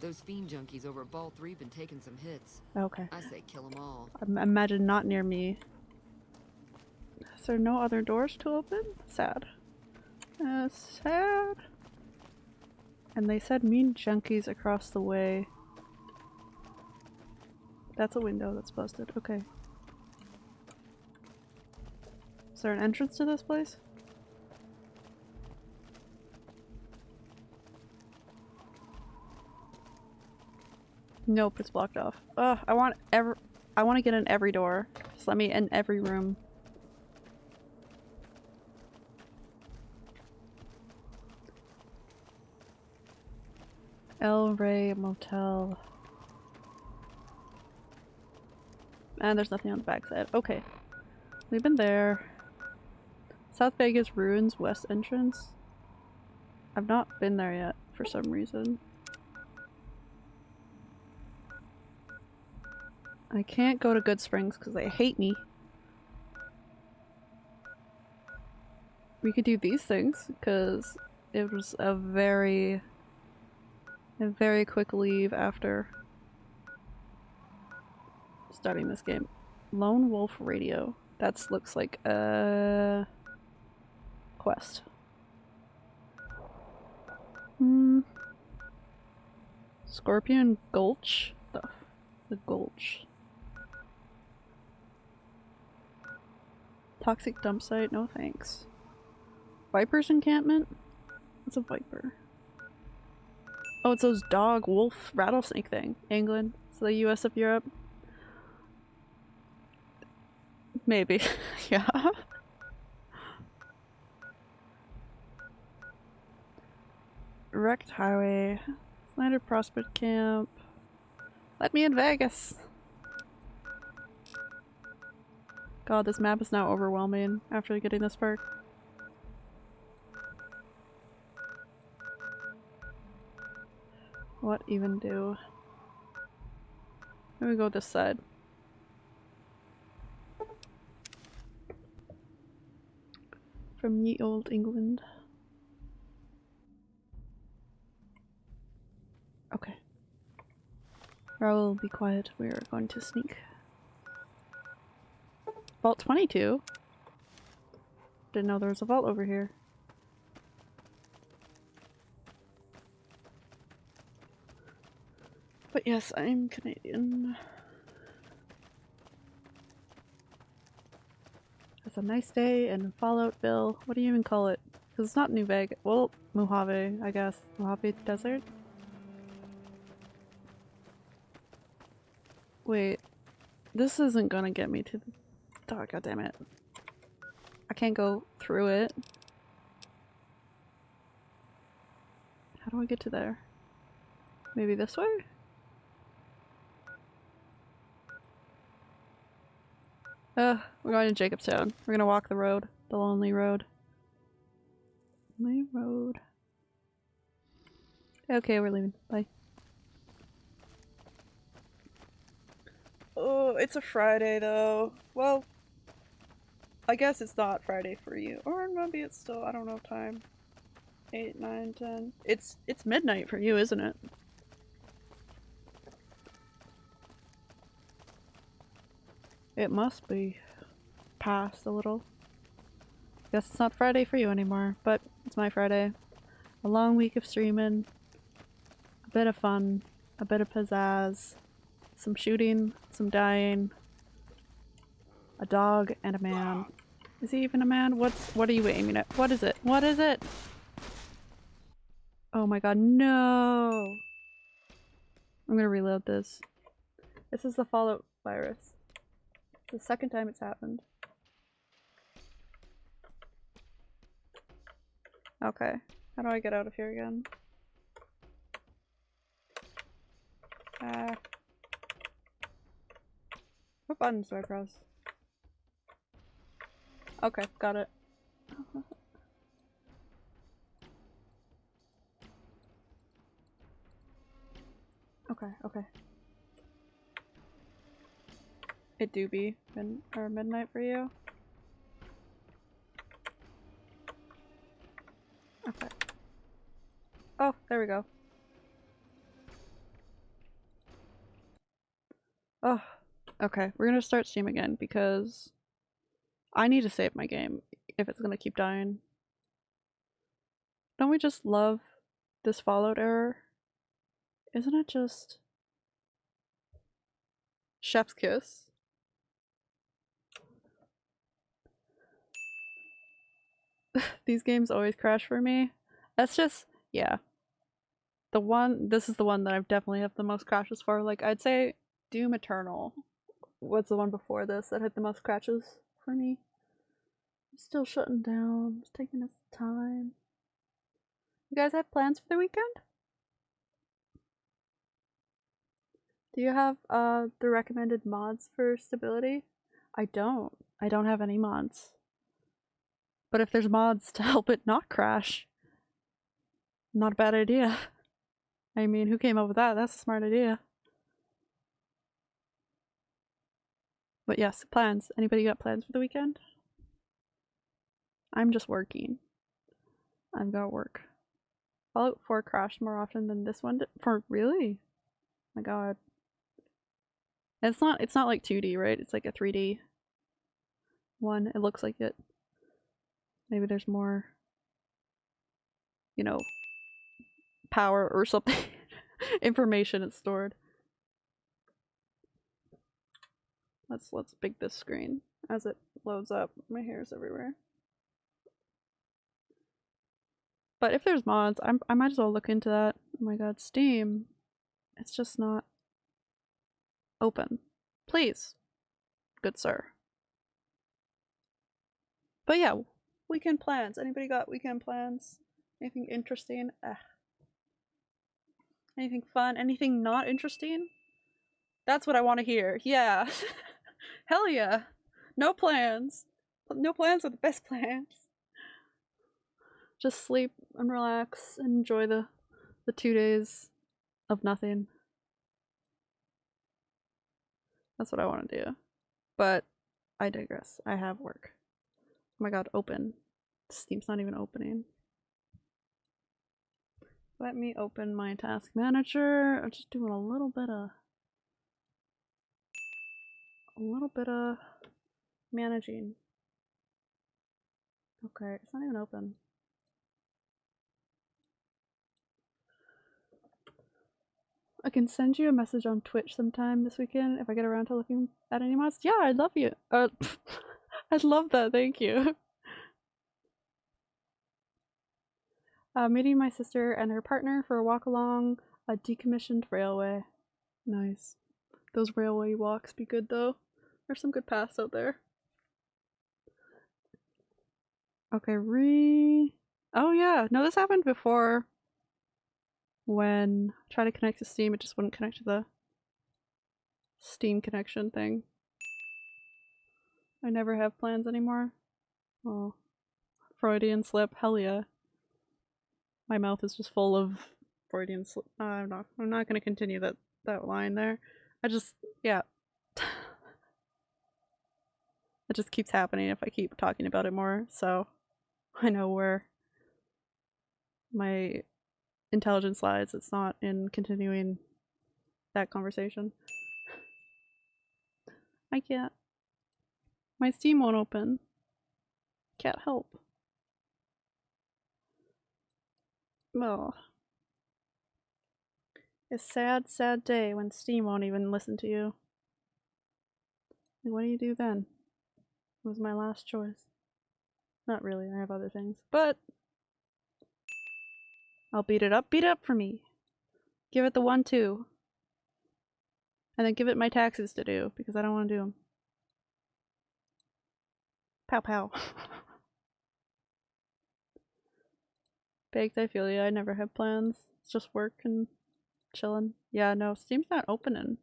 Those fiend junkies over Vault 3 been taking some hits. Okay. I say kill them all. I imagine not near me. Is there no other doors to open? Sad. Uh, sad. And they said mean junkies across the way. That's a window that's busted. Okay. Is there an entrance to this place? Nope, it's blocked off. Ugh, I want every- I want to get in every door. Just let me in every room. El Rey Motel. And there's nothing on the backside. Okay. We've been there. South Vegas Ruins West Entrance. I've not been there yet for some reason. I can't go to Goodsprings because they hate me. We could do these things because it was a very, very quick leave after starting this game. Lone Wolf Radio. That looks like a quest. Hmm. Scorpion Gulch? The, the Gulch. Toxic dump site? No thanks. Viper's encampment? What's a viper? Oh, it's those dog, wolf, rattlesnake thing. England. So the US of Europe. Maybe. yeah. Wrecked Highway. Snyder Prospect Camp. Let me in Vegas. God, this map is now overwhelming after getting this perk. What even do? Let me go this side. From ye old England. Okay. Will be quiet. We are going to sneak. Vault 22? Didn't know there was a vault over here. But yes, I'm Canadian. It's a nice day in Falloutville. What do you even call it? Because it's not New Vegas. Well, Mojave, I guess. Mojave Desert? Wait. This isn't gonna get me to the... Oh, God damn it. I can't go through it. How do I get to there? Maybe this way? Uh, we're going to Jacobstown. We're gonna walk the road. The lonely road. Lonely road. Okay, we're leaving. Bye. Oh, it's a Friday though. Well, I guess it's not Friday for you. Or maybe it's still, I don't know time. 8, 9, 10. It's, it's midnight for you, isn't it? It must be past a little. Guess it's not Friday for you anymore, but it's my Friday. A long week of streaming, a bit of fun, a bit of pizzazz, some shooting, some dying, a dog and a man. Is he even a man? What's- what are you aiming at? What is it? What is it? Oh my god, no! I'm gonna reload this. This is the Fallout virus. The second time it's happened. Okay. How do I get out of here again? Ah. What buttons do I press? Okay, got it. okay, okay. It do be mid or midnight for you? Okay. Oh, there we go. Oh, okay. We're gonna start Steam again because I need to save my game if it's gonna keep dying. Don't we just love this Fallout error? Isn't it just Chef's Kiss. These games always crash for me. That's just yeah. The one this is the one that I've definitely have the most crashes for. Like I'd say Doom Eternal was the one before this that had the most crashes for me. Still shutting down. It's taking its time. You guys have plans for the weekend? Do you have uh the recommended mods for stability? I don't. I don't have any mods. But if there's mods to help it not crash, not a bad idea. I mean, who came up with that? That's a smart idea. But yes, plans. Anybody got plans for the weekend? I'm just working. I've got work. Fallout 4 crashed more often than this one did. For really? my god. It's not it's not like 2D, right? It's like a 3D one. It looks like it. Maybe there's more you know power or something information it's stored. Let's let's big this screen as it loads up. My hair's everywhere. But if there's mods, I'm, I might as well look into that. Oh my god, Steam. It's just not open. Please, good sir. But yeah, weekend plans. Anybody got weekend plans? Anything interesting? Ugh. Anything fun? Anything not interesting? That's what I want to hear. Yeah. Hell yeah. No plans. No plans are the best plans. Just sleep and relax and enjoy the the two days of nothing. That's what I want to do. But I digress. I have work. Oh my god, open. Steam's not even opening. Let me open my task manager. I'm just doing a little bit of a little bit of managing. Okay, it's not even open. I can send you a message on Twitch sometime this weekend if I get around to looking at any mods. Yeah, I'd love you. Uh, I'd love that. Thank you. Uh, meeting my sister and her partner for a walk along a decommissioned railway. Nice. Those railway walks be good though. There's some good paths out there. Okay, re. Oh yeah, no, this happened before. When I tried to connect to Steam, it just wouldn't connect to the Steam connection thing. I never have plans anymore. Oh, Freudian slip, hell yeah. My mouth is just full of Freudian slip. Uh, I'm not. I'm not going to continue that that line there. I just, yeah. it just keeps happening if I keep talking about it more. So I know where my intelligence lies. It's not in continuing that conversation. I can't. My Steam won't open. Can't help. Oh. A sad, sad day when Steam won't even listen to you. What do you do then? It was my last choice. Not really, I have other things. But I'll beat it up. Beat it up for me. Give it the one, two. And then give it my taxes to do, because I don't want to do them. Pow pow. Baked, I feel you. I never have plans. It's just work and chilling. Yeah, no, Steam's not opening.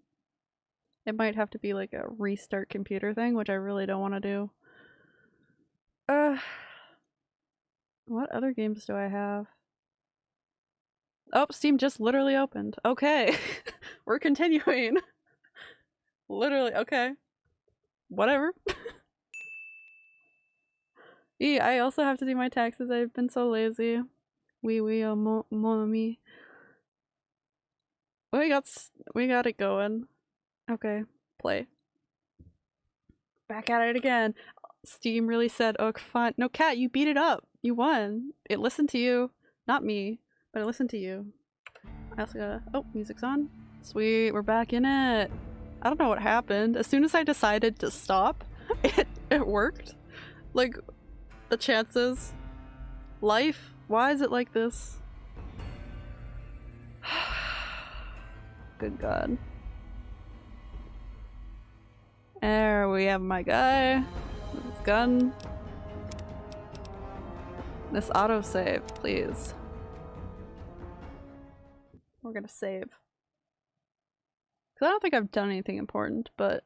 It might have to be like a restart computer thing, which I really don't want to do. Uh, what other games do I have? Oh, Steam just literally opened. Okay. We're continuing. literally, okay. Whatever. yeah, I also have to do my taxes. I've been so lazy. Oui, oui, oh, mon, mon ami. We got, we got it going. Okay, play. Back at it again. Steam really said, oh, fun. No, Cat, you beat it up. You won. It listened to you. Not me, but it listened to you. I also gotta, oh, music's on. Sweet, we're back in it. I don't know what happened. As soon as I decided to stop, it, it worked. Like, the chances. Life? Why is it like this? Good god. There we have my guy. with His gun. This autosave, please. We're gonna save. Cause I don't think I've done anything important, but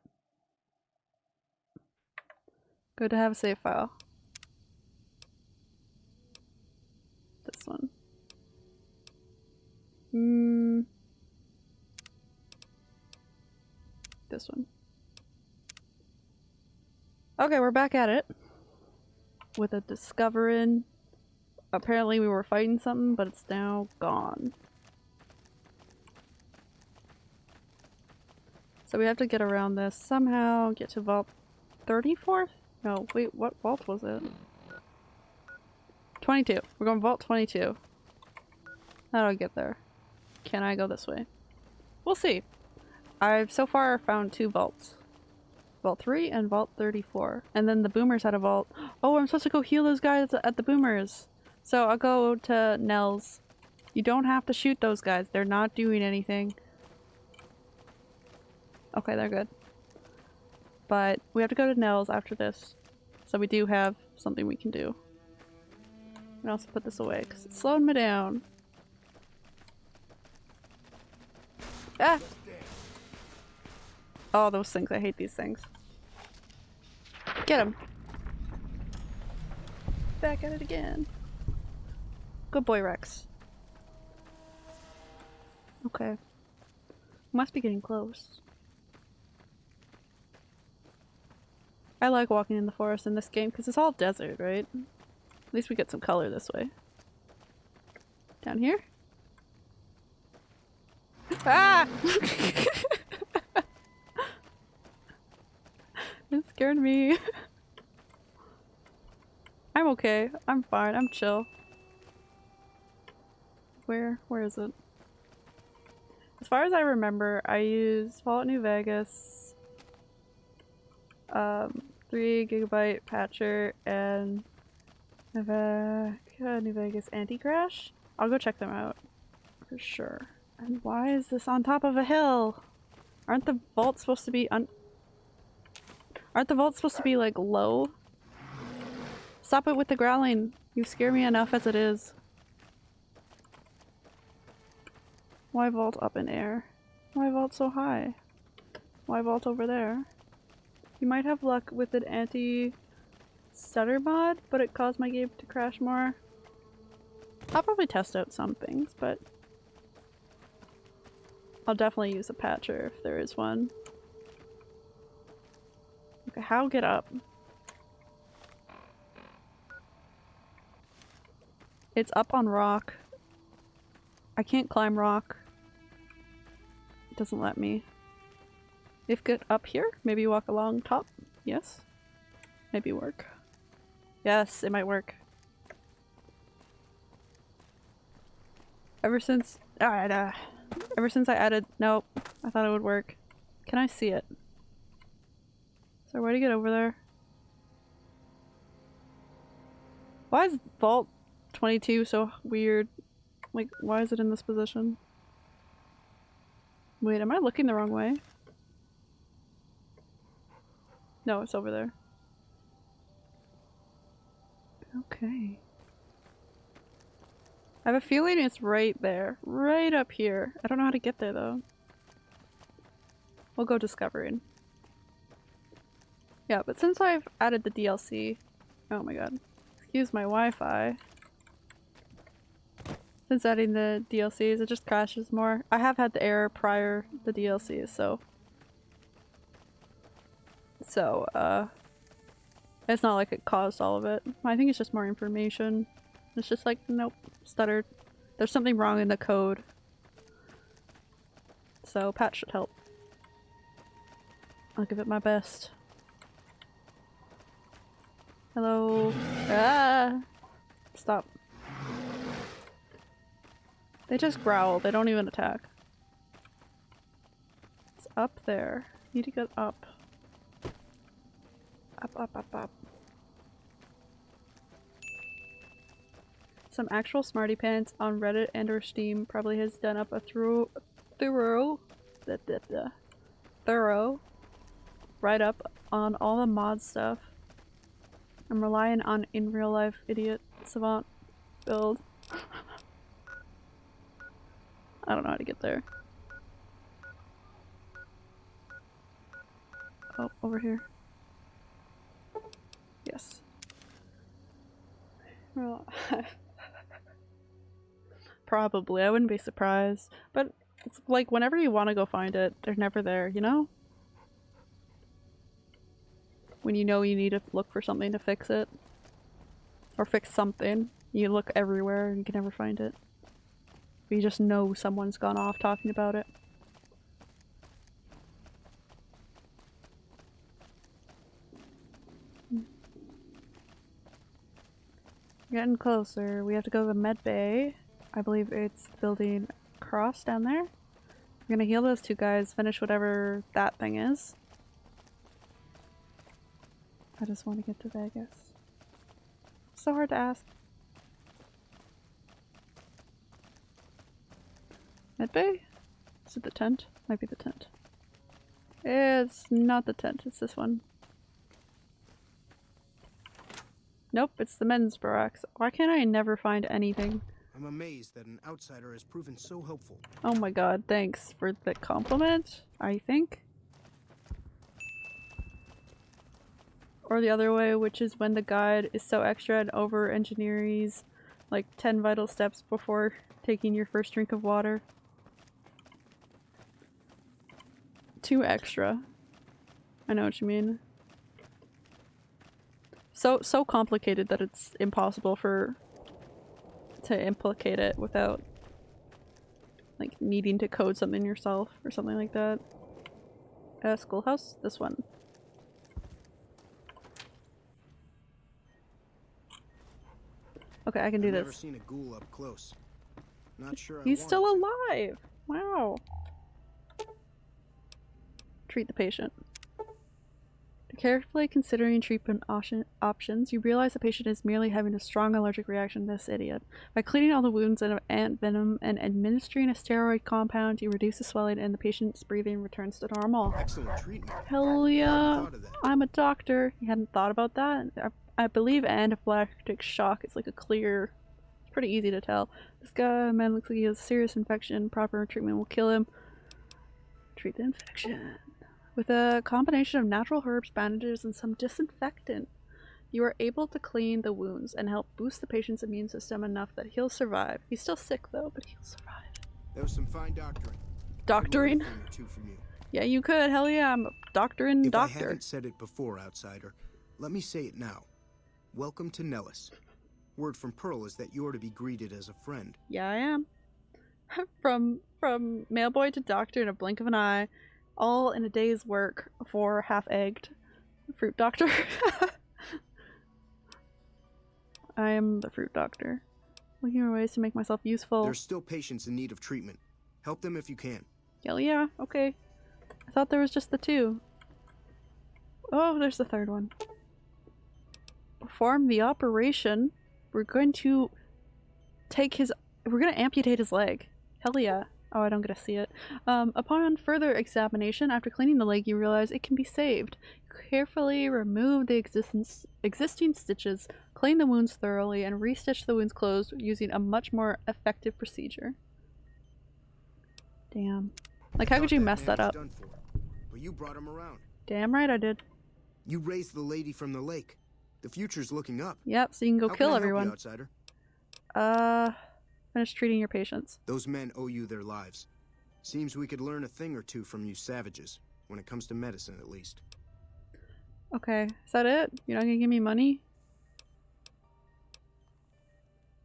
good to have a save file. One. Hmm. This one. Okay, we're back at it. With a discovering. Apparently we were fighting something, but it's now gone. So we have to get around this somehow, get to vault 34? No, wait, what vault was it? 22. We're going vault 22. That'll get there. Can I go this way? We'll see. I've so far found two vaults. Vault 3 and Vault 34. And then the boomers had a vault. Oh, I'm supposed to go heal those guys at the boomers. So I'll go to Nellis. You don't have to shoot those guys. They're not doing anything. Okay, they're good. But we have to go to Nellis after this. So we do have something we can do. And also put this away because it's slowing me down. Ah! Oh, those things. I hate these things. Get him. Back at it again. Good boy, Rex. Okay. Must be getting close. I like walking in the forest in this game because it's all desert, right? At least we get some color this way. Down here? Ah! it scared me. I'm okay. I'm fine. I'm chill. Where? Where is it? As far as I remember, I used Fallout New Vegas, um, 3 gigabyte patcher, and New, New Vegas Anti-Crash. I'll go check them out for sure. And why is this on top of a hill? Aren't the vaults supposed to be un- Aren't the vaults supposed to be like low? Stop it with the growling. You scare me enough as it is. Why vault up in air? Why vault so high? Why vault over there? You might have luck with an anti-stutter mod, but it caused my game to crash more. I'll probably test out some things, but I'll definitely use a patcher if there is one. Okay, how get up? It's up on rock. I can't climb rock. It doesn't let me. If get up here, maybe walk along top. Yes. Maybe work. Yes, it might work. Ever since- alright, uh, ever since I added- nope, I thought it would work. Can I see it? A way to get over there? Why is Vault 22 so weird? Like, why is it in this position? Wait, am I looking the wrong way? No, it's over there. Okay. I have a feeling it's right there. Right up here. I don't know how to get there though. We'll go discovering. Yeah, but since I've added the DLC... Oh my god. Excuse my Wi-Fi. Since adding the DLCs, it just crashes more. I have had the error prior the DLCs, so... So, uh... It's not like it caused all of it. I think it's just more information. It's just like, nope, stuttered. There's something wrong in the code. So, patch should help. I'll give it my best. Hello? Ah! Stop. They just growl, they don't even attack. It's up there. Need to get up. Up, up, up, up. Some actual smarty pants on Reddit and or Steam probably has done up a thorough, thorough, blah, blah, blah, thorough write up on all the mod stuff. I'm relying on in real life idiot savant build. I don't know how to get there. Oh, over here. Yes. Well, probably. I wouldn't be surprised. But it's like whenever you want to go find it, they're never there, you know? When you know you need to look for something to fix it. Or fix something. You look everywhere and you can never find it. But you just know someone's gone off talking about it. Getting closer. We have to go to the med bay. I believe it's building cross down there. We're gonna heal those two guys, finish whatever that thing is. I just want to get to Vegas. So hard to ask. Med bay? Is it the tent? Might be the tent. It's not the tent, it's this one. Nope, it's the men's barracks. Why can't I never find anything? I'm amazed that an outsider has proven so helpful. Oh my god, thanks for the compliment, I think. Or the other way, which is when the guide is so extra and over engineers like 10 vital steps before taking your first drink of water. Too extra. I know what you mean. So so complicated that it's impossible for to implicate it without like needing to code something yourself or something like that. Uh, schoolhouse? This one. Okay, I can do I've this. Never seen a ghoul up close. Not sure. He's still alive! Wow. Treat the patient. Carefully considering treatment options, you realize the patient is merely having a strong allergic reaction to this idiot. By cleaning all the wounds of ant venom and administering a steroid compound, you reduce the swelling and the patient's breathing returns to normal. Excellent treatment. Hell yeah! I'm a doctor. You hadn't thought about that? I, I believe anaphylactic shock is like a clear... It's pretty easy to tell. This guy, man, looks like he has a serious infection. Proper treatment will kill him. Treat the infection. With a combination of natural herbs, bandages, and some disinfectant, you are able to clean the wounds and help boost the patient's immune system enough that he'll survive. He's still sick though, but he'll survive. There was some fine doctoring. Doctoring? I could learn a thing or two from you. Yeah, you could. Hell yeah, I'm a doctoring If doctor. I haven't said it before, outsider, let me say it now. Welcome to Nellis. Word from Pearl is that you're to be greeted as a friend. Yeah, I am. from from mailboy to doctor in a blink of an eye, all in a day's work for half-egged fruit doctor. I am the fruit doctor. Looking for ways to make myself useful. There's still patients in need of treatment. Help them if you can. Hell yeah, okay. I thought there was just the two. Oh, there's the third one. Perform the operation. We're going to take his- we're gonna amputate his leg. Hell yeah. Oh, I don't get to see it. Um, upon further examination, after cleaning the leg, you realize it can be saved. Carefully remove the existence, existing stitches, clean the wounds thoroughly, and restitch the wounds closed using a much more effective procedure. Damn. Like, how could you mess that up? for, but you brought him around. Damn right I did. You raised the lady from the lake. The future's looking up. Yep, so you can go How kill can help you, everyone. outsider? Uh, finish treating your patients. Those men owe you their lives. Seems we could learn a thing or two from you savages, when it comes to medicine at least. Okay, is that it? You're not gonna give me money?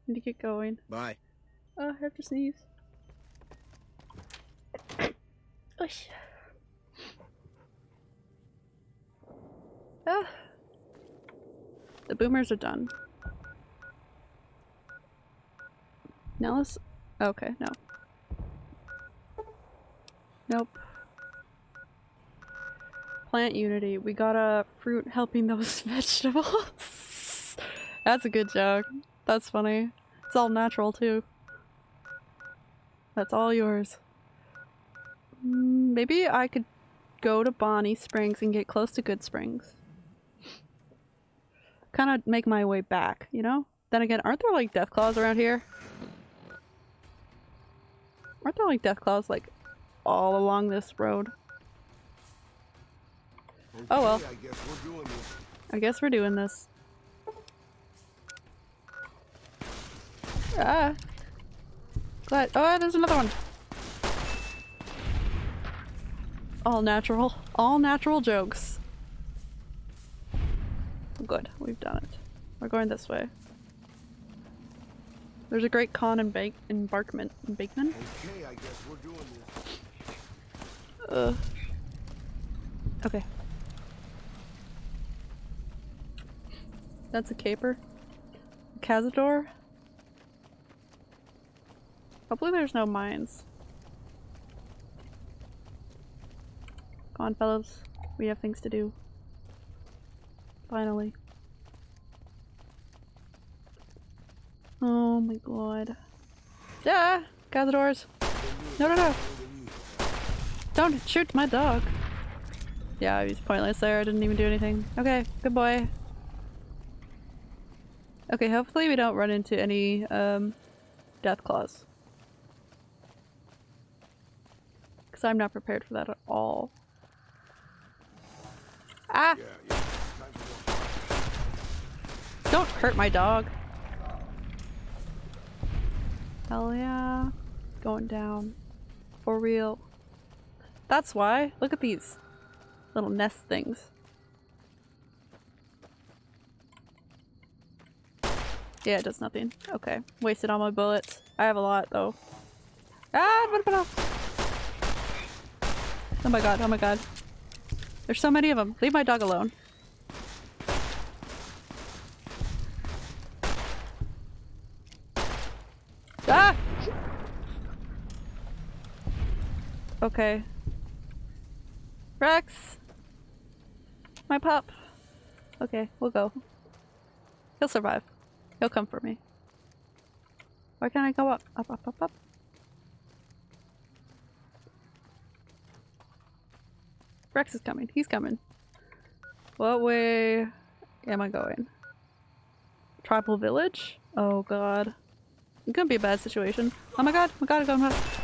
Need to get going. Bye. Oh, I have to sneeze. Ush. Ah. The boomers are done. Now let's. Okay, no. Nope. plant unity. We got a fruit helping those vegetables. That's a good joke. That's funny. It's all natural too. That's all yours. Mm, Maybe I could go to Bonnie Springs and get close to Goodsprings. Kind of make my way back, you know? Then again, aren't there like death claws around here? Aren't there like death claws like all along this road? Oh well. I guess we're doing this. I guess we're doing this. Ah. Glad. Oh, there's another one. All natural. All natural jokes. Good. We've done it. We're going this way. There's a Great Khan in bake embarkment in Bakeman. Okay, I guess we're doing this. Uh. Okay. That's a caper. Cazador. Hopefully there's no mines. Come on, fellas. We have things to do. Finally. Oh my god. Yeah! Cazadors! No, no, no! Don't shoot my dog! Yeah, he's pointless there. I didn't even do anything. Okay, good boy. Okay, hopefully we don't run into any, um, death claws. Because I'm not prepared for that at all. Ah! Don't hurt my dog. Hell yeah. Going down. For real. That's why. Look at these little nest things. Yeah, it does nothing. Okay. Wasted all my bullets. I have a lot though. Ah! Oh my god, oh my god. There's so many of them. Leave my dog alone. Ah! Okay. Rex! My pup! Okay, we'll go. He'll survive. He'll come for me. Why can't I go up? Up, up, up, up. Rex is coming. He's coming. What way am I going? Tribal village? Oh god. It's gonna be a bad situation. Oh my god, oh my god, oh my god.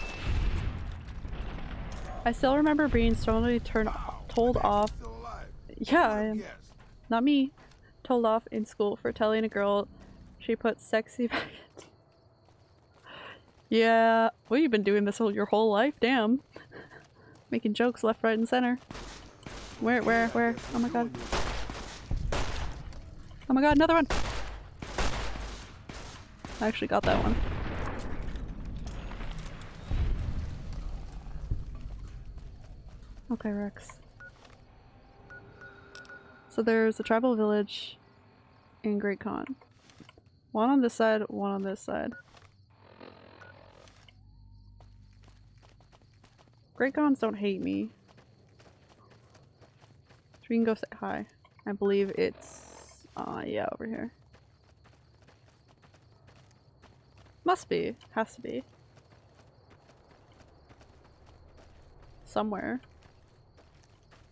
I still remember being strongly turned told off. Yeah, I am. Not me. Told off in school for telling a girl she put sexy back. Yeah, well you've been doing this whole your whole life, damn. Making jokes left, right, and center. Where, where, where? Oh my god. Oh my god, another one! I actually got that one. Okay, Rex. So there's a tribal village in Great Khan. One on this side, one on this side. Great Khans don't hate me. So we can go say hi. I believe it's, uh, yeah, over here. Must be. Has to be. Somewhere.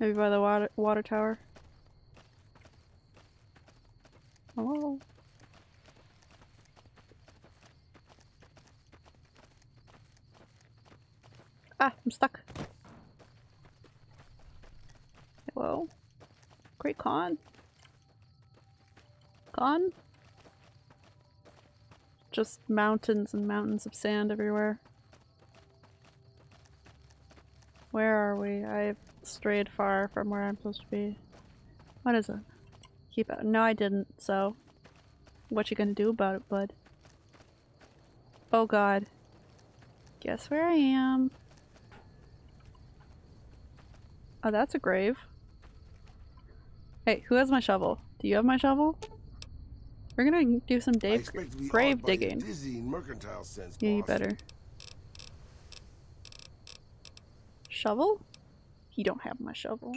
Maybe by the water, water tower. Hello? Ah, I'm stuck. Hello? Great con. Khan? Just mountains and mountains of sand everywhere. Where are we? I've strayed far from where I'm supposed to be. What is it? Keep it. No, I didn't, so. What you gonna do about it, bud? Oh god. Guess where I am. Oh, that's a grave. Hey, who has my shovel? Do you have my shovel? We're gonna do some Dave grave digging. Sense, Yeah, you better. Shovel? You don't have my shovel.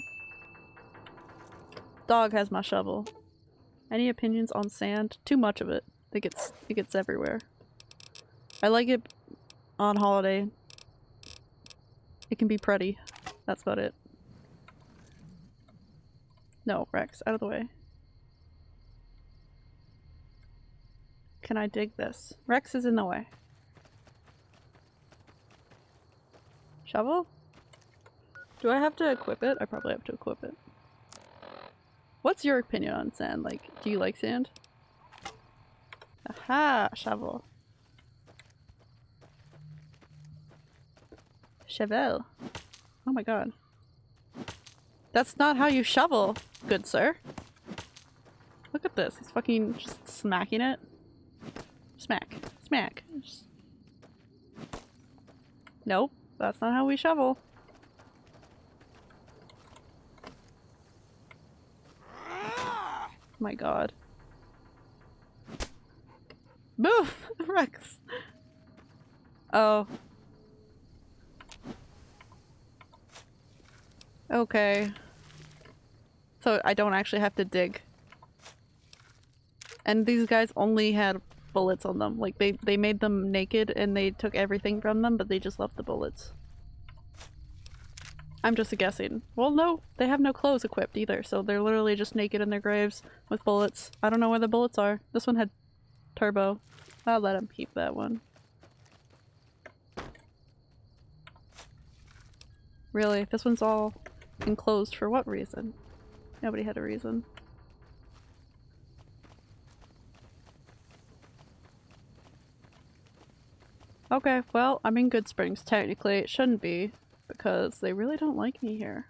Dog has my shovel. Any opinions on sand? Too much of it. It gets it gets everywhere. I like it on holiday. It can be pretty. That's about it. No, Rex, out of the way. Can I dig this? Rex is in the way. Shovel? Do I have to equip it? I probably have to equip it. What's your opinion on sand? Like, do you like sand? Aha! Shovel. Chevel. Oh my god. That's not how you shovel, good sir. Look at this. He's fucking just smacking it. Smack. Smack. Just... Nope. That's not how we shovel. My god. Boof! Rex! Oh. Okay. So I don't actually have to dig. And these guys only had bullets on them. Like they, they made them naked and they took everything from them, but they just left the bullets. I'm just guessing. Well, no, they have no clothes equipped either, so they're literally just naked in their graves with bullets. I don't know where the bullets are. This one had turbo. I'll let him keep that one. Really, this one's all enclosed for what reason? Nobody had a reason. Okay, well, I'm in Goodsprings, Technically, it shouldn't be, because they really don't like me here.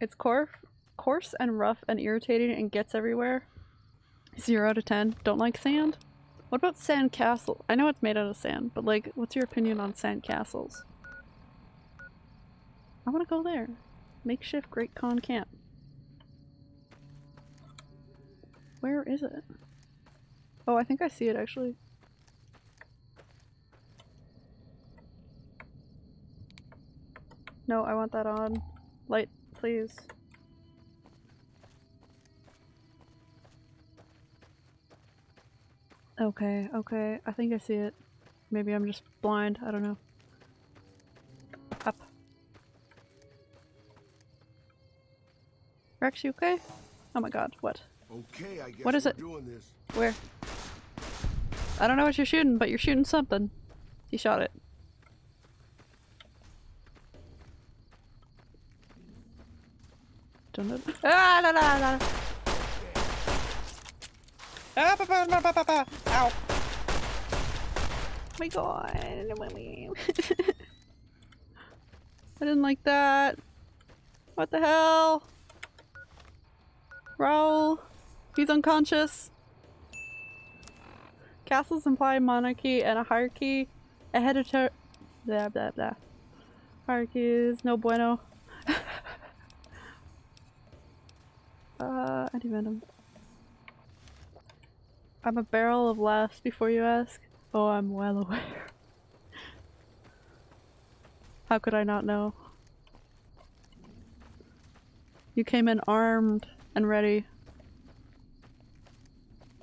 It's coarse, coarse and rough and irritating and gets everywhere. Zero out of ten. Don't like sand? What about sand castle? I know it's made out of sand, but like, what's your opinion on sand castles? I want to go there. Makeshift Great Khan Camp. Where is it? Oh, I think I see it actually. No, I want that on. Light, please. Okay, okay. I think I see it. Maybe I'm just blind. I don't know. Up. Rex, you okay? Oh my god, what? Okay, I guess What is it? doing this. Where? I don't know what you're shooting, but you're shooting something. He shot it. Dun dun. Ah, la, la, la. Ah, ba, ba, ba, ba, ba, ba. Ow. my god. I didn't like that. What the hell? Raul. He's unconscious. Castles imply monarchy and a hierarchy. A hereditary- blah blah blah. Hierarchy is no bueno. uh, anti-venom. I'm a barrel of laughs before you ask. Oh, I'm well aware. How could I not know? You came in armed and ready.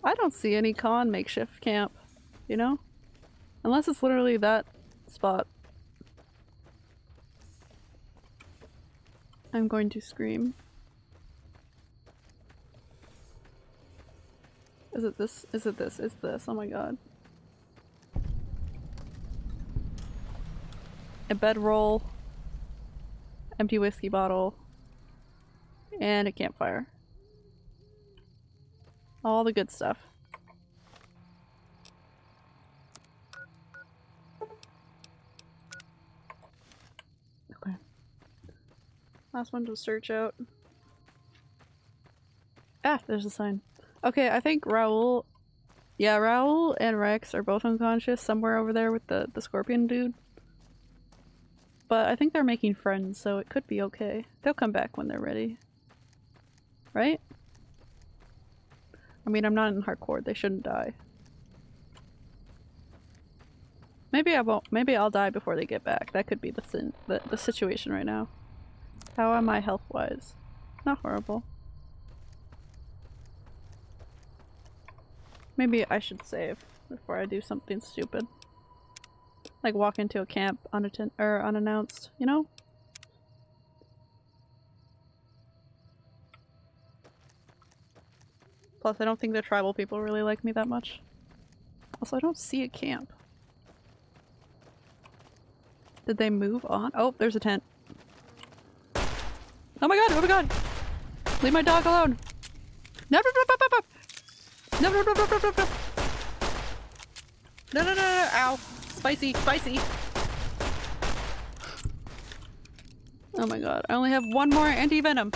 I don't see any Khan makeshift camp, you know? Unless it's literally that spot. I'm going to scream. Is it this? Is it this? Is this? Oh my god. A bedroll. Empty whiskey bottle. And a campfire. All the good stuff. Okay. Last one to search out. Ah, there's a sign. Okay, I think Raul... Yeah, Raul and Rex are both unconscious somewhere over there with the, the scorpion dude. But I think they're making friends, so it could be okay. They'll come back when they're ready. Right? I mean, I'm not in hardcore. They shouldn't die. Maybe I won't. Maybe I'll die before they get back. That could be the sin the, the situation right now. How am I health-wise? Not horrible. Maybe I should save before I do something stupid. Like walk into a camp unattend or unannounced, you know? Plus, I don't think the tribal people really like me that much. Also, I don't see a camp. Did they move on? Oh, there's a tent. Oh my god, oh my god! Leave my dog alone! No, no, no, no, no, no! No, no, no, no, no, no, no! No, no, ow! Spicy, spicy! Oh my god, I only have one more anti-venom!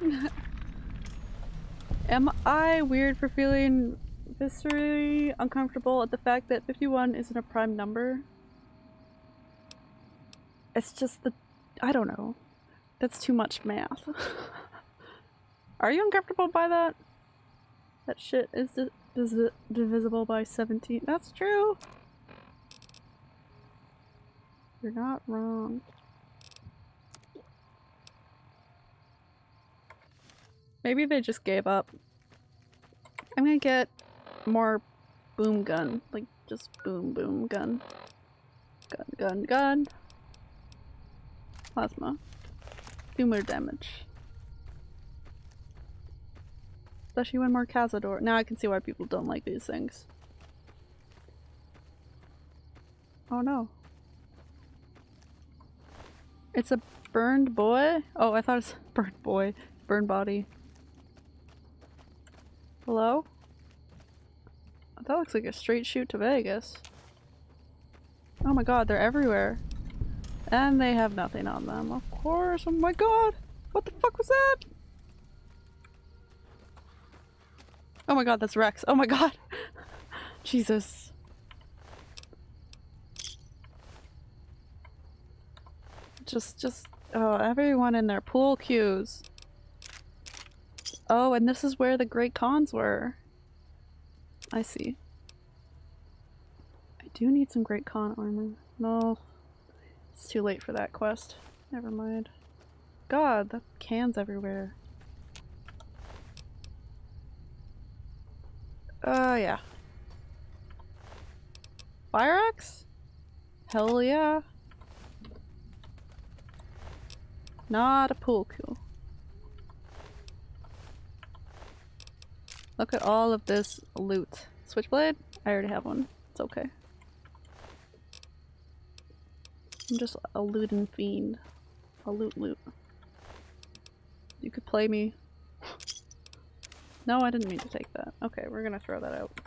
Am I weird for feeling viscerally uncomfortable at the fact that 51 isn't a prime number? It's just the- I don't know. That's too much math. Are you uncomfortable by that? That shit is di divisible by 17. That's true! You're not wrong. Maybe they just gave up. I'm gonna get more boom gun. Like, just boom boom gun. Gun, gun, gun. Plasma. Do more damage. Especially when more Cazador. Now I can see why people don't like these things. Oh no. It's a burned boy? Oh, I thought it's burned boy. Burned body. Hello? That looks like a straight shoot to Vegas. Oh my god, they're everywhere. And they have nothing on them, of course. Oh my god! What the fuck was that? Oh my god, that's Rex. Oh my god! Jesus. Just, just, oh, everyone in their pool cues. Oh, and this is where the Great Khans were. I see. I do need some Great Khan armor. No, it's too late for that quest. Never mind. God, that cans everywhere. Uh, yeah. Fire axe? Hell yeah. Not a pool cue. Look at all of this loot. Switchblade? I already have one. It's okay. I'm just a looting fiend. A loot loot. You could play me. no, I didn't mean to take that. Okay, we're gonna throw that out.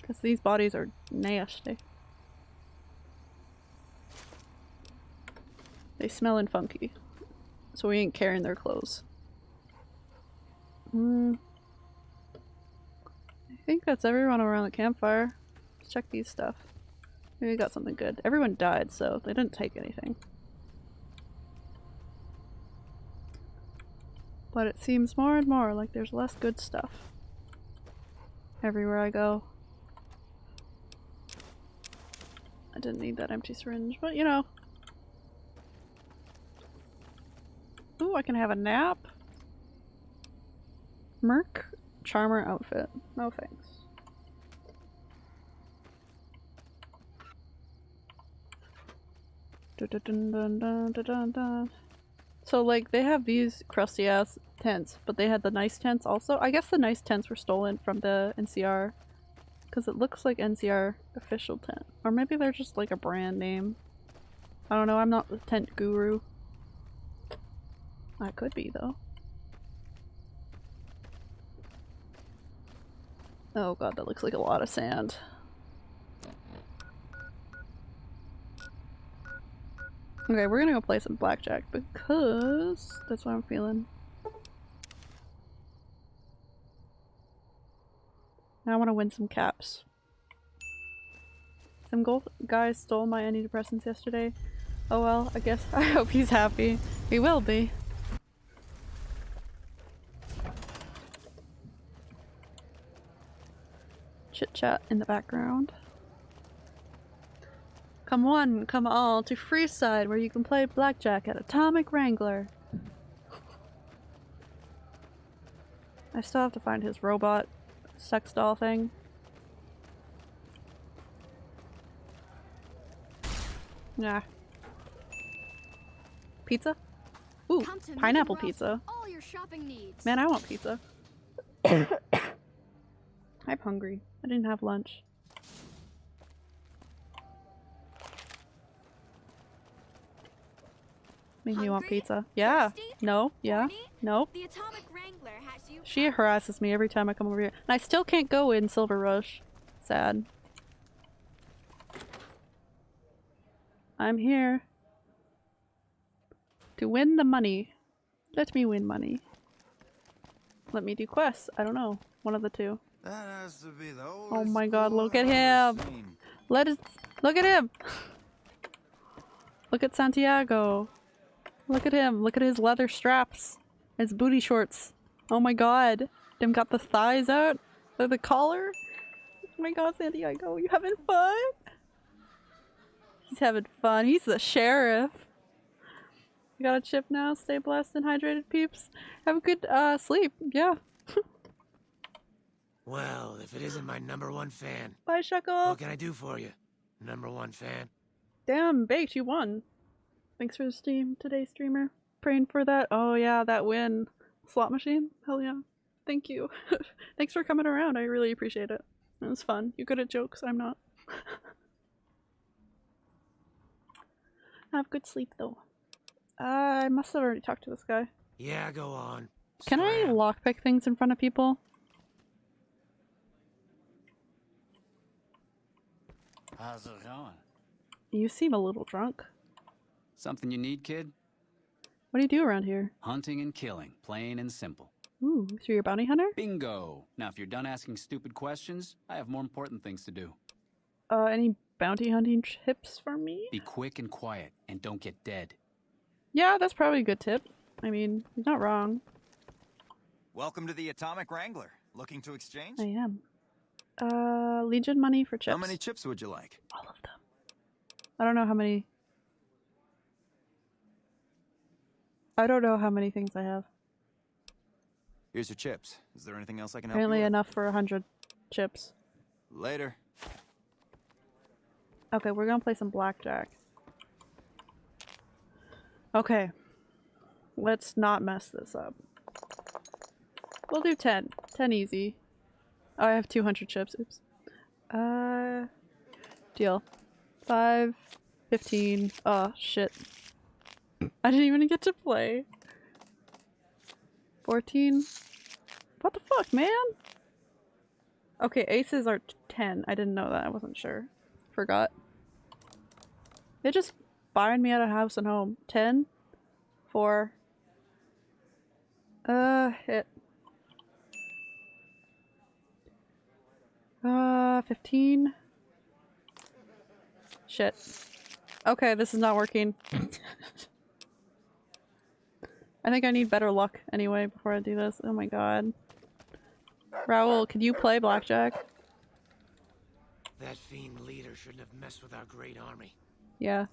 Because these bodies are nasty. They smellin' funky. So we ain't carrying their clothes. Hmm. I think that's everyone around the campfire. Let's check these stuff. Maybe we got something good. Everyone died, so they didn't take anything. But it seems more and more like there's less good stuff. Everywhere I go. I didn't need that empty syringe, but you know. Ooh, I can have a nap. Merc Charmer outfit. No thanks. Dun, dun, dun, so like they have these crusty ass tents, but they had the nice tents also. I guess the nice tents were stolen from the NCR because it looks like NCR official tent. Or maybe they're just like a brand name. I don't know, I'm not the tent guru. I could be though. Oh god, that looks like a lot of sand. Okay, we're gonna go play some blackjack because that's what I'm feeling. I want to win some caps. Some gold guys stole my antidepressants yesterday. Oh well, I guess I hope he's happy. He will be. Chit chat in the background. Come one, come all to Freeside where you can play blackjack at Atomic Wrangler. I still have to find his robot sex doll thing. Yeah. Pizza? Ooh, pineapple pizza. All your shopping needs. Man, I want pizza. I'm hungry. I didn't have lunch. Make me want pizza. Yeah. No. Yeah. No. The Atomic Wrangler has you. She harasses me every time I come over here. And I still can't go in Silver Rush. Sad. I'm here. To win the money. Let me win money. Let me do quests. I don't know. One of the two. That has to be the Oh my god, look at him! Let us look at him! Look at Santiago. Look at him. Look at his leather straps. His booty shorts. Oh my god. Them got the thighs out. Look the collar. Oh my god, Santiago, you having fun? He's having fun. He's the sheriff. You got a chip now. Stay blessed and hydrated, peeps. Have a good uh sleep. Yeah. Well, if it isn't my number one fan, Bye, Shuckle. what can I do for you? Number one fan. Damn, Baked, you won. Thanks for the stream today, streamer. Praying for that. Oh yeah, that win. Slot machine? Hell yeah. Thank you. Thanks for coming around. I really appreciate it. It was fun. You're good at jokes? I'm not. Have good sleep though. I must have already talked to this guy. Yeah, go on. Can I lockpick things in front of people? How's it going? You seem a little drunk. Something you need, kid? What do you do around here? Hunting and killing, plain and simple. Ooh, so you're a bounty hunter? Bingo! Now, if you're done asking stupid questions, I have more important things to do. Uh, any bounty hunting tips for me? Be quick and quiet, and don't get dead. Yeah, that's probably a good tip. I mean, he's not wrong. Welcome to the Atomic Wrangler. Looking to exchange? I am. Uh, Legion money for chips. How many chips would you like? All of them. I don't know how many. I don't know how many things I have. Here's your chips. Is there anything else I can help Apparently you enough for a hundred chips. Later. Okay, we're gonna play some blackjack. Okay. Let's not mess this up. We'll do 10. 10 easy. Oh, I have 200 chips. Oops. Uh, deal. 5, 15. Oh, shit. I didn't even get to play. 14. What the fuck, man? Okay, aces are 10. I didn't know that. I wasn't sure. Forgot. They just buying me out of house and home. 10. 4. Uh, hit. Uh, 15. Shit. Okay, this is not working. I think I need better luck anyway before I do this. Oh my god. Raul, could you play blackjack? That fiend leader shouldn't have messed with our great army. Yeah.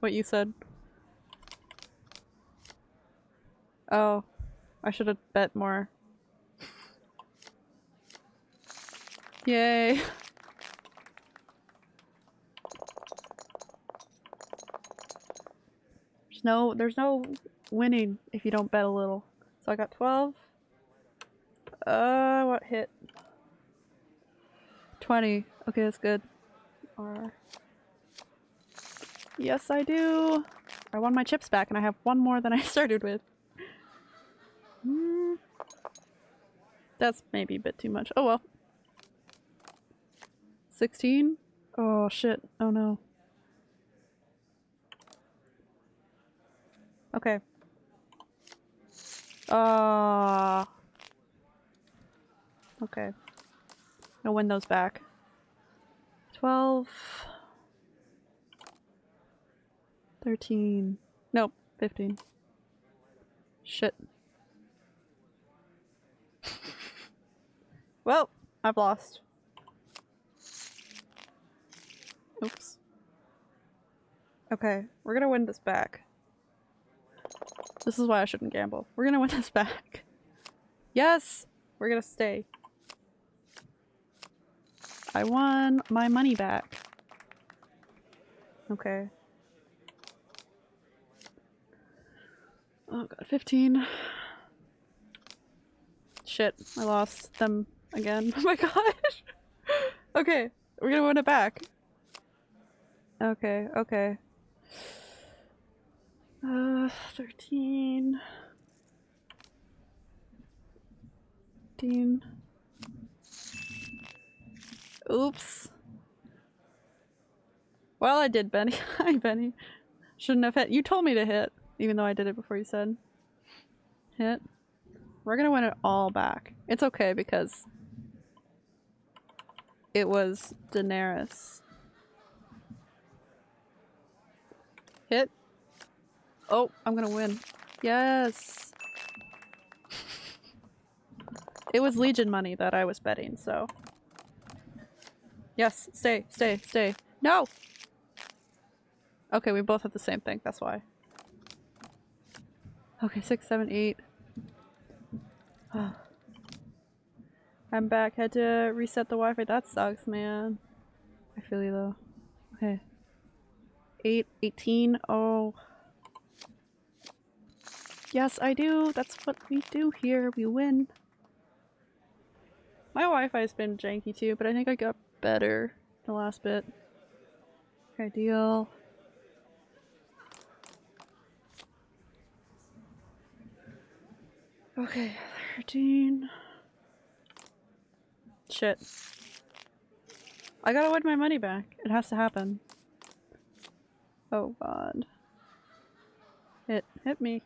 what you said. Oh. I should have bet more. Yay. There's no there's no winning if you don't bet a little. So I got 12. Uh what hit? 20. Okay, that's good. Yes, I do. I won my chips back and I have one more than I started with. Hmm. That's maybe a bit too much. Oh well. 16? Oh shit. Oh no. Okay. Ah. okay. I'll win those back. 12. 13. Nope, 15. Shit. well, I've lost. Oops. Okay, we're gonna win this back. This is why I shouldn't gamble. We're gonna win this back. Yes! We're gonna stay. I won my money back. Okay. Oh god, 15. Shit, I lost them again. Oh my gosh! okay, we're gonna win it back. Okay, okay. Uh, 13. 15. Oops. Well, I did, Benny. Hi, Benny. Shouldn't have hit. You told me to hit, even though I did it before you said. Hit. We're gonna win it all back. It's okay because it was denarius. Hit. Oh, I'm gonna win. Yes. It was Legion money that I was betting, so. Yes, stay, stay, stay. No! Okay, we both have the same thing, that's why. Okay, six, seven, eight. I'm back. Had to reset the Wi-Fi. That sucks, man. I feel you though. Okay. 8, 18. Oh. Yes, I do. That's what we do here. We win. My Wi-Fi's been janky too, but I think I got better the last bit. Okay, deal. Okay, 13. Shit. I gotta win my money back. It has to happen. Oh god. Hit, hit me.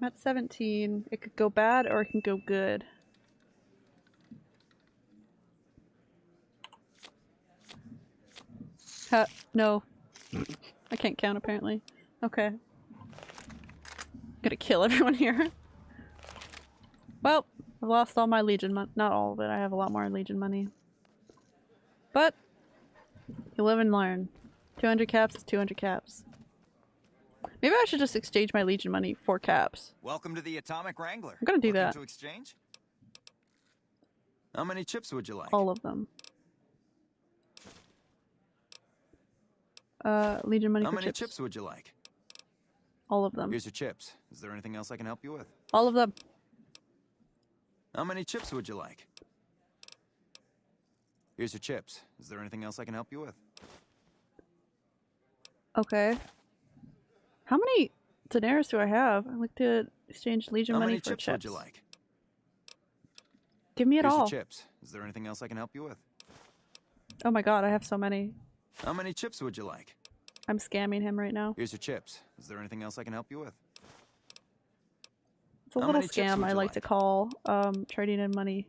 I'm at 17. It could go bad or it can go good. Ha, no. I can't count apparently. Okay. Gonna kill everyone here. Well, I've lost all my Legion money. Not all of it, I have a lot more Legion money. But, you live and learn. 200 caps is 200 caps. Maybe I should just exchange my Legion money for caps. Welcome to the Atomic Wrangler. I'm gonna do that. to exchange? How many chips would you like? All of them. Uh, Legion money How many chips. chips would you like? All of them. Here's your chips. Is there anything else I can help you with? All of them. How many chips would you like? Here's your chips. Is there anything else I can help you with? Okay. How many denarius do I have? I'd like to exchange Legion How money many for chips, chips. would you like? Give me it Here's all. your chips. Is there anything else I can help you with? Oh my god, I have so many. How many chips would you like? I'm scamming him right now. Here's your chips. Is there anything else I can help you with? It's a How little scam I you like, to call um, trading in money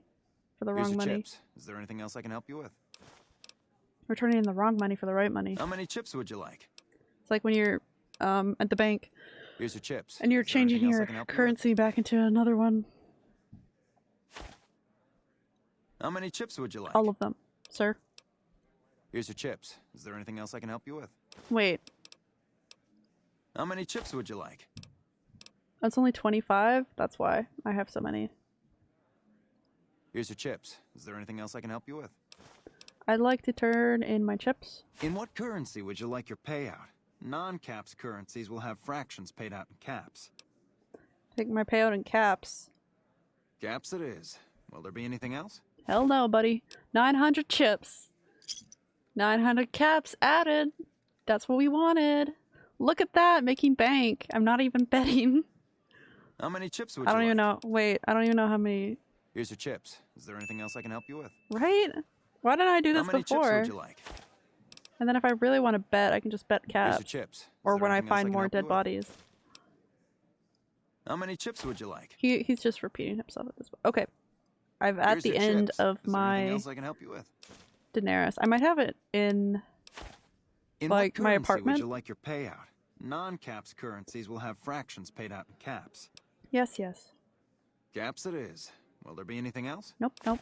for the Here's wrong money. chips. Is there anything else I can help you with? We're turning in the wrong money for the right money. How many chips would you like? It's like when you're um, at the bank Here's your chips. and you're Is changing anything else I your help you currency back into another one. How many chips would you like? All of them, sir. Here's your chips. Is there anything else I can help you with? Wait, How many chips would you like? that's only 25? That's why I have so many. Here's your chips. Is there anything else I can help you with? I'd like to turn in my chips. In what currency would you like your payout? Non-caps currencies will have fractions paid out in caps. Take my payout in caps. Caps it is. Will there be anything else? Hell no, buddy. 900 chips. 900 caps added. That's what we wanted. Look at that, making bank. I'm not even betting. How many chips would I don't like? even know. Wait, I don't even know how many. Here's your chips. Is there anything else I can help you with? Right? Why didn't I do this How many before? chips would you like? And then if I really want to bet, I can just bet Here's caps. chips. Is Or when I find can more dead bodies. How many chips would you like? He he's just repeating himself at this point. Okay. I've at the end chips. of Is my else I can help you with? denarius. I might have it in In like my apartment. would you like your payout? Non-caps currencies will have fractions paid out in caps. Yes, yes. Caps it is. Will there be anything else? Nope, nope.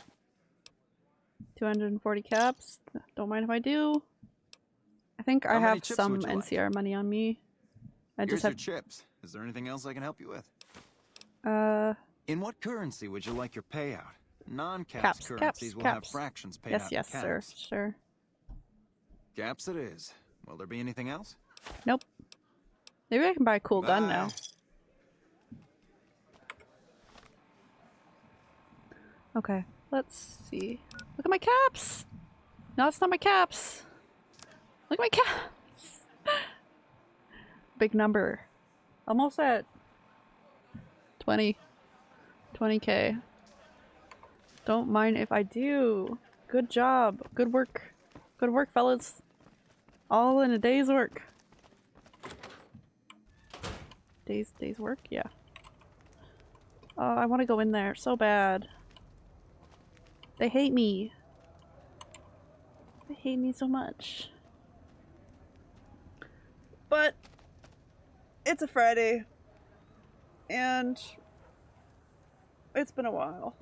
240 caps. Don't mind if I do. I think I How many have some you like? NCR money on me. I Here's just have your chips. Is there anything else I can help you with? uh In what currency would you like your payout? Non-caps caps, currencies caps, will caps. have fractions paid yes, out yes, in sir, caps. sure. Caps it is. Will there be anything else? Nope. Maybe I can buy a cool gun Bye. now. Okay, let's see. Look at my caps! No, that's not my caps! Look at my caps! Big number. Almost at 20. 20k. Don't mind if I do. Good job. Good work. Good work, fellas. All in a day's work. Days days work? Yeah. Oh, I want to go in there so bad. They hate me. They hate me so much. But it's a Friday and it's been a while.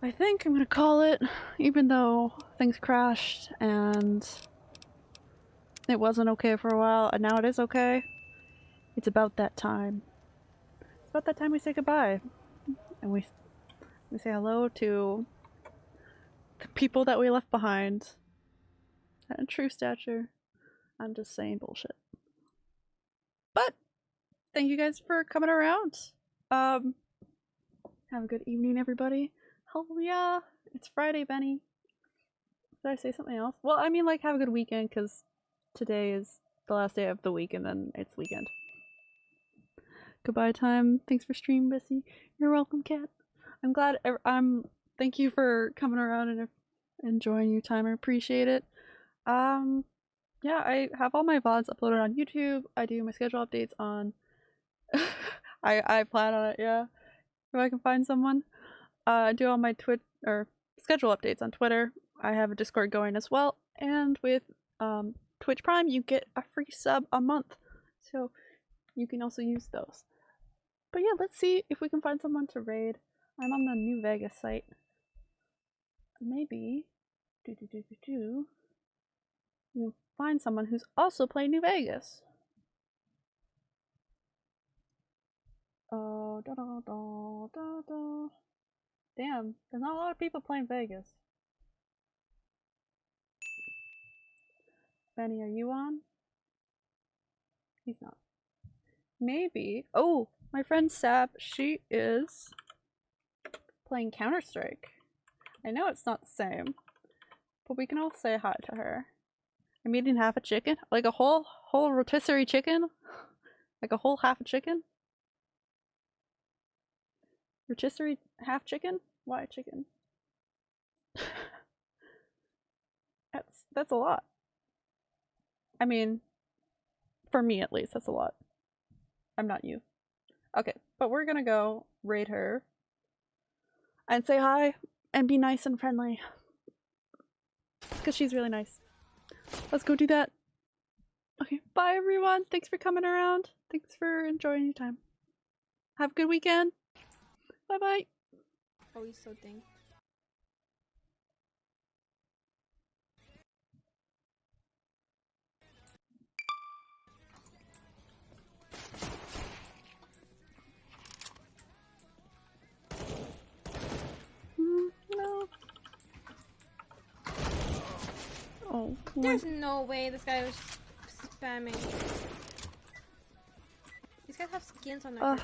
I think I'm gonna call it, even though things crashed and it wasn't okay for a while, and now it is okay. It's about that time. It's about that time we say goodbye, and we we say hello to the people that we left behind. At true stature, I'm just saying bullshit. But thank you guys for coming around. Um, have a good evening, everybody. Hell yeah, it's Friday, Benny. Did I say something else? Well, I mean, like, have a good weekend, because today is the last day of the week, and then it's weekend. Goodbye time. Thanks for streaming, Bessie. You're welcome, Cat. I'm glad. I'm. Thank you for coming around and enjoying your time. I appreciate it. Um, yeah, I have all my VODs uploaded on YouTube. I do my schedule updates on. I I plan on it. Yeah, if I can find someone. Uh, I do all my twit or schedule updates on Twitter. I have a Discord going as well, and with um Twitch Prime, you get a free sub a month, so you can also use those. But yeah, let's see if we can find someone to raid. I'm on the New Vegas site. Maybe do do do do do. Find someone who's also playing New Vegas. Oh, da da da da da. Damn, there's not a lot of people playing Vegas. Benny, are you on? He's not. Maybe. Oh, my friend Sab, she is playing Counter Strike. I know it's not the same, but we can all say hi to her. I'm eating half a chicken, like a whole whole rotisserie chicken, like a whole half a chicken. Rotisserie half chicken? Why chicken? that's that's a lot. I mean, for me at least, that's a lot. I'm not you. Okay, but we're gonna go raid her and say hi and be nice and friendly. Because she's really nice. Let's go do that. Okay, bye everyone. Thanks for coming around. Thanks for enjoying your time. Have a good weekend. Bye bye. He's so dang. Oh, There's no way this guy was spamming. These guys have skins on their